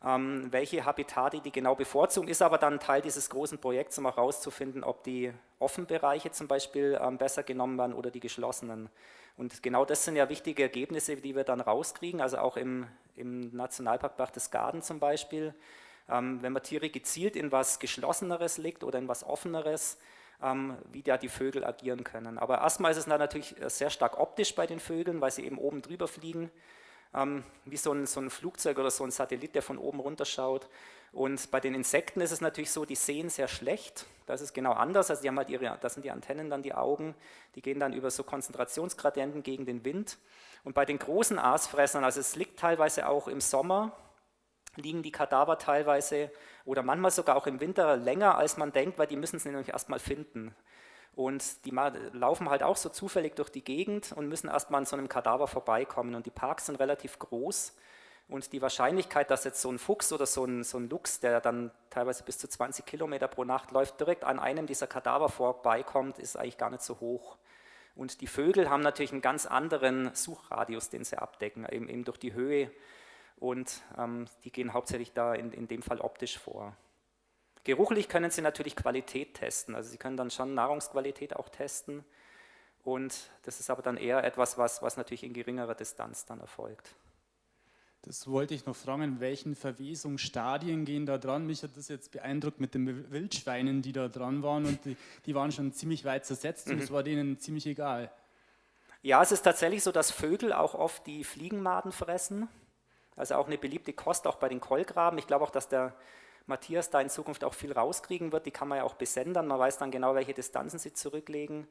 ähm, welche Habitate die genau bevorzugen, ist aber dann Teil dieses großen Projekts, um auch herauszufinden, ob die offenen Bereiche zum Beispiel ähm, besser genommen werden oder die geschlossenen. Und genau das sind ja wichtige Ergebnisse, die wir dann rauskriegen, also auch im, im Nationalpark Berchtesgaden zum Beispiel. Ähm, wenn man Tiere gezielt in was Geschlosseneres legt oder in was Offeneres, ähm, wie da die Vögel agieren können. Aber erstmal ist es natürlich äh, sehr stark optisch bei den Vögeln, weil sie eben oben drüber fliegen, ähm, wie so ein, so ein Flugzeug oder so ein Satellit, der von oben runter schaut. Und bei den Insekten ist es natürlich so, die sehen sehr schlecht. Das ist genau anders. Also die haben halt ihre, das sind die Antennen dann die Augen, die gehen dann über so Konzentrationsgradienten gegen den Wind. Und bei den großen Aasfressern, also es liegt teilweise auch im Sommer, liegen die Kadaver teilweise oder manchmal sogar auch im Winter länger, als man denkt, weil die müssen sie nämlich erstmal finden. Und die laufen halt auch so zufällig durch die Gegend und müssen erstmal an so einem Kadaver vorbeikommen. Und die Parks sind relativ groß. Und die Wahrscheinlichkeit, dass jetzt so ein Fuchs oder so ein, so ein Luchs, der dann teilweise bis zu 20 Kilometer pro Nacht läuft, direkt an einem dieser Kadaver vorbeikommt, ist eigentlich gar nicht so hoch. Und die Vögel haben natürlich einen ganz anderen Suchradius, den sie abdecken, eben, eben durch die Höhe und ähm, die gehen hauptsächlich da in, in dem Fall optisch vor. Geruchlich können Sie natürlich Qualität testen, also Sie können dann schon Nahrungsqualität auch testen und das ist aber dann eher etwas, was, was natürlich in geringerer Distanz dann erfolgt. Das wollte ich noch fragen, welchen Verwesungsstadien gehen da dran? Mich hat das jetzt beeindruckt mit den Wildschweinen, die da dran waren und die, die waren schon ziemlich weit zersetzt und es mhm. war denen ziemlich egal. Ja, es ist tatsächlich so, dass Vögel auch oft die Fliegenmaden fressen. Also auch eine beliebte Kost, auch bei den Keulgraben. Ich glaube auch, dass der Matthias da in Zukunft auch viel rauskriegen wird. Die kann man ja auch besendern. Man weiß dann genau, welche Distanzen sie zurücklegen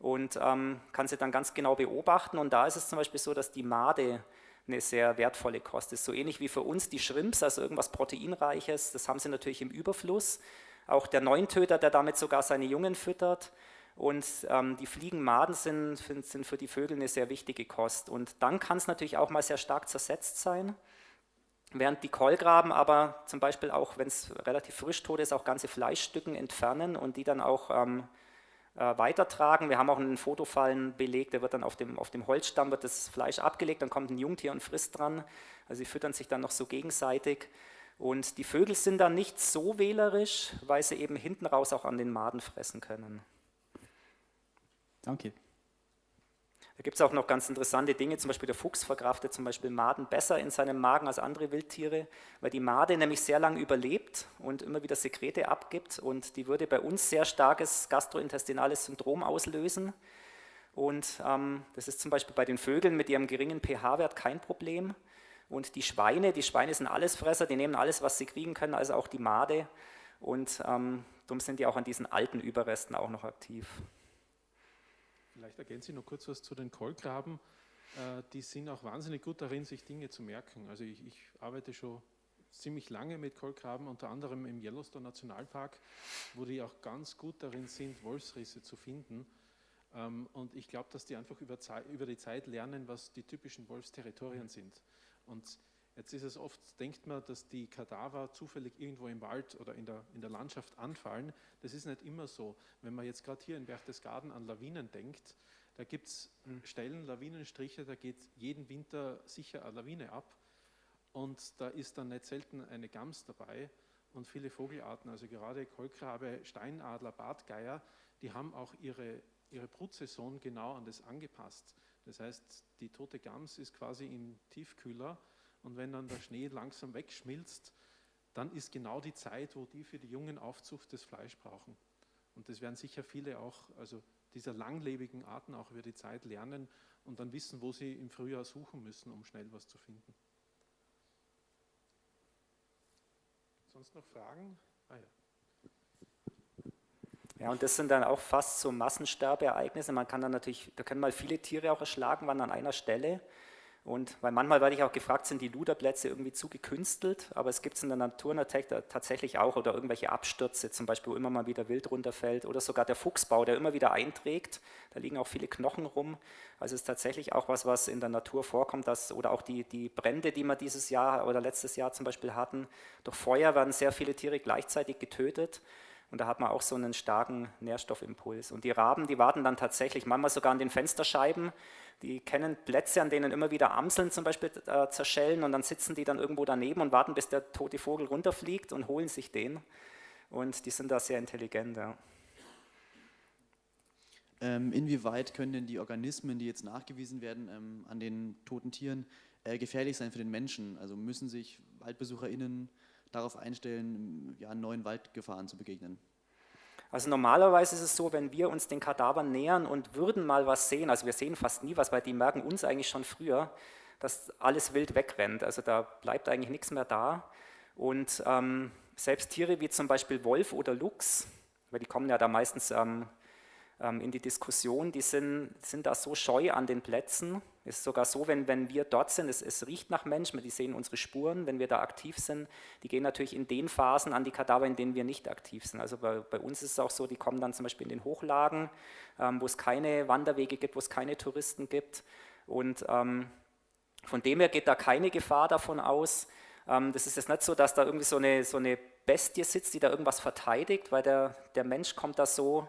und ähm, kann sie dann ganz genau beobachten. Und da ist es zum Beispiel so, dass die Made eine sehr wertvolle Kost ist. So ähnlich wie für uns die Shrimps, also irgendwas Proteinreiches. Das haben sie natürlich im Überfluss. Auch der Neuntöter, der damit sogar seine Jungen füttert. Und ähm, die Fliegenmaden sind, sind für die Vögel eine sehr wichtige Kost. Und dann kann es natürlich auch mal sehr stark zersetzt sein. Während die Keulgraben aber zum Beispiel auch, wenn es relativ frisch tot ist, auch ganze Fleischstücken entfernen und die dann auch ähm, äh, weitertragen. Wir haben auch einen Fotofallen belegt, der wird dann auf dem, auf dem Holzstamm wird das Fleisch abgelegt, dann kommt ein Jungtier und frisst dran. Also sie füttern sich dann noch so gegenseitig. Und die Vögel sind dann nicht so wählerisch, weil sie eben hinten raus auch an den Maden fressen können. Danke. Da gibt es auch noch ganz interessante Dinge, zum Beispiel der Fuchs verkraftet zum Beispiel Maden besser in seinem Magen als andere Wildtiere, weil die Made nämlich sehr lange überlebt und immer wieder Sekrete abgibt und die würde bei uns sehr starkes gastrointestinales Syndrom auslösen. Und ähm, das ist zum Beispiel bei den Vögeln mit ihrem geringen pH-Wert kein Problem. Und die Schweine, die Schweine sind Allesfresser, die nehmen alles, was sie kriegen können, also auch die Made. Und ähm, darum sind die auch an diesen alten Überresten auch noch aktiv. Vielleicht ergänze ich noch kurz was zu den Kolkraben. Äh, die sind auch wahnsinnig gut darin, sich Dinge zu merken. Also ich, ich arbeite schon ziemlich lange mit Kolkraben, unter anderem im Yellowstone Nationalpark, wo die auch ganz gut darin sind, Wolfsrisse zu finden. Ähm, und ich glaube, dass die einfach über, über, die Zeit lernen, was die typischen Wolfsterritorien sind. Und jetzt ist es oft, denkt man, dass die Kadaver zufällig irgendwo im Wald oder in der, in der Landschaft anfallen. Das ist nicht immer so. Wenn man jetzt gerade hier in Berchtesgaden an Lawinen denkt, da gibt es hm. Stellen, Lawinenstriche, da geht jeden Winter sicher eine Lawine ab. Und da ist dann nicht selten eine Gams dabei und viele Vogelarten, also gerade Kolkrabe, Steinadler, Bartgeier, die haben auch ihre, ihre Brutsaison genau an das angepasst. Das heißt, die tote Gams ist quasi im Tiefkühler und wenn dann der Schnee langsam wegschmilzt, dann ist genau die Zeit, wo die für die jungen Aufzucht das Fleisch brauchen. Und das werden sicher viele auch, also dieser langlebigen Arten auch über die Zeit lernen und dann wissen, wo sie im Frühjahr suchen müssen, um schnell was zu finden. Sonst noch Fragen? Ah, ja. Ja, und das sind dann auch fast so Massensterbeereignisse. Man kann dann natürlich, da können mal viele Tiere auch erschlagen, waren an einer Stelle. Und weil manchmal werde ich auch gefragt, sind die Luderplätze irgendwie zu gekünstelt, aber es gibt es in der Natur tatsächlich auch oder irgendwelche Abstürze, zum Beispiel wo immer mal wieder Wild runterfällt oder sogar der Fuchsbau, der immer wieder einträgt, da liegen auch viele Knochen rum. Also es ist tatsächlich auch was, was in der Natur vorkommt, dass, oder auch die, die Brände, die wir dieses Jahr oder letztes Jahr zum Beispiel hatten, durch Feuer werden sehr viele Tiere gleichzeitig getötet. Und da hat man auch so einen starken Nährstoffimpuls. Und die Raben, die warten dann tatsächlich manchmal sogar an den Fensterscheiben. Die kennen Plätze, an denen immer wieder Amseln zum Beispiel äh, zerschellen und dann sitzen die dann irgendwo daneben und warten, bis der tote Vogel runterfliegt und holen sich den. Und die sind da sehr intelligent. Ja. Ähm, inwieweit können denn die Organismen, die jetzt nachgewiesen werden ähm, an den toten Tieren, äh, gefährlich sein für den Menschen? Also müssen sich WaldbesucherInnen darauf einstellen, ja, neuen Waldgefahren zu begegnen? Also normalerweise ist es so, wenn wir uns den Kadavern nähern und würden mal was sehen, also wir sehen fast nie was, weil die merken uns eigentlich schon früher, dass alles wild wegrennt. Also da bleibt eigentlich nichts mehr da. Und ähm, selbst Tiere wie zum Beispiel Wolf oder Luchs, weil die kommen ja da meistens ähm, ähm, in die Diskussion, die sind, sind da so scheu an den Plätzen. Es ist sogar so, wenn, wenn wir dort sind, es, es riecht nach Mensch, die sehen unsere Spuren, wenn wir da aktiv sind. Die gehen natürlich in den Phasen an die Kadaver, in denen wir nicht aktiv sind. Also bei, bei uns ist es auch so, die kommen dann zum Beispiel in den Hochlagen, ähm, wo es keine Wanderwege gibt, wo es keine Touristen gibt. Und ähm, von dem her geht da keine Gefahr davon aus. Ähm, das ist jetzt nicht so, dass da irgendwie so eine, so eine Bestie sitzt, die da irgendwas verteidigt, weil der, der Mensch kommt da so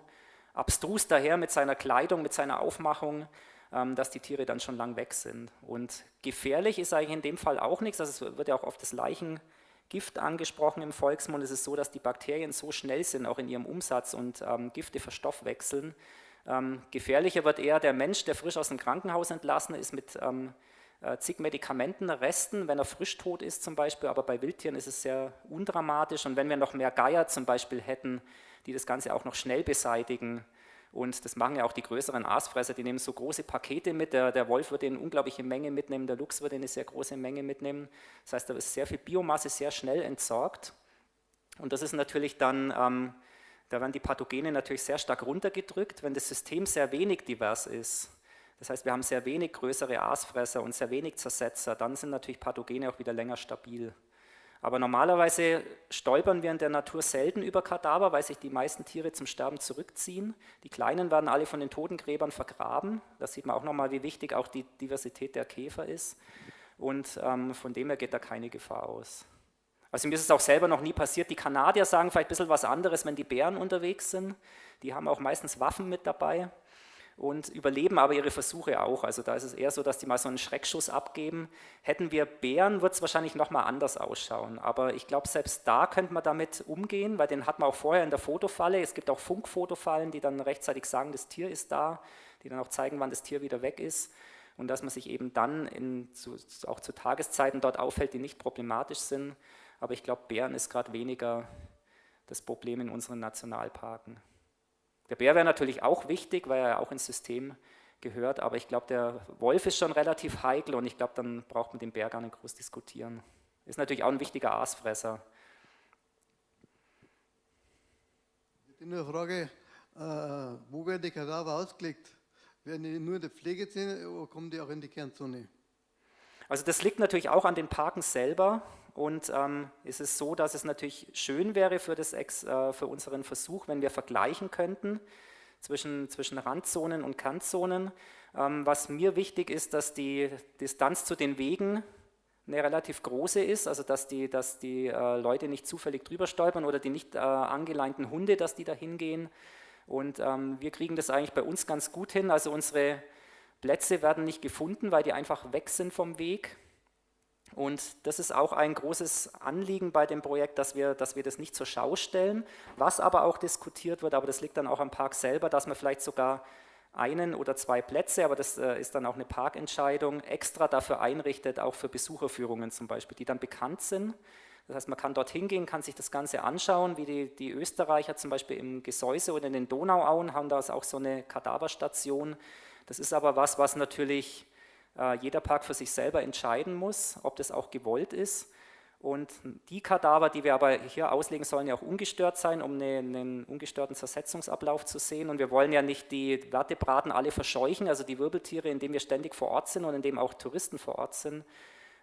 abstrus daher mit seiner Kleidung, mit seiner Aufmachung, dass die Tiere dann schon lang weg sind. Und gefährlich ist eigentlich in dem Fall auch nichts, also es wird ja auch oft das Leichengift angesprochen im Volksmund. Es ist so, dass die Bakterien so schnell sind, auch in ihrem Umsatz und ähm, Gifte verstoffwechseln. Ähm, gefährlicher wird eher der Mensch, der frisch aus dem Krankenhaus entlassen ist mit ähm, äh, zig Medikamentenresten, wenn er frisch tot ist zum Beispiel, aber bei Wildtieren ist es sehr undramatisch und wenn wir noch mehr Geier zum Beispiel hätten, die das Ganze auch noch schnell beseitigen. Und das machen ja auch die größeren Aasfresser, die nehmen so große Pakete mit. Der, der Wolf würde eine unglaubliche Menge mitnehmen, der Luchs würde eine sehr große Menge mitnehmen. Das heißt, da ist sehr viel Biomasse sehr schnell entsorgt. Und das ist natürlich dann, ähm, da werden die Pathogene natürlich sehr stark runtergedrückt, wenn das System sehr wenig divers ist. Das heißt, wir haben sehr wenig größere Aasfresser und sehr wenig Zersetzer, dann sind natürlich Pathogene auch wieder länger stabil. Aber normalerweise stolpern wir in der Natur selten über Kadaver, weil sich die meisten Tiere zum Sterben zurückziehen. Die Kleinen werden alle von den Totengräbern vergraben. Da sieht man auch nochmal, wie wichtig auch die Diversität der Käfer ist. Und ähm, von dem her geht da keine Gefahr aus. Also mir ist es auch selber noch nie passiert. Die Kanadier sagen vielleicht ein bisschen was anderes, wenn die Bären unterwegs sind. Die haben auch meistens Waffen mit dabei und überleben aber ihre Versuche auch. Also da ist es eher so, dass die mal so einen Schreckschuss abgeben. Hätten wir Bären, wird es wahrscheinlich nochmal anders ausschauen. Aber ich glaube, selbst da könnte man damit umgehen, weil den hat man auch vorher in der Fotofalle. Es gibt auch Funkfotofallen, die dann rechtzeitig sagen, das Tier ist da, die dann auch zeigen, wann das Tier wieder weg ist. Und dass man sich eben dann in, zu, auch zu Tageszeiten dort aufhält, die nicht problematisch sind. Aber ich glaube, Bären ist gerade weniger das Problem in unseren Nationalparken. Der Bär wäre natürlich auch wichtig, weil er auch ins System gehört, aber ich glaube, der Wolf ist schon relativ heikel und ich glaube, dann braucht man den Bär gar nicht groß diskutieren. Ist natürlich auch ein wichtiger Aasfresser. Ich nur eine Frage, äh, wo werden die Kadaver ausgelegt? Werden die nur in der Pflegezone oder kommen die auch in die Kernzone? Also das liegt natürlich auch an den Parken selber und ähm, es ist so, dass es natürlich schön wäre für, das Ex, äh, für unseren Versuch, wenn wir vergleichen könnten zwischen, zwischen Randzonen und Kantzonen. Ähm, was mir wichtig ist, dass die Distanz zu den Wegen eine relativ große ist, also dass die, dass die äh, Leute nicht zufällig drüber stolpern oder die nicht äh, angeleinten Hunde, dass die da hingehen. Und ähm, wir kriegen das eigentlich bei uns ganz gut hin. Also unsere Plätze werden nicht gefunden, weil die einfach weg sind vom Weg. Und das ist auch ein großes Anliegen bei dem Projekt, dass wir, dass wir das nicht zur Schau stellen, was aber auch diskutiert wird, aber das liegt dann auch am Park selber, dass man vielleicht sogar einen oder zwei Plätze, aber das äh, ist dann auch eine Parkentscheidung, extra dafür einrichtet, auch für Besucherführungen zum Beispiel, die dann bekannt sind. Das heißt, man kann dort hingehen, kann sich das Ganze anschauen, wie die, die Österreicher zum Beispiel im Gesäuse oder in den Donauauen haben da auch so eine Kadaverstation. Das ist aber was, was natürlich äh, jeder Park für sich selber entscheiden muss, ob das auch gewollt ist. Und die Kadaver, die wir aber hier auslegen, sollen ja auch ungestört sein, um einen, einen ungestörten Zersetzungsablauf zu sehen. Und wir wollen ja nicht die Vertebraten alle verscheuchen, also die Wirbeltiere, indem wir ständig vor Ort sind und indem auch Touristen vor Ort sind.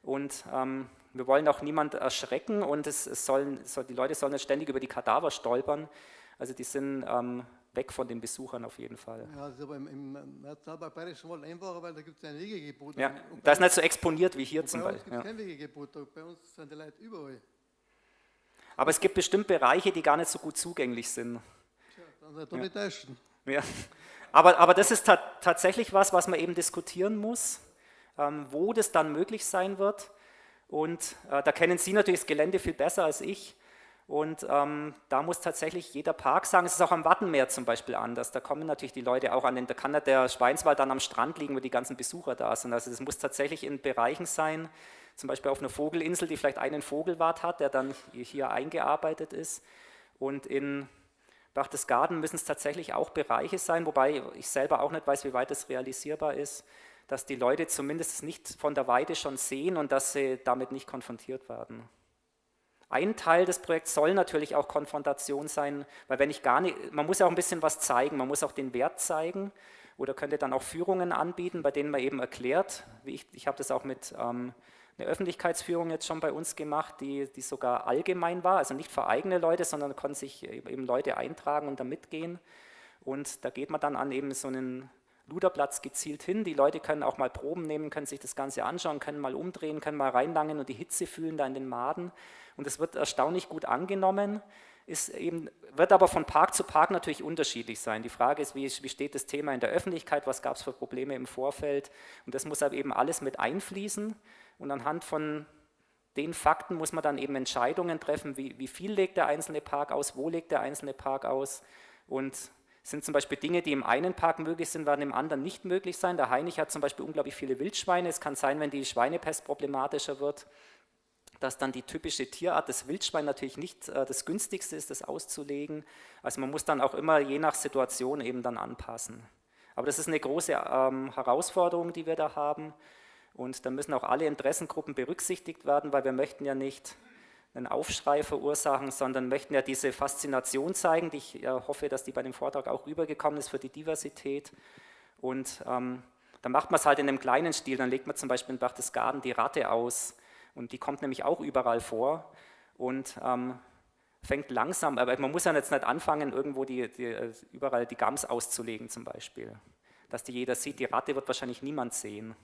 Und ähm, wir wollen auch niemand erschrecken und es, es sollen, soll, die Leute sollen nicht ständig über die Kadaver stolpern. Also die sind ähm, weg von den Besuchern auf jeden Fall. Ja, das ist aber im, im Nationalpark Wald einfacher, weil da gibt es ein Wegegebot. Ja, da ist nicht so exponiert wie hier zum Beispiel. Bei uns gibt es ja. kein Wegegebot, bei uns sind die Leute überall. Aber es gibt bestimmt Bereiche, die gar nicht so gut zugänglich sind. Tja, dann seid ihr ja. nicht Ja. Aber, aber das ist ta tatsächlich was, was man eben diskutieren muss, ähm, wo das dann möglich sein wird. Und äh, da kennen Sie natürlich das Gelände viel besser als ich. Und ähm, da muss tatsächlich jeder Park sagen, es ist auch am Wattenmeer zum Beispiel anders. Da kommen natürlich die Leute auch an den, da kann der Schweinswald dann am Strand liegen, wo die ganzen Besucher da sind. Also es muss tatsächlich in Bereichen sein, zum Beispiel auf einer Vogelinsel, die vielleicht einen Vogelwart hat, der dann hier eingearbeitet ist. Und in Berchtesgaden müssen es tatsächlich auch Bereiche sein, wobei ich selber auch nicht weiß, wie weit das realisierbar ist, dass die Leute zumindest nicht von der Weide schon sehen und dass sie damit nicht konfrontiert werden. Ein Teil des Projekts soll natürlich auch Konfrontation sein, weil wenn ich gar nicht, man muss ja auch ein bisschen was zeigen, man muss auch den Wert zeigen oder könnte dann auch Führungen anbieten, bei denen man eben erklärt, wie ich, ich habe das auch mit ähm, einer Öffentlichkeitsführung jetzt schon bei uns gemacht, die, die sogar allgemein war, also nicht für eigene Leute, sondern konnten sich eben Leute eintragen und da mitgehen und da geht man dann an eben so einen Luderplatz gezielt hin. Die Leute können auch mal Proben nehmen, können sich das Ganze anschauen, können mal umdrehen, können mal reinlangen und die Hitze fühlen da in den Maden. Und es wird erstaunlich gut angenommen, ist eben, wird aber von Park zu Park natürlich unterschiedlich sein. Die Frage ist, wie, wie steht das Thema in der Öffentlichkeit, was gab es für Probleme im Vorfeld? Und das muss aber eben alles mit einfließen. Und anhand von den Fakten muss man dann eben Entscheidungen treffen, wie, wie viel legt der einzelne Park aus, wo legt der einzelne Park aus und sind zum Beispiel Dinge, die im einen Park möglich sind, werden im anderen nicht möglich sein. Der Heinig hat zum Beispiel unglaublich viele Wildschweine. Es kann sein, wenn die Schweinepest problematischer wird, dass dann die typische Tierart des Wildschwein natürlich nicht äh, das günstigste ist, das auszulegen. Also man muss dann auch immer je nach Situation eben dann anpassen. Aber das ist eine große ähm, Herausforderung, die wir da haben. Und da müssen auch alle Interessengruppen berücksichtigt werden, weil wir möchten ja nicht einen Aufschrei verursachen, sondern möchten ja diese Faszination zeigen, die ich ja hoffe, dass die bei dem Vortrag auch rübergekommen ist für die Diversität. Und ähm, dann macht man es halt in einem kleinen Stil, dann legt man zum Beispiel in Berchtesgaden die Ratte aus und die kommt nämlich auch überall vor und ähm, fängt langsam, aber man muss ja jetzt nicht anfangen, irgendwo die, die, äh, überall die Gams auszulegen zum Beispiel. Dass die jeder sieht, die Ratte wird wahrscheinlich niemand sehen.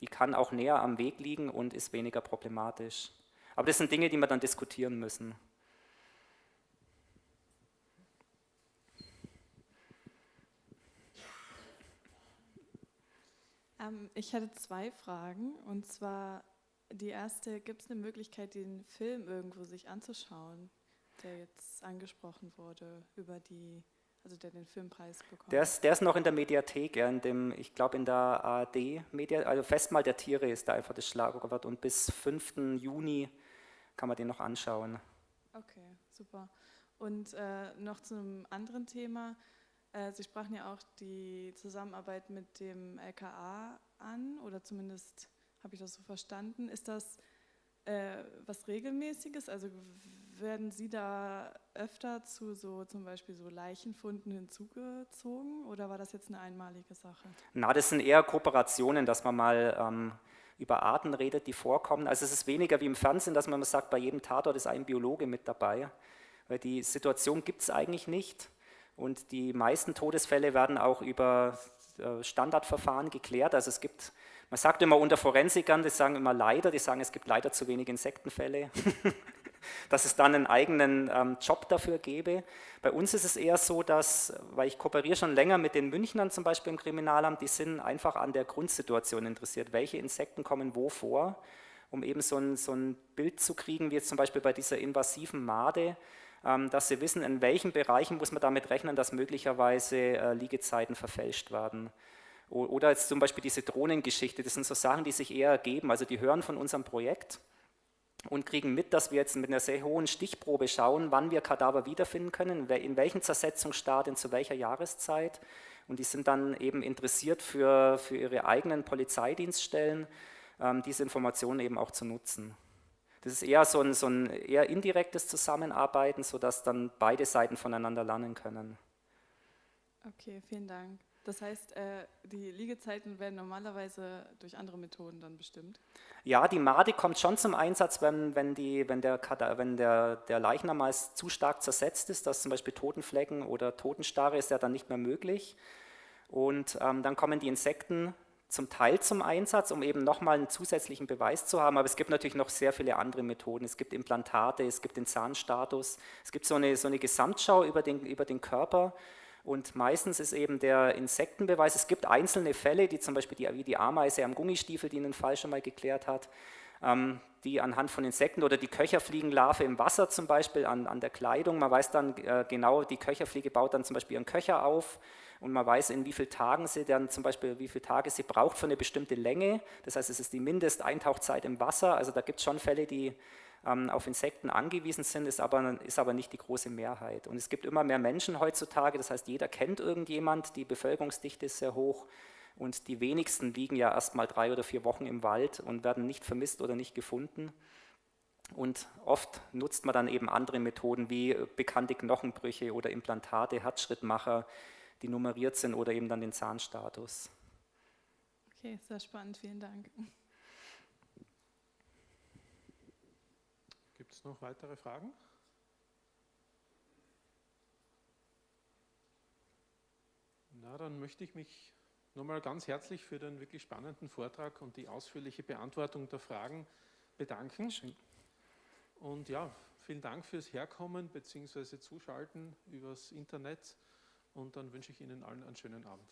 Die kann auch näher am Weg liegen und ist weniger problematisch. Aber das sind Dinge, die wir dann diskutieren müssen. Ähm, ich hatte zwei Fragen. Und zwar die erste, gibt es eine Möglichkeit, den Film irgendwo sich anzuschauen, der jetzt angesprochen wurde, über die, also der den Filmpreis bekommt? Der ist, der ist noch in der Mediathek, ja, in dem, ich glaube in der ARD-Media, also Festmahl der Tiere ist da einfach das Schlagwort und bis 5. Juni kann man den noch anschauen. Okay, super. Und äh, noch zu einem anderen Thema. Äh, Sie sprachen ja auch die Zusammenarbeit mit dem LKA an, oder zumindest habe ich das so verstanden. Ist das äh, was Regelmäßiges? Also werden Sie da öfter zu so zum Beispiel so Leichenfunden hinzugezogen oder war das jetzt eine einmalige Sache? Na, das sind eher Kooperationen, dass man mal ähm, über Arten redet, die vorkommen. Also es ist weniger wie im Fernsehen, dass man sagt, bei jedem Tatort ist ein Biologe mit dabei, weil die Situation gibt es eigentlich nicht. Und die meisten Todesfälle werden auch über äh, Standardverfahren geklärt. Also es gibt, man sagt immer unter Forensikern, die sagen immer leider, die sagen, es gibt leider zu wenig Insektenfälle. *laughs* dass es dann einen eigenen ähm, Job dafür gäbe. Bei uns ist es eher so, dass, weil ich kooperiere schon länger mit den Münchnern zum Beispiel im Kriminalamt, die sind einfach an der Grundsituation interessiert. Welche Insekten kommen wo vor, um eben so ein, so ein Bild zu kriegen, wie jetzt zum Beispiel bei dieser invasiven Made, ähm, dass sie wissen, in welchen Bereichen muss man damit rechnen, dass möglicherweise äh, Liegezeiten verfälscht werden. Oder jetzt zum Beispiel diese Drohnengeschichte, das sind so Sachen, die sich eher ergeben. Also die hören von unserem Projekt und kriegen mit, dass wir jetzt mit einer sehr hohen Stichprobe schauen, wann wir Kadaver wiederfinden können, in welchen Zersetzungsstadien, zu welcher Jahreszeit. Und die sind dann eben interessiert für, für ihre eigenen Polizeidienststellen, ähm, diese Informationen eben auch zu nutzen. Das ist eher so ein, so ein eher indirektes Zusammenarbeiten, sodass dann beide Seiten voneinander lernen können. Okay, vielen Dank. Das heißt, äh, die Liegezeiten werden normalerweise durch andere Methoden dann bestimmt? Ja, die Made kommt schon zum Einsatz, wenn, wenn, die, wenn, der, wenn der, der Leichnam meist zu stark zersetzt ist, dass zum Beispiel Totenflecken oder Totenstarre ist ja dann nicht mehr möglich. Und ähm, dann kommen die Insekten zum Teil zum Einsatz, um eben nochmal einen zusätzlichen Beweis zu haben. Aber es gibt natürlich noch sehr viele andere Methoden. Es gibt Implantate, es gibt den Zahnstatus, es gibt so eine, so eine Gesamtschau über den, über den Körper und meistens ist eben der Insektenbeweis, es gibt einzelne Fälle, die zum Beispiel die, wie die Ameise am Gummistiefel, die einen Fall schon mal geklärt hat, ähm, die anhand von Insekten oder die Köcherfliegenlarve im Wasser zum Beispiel an, an der Kleidung, man weiß dann äh, genau, die Köcherfliege baut dann zum Beispiel ihren Köcher auf und man weiß, in wie vielen Tagen sie dann zum Beispiel, wie viele Tage sie braucht für eine bestimmte Länge. Das heißt, es ist die Mindesteintauchzeit im Wasser. Also da gibt es schon Fälle, die auf Insekten angewiesen sind, ist aber, ist aber nicht die große Mehrheit. Und es gibt immer mehr Menschen heutzutage, das heißt, jeder kennt irgendjemand, die Bevölkerungsdichte ist sehr hoch und die wenigsten liegen ja erst mal drei oder vier Wochen im Wald und werden nicht vermisst oder nicht gefunden. Und oft nutzt man dann eben andere Methoden wie bekannte Knochenbrüche oder Implantate, Herzschrittmacher, die nummeriert sind oder eben dann den Zahnstatus. Okay, sehr spannend, vielen Dank. Es noch weitere Fragen? Na, dann möchte ich mich nochmal ganz herzlich für den wirklich spannenden Vortrag und die ausführliche Beantwortung der Fragen bedanken. Schön. Und ja, vielen Dank fürs Herkommen bzw. Zuschalten übers Internet und dann wünsche ich Ihnen allen einen schönen Abend.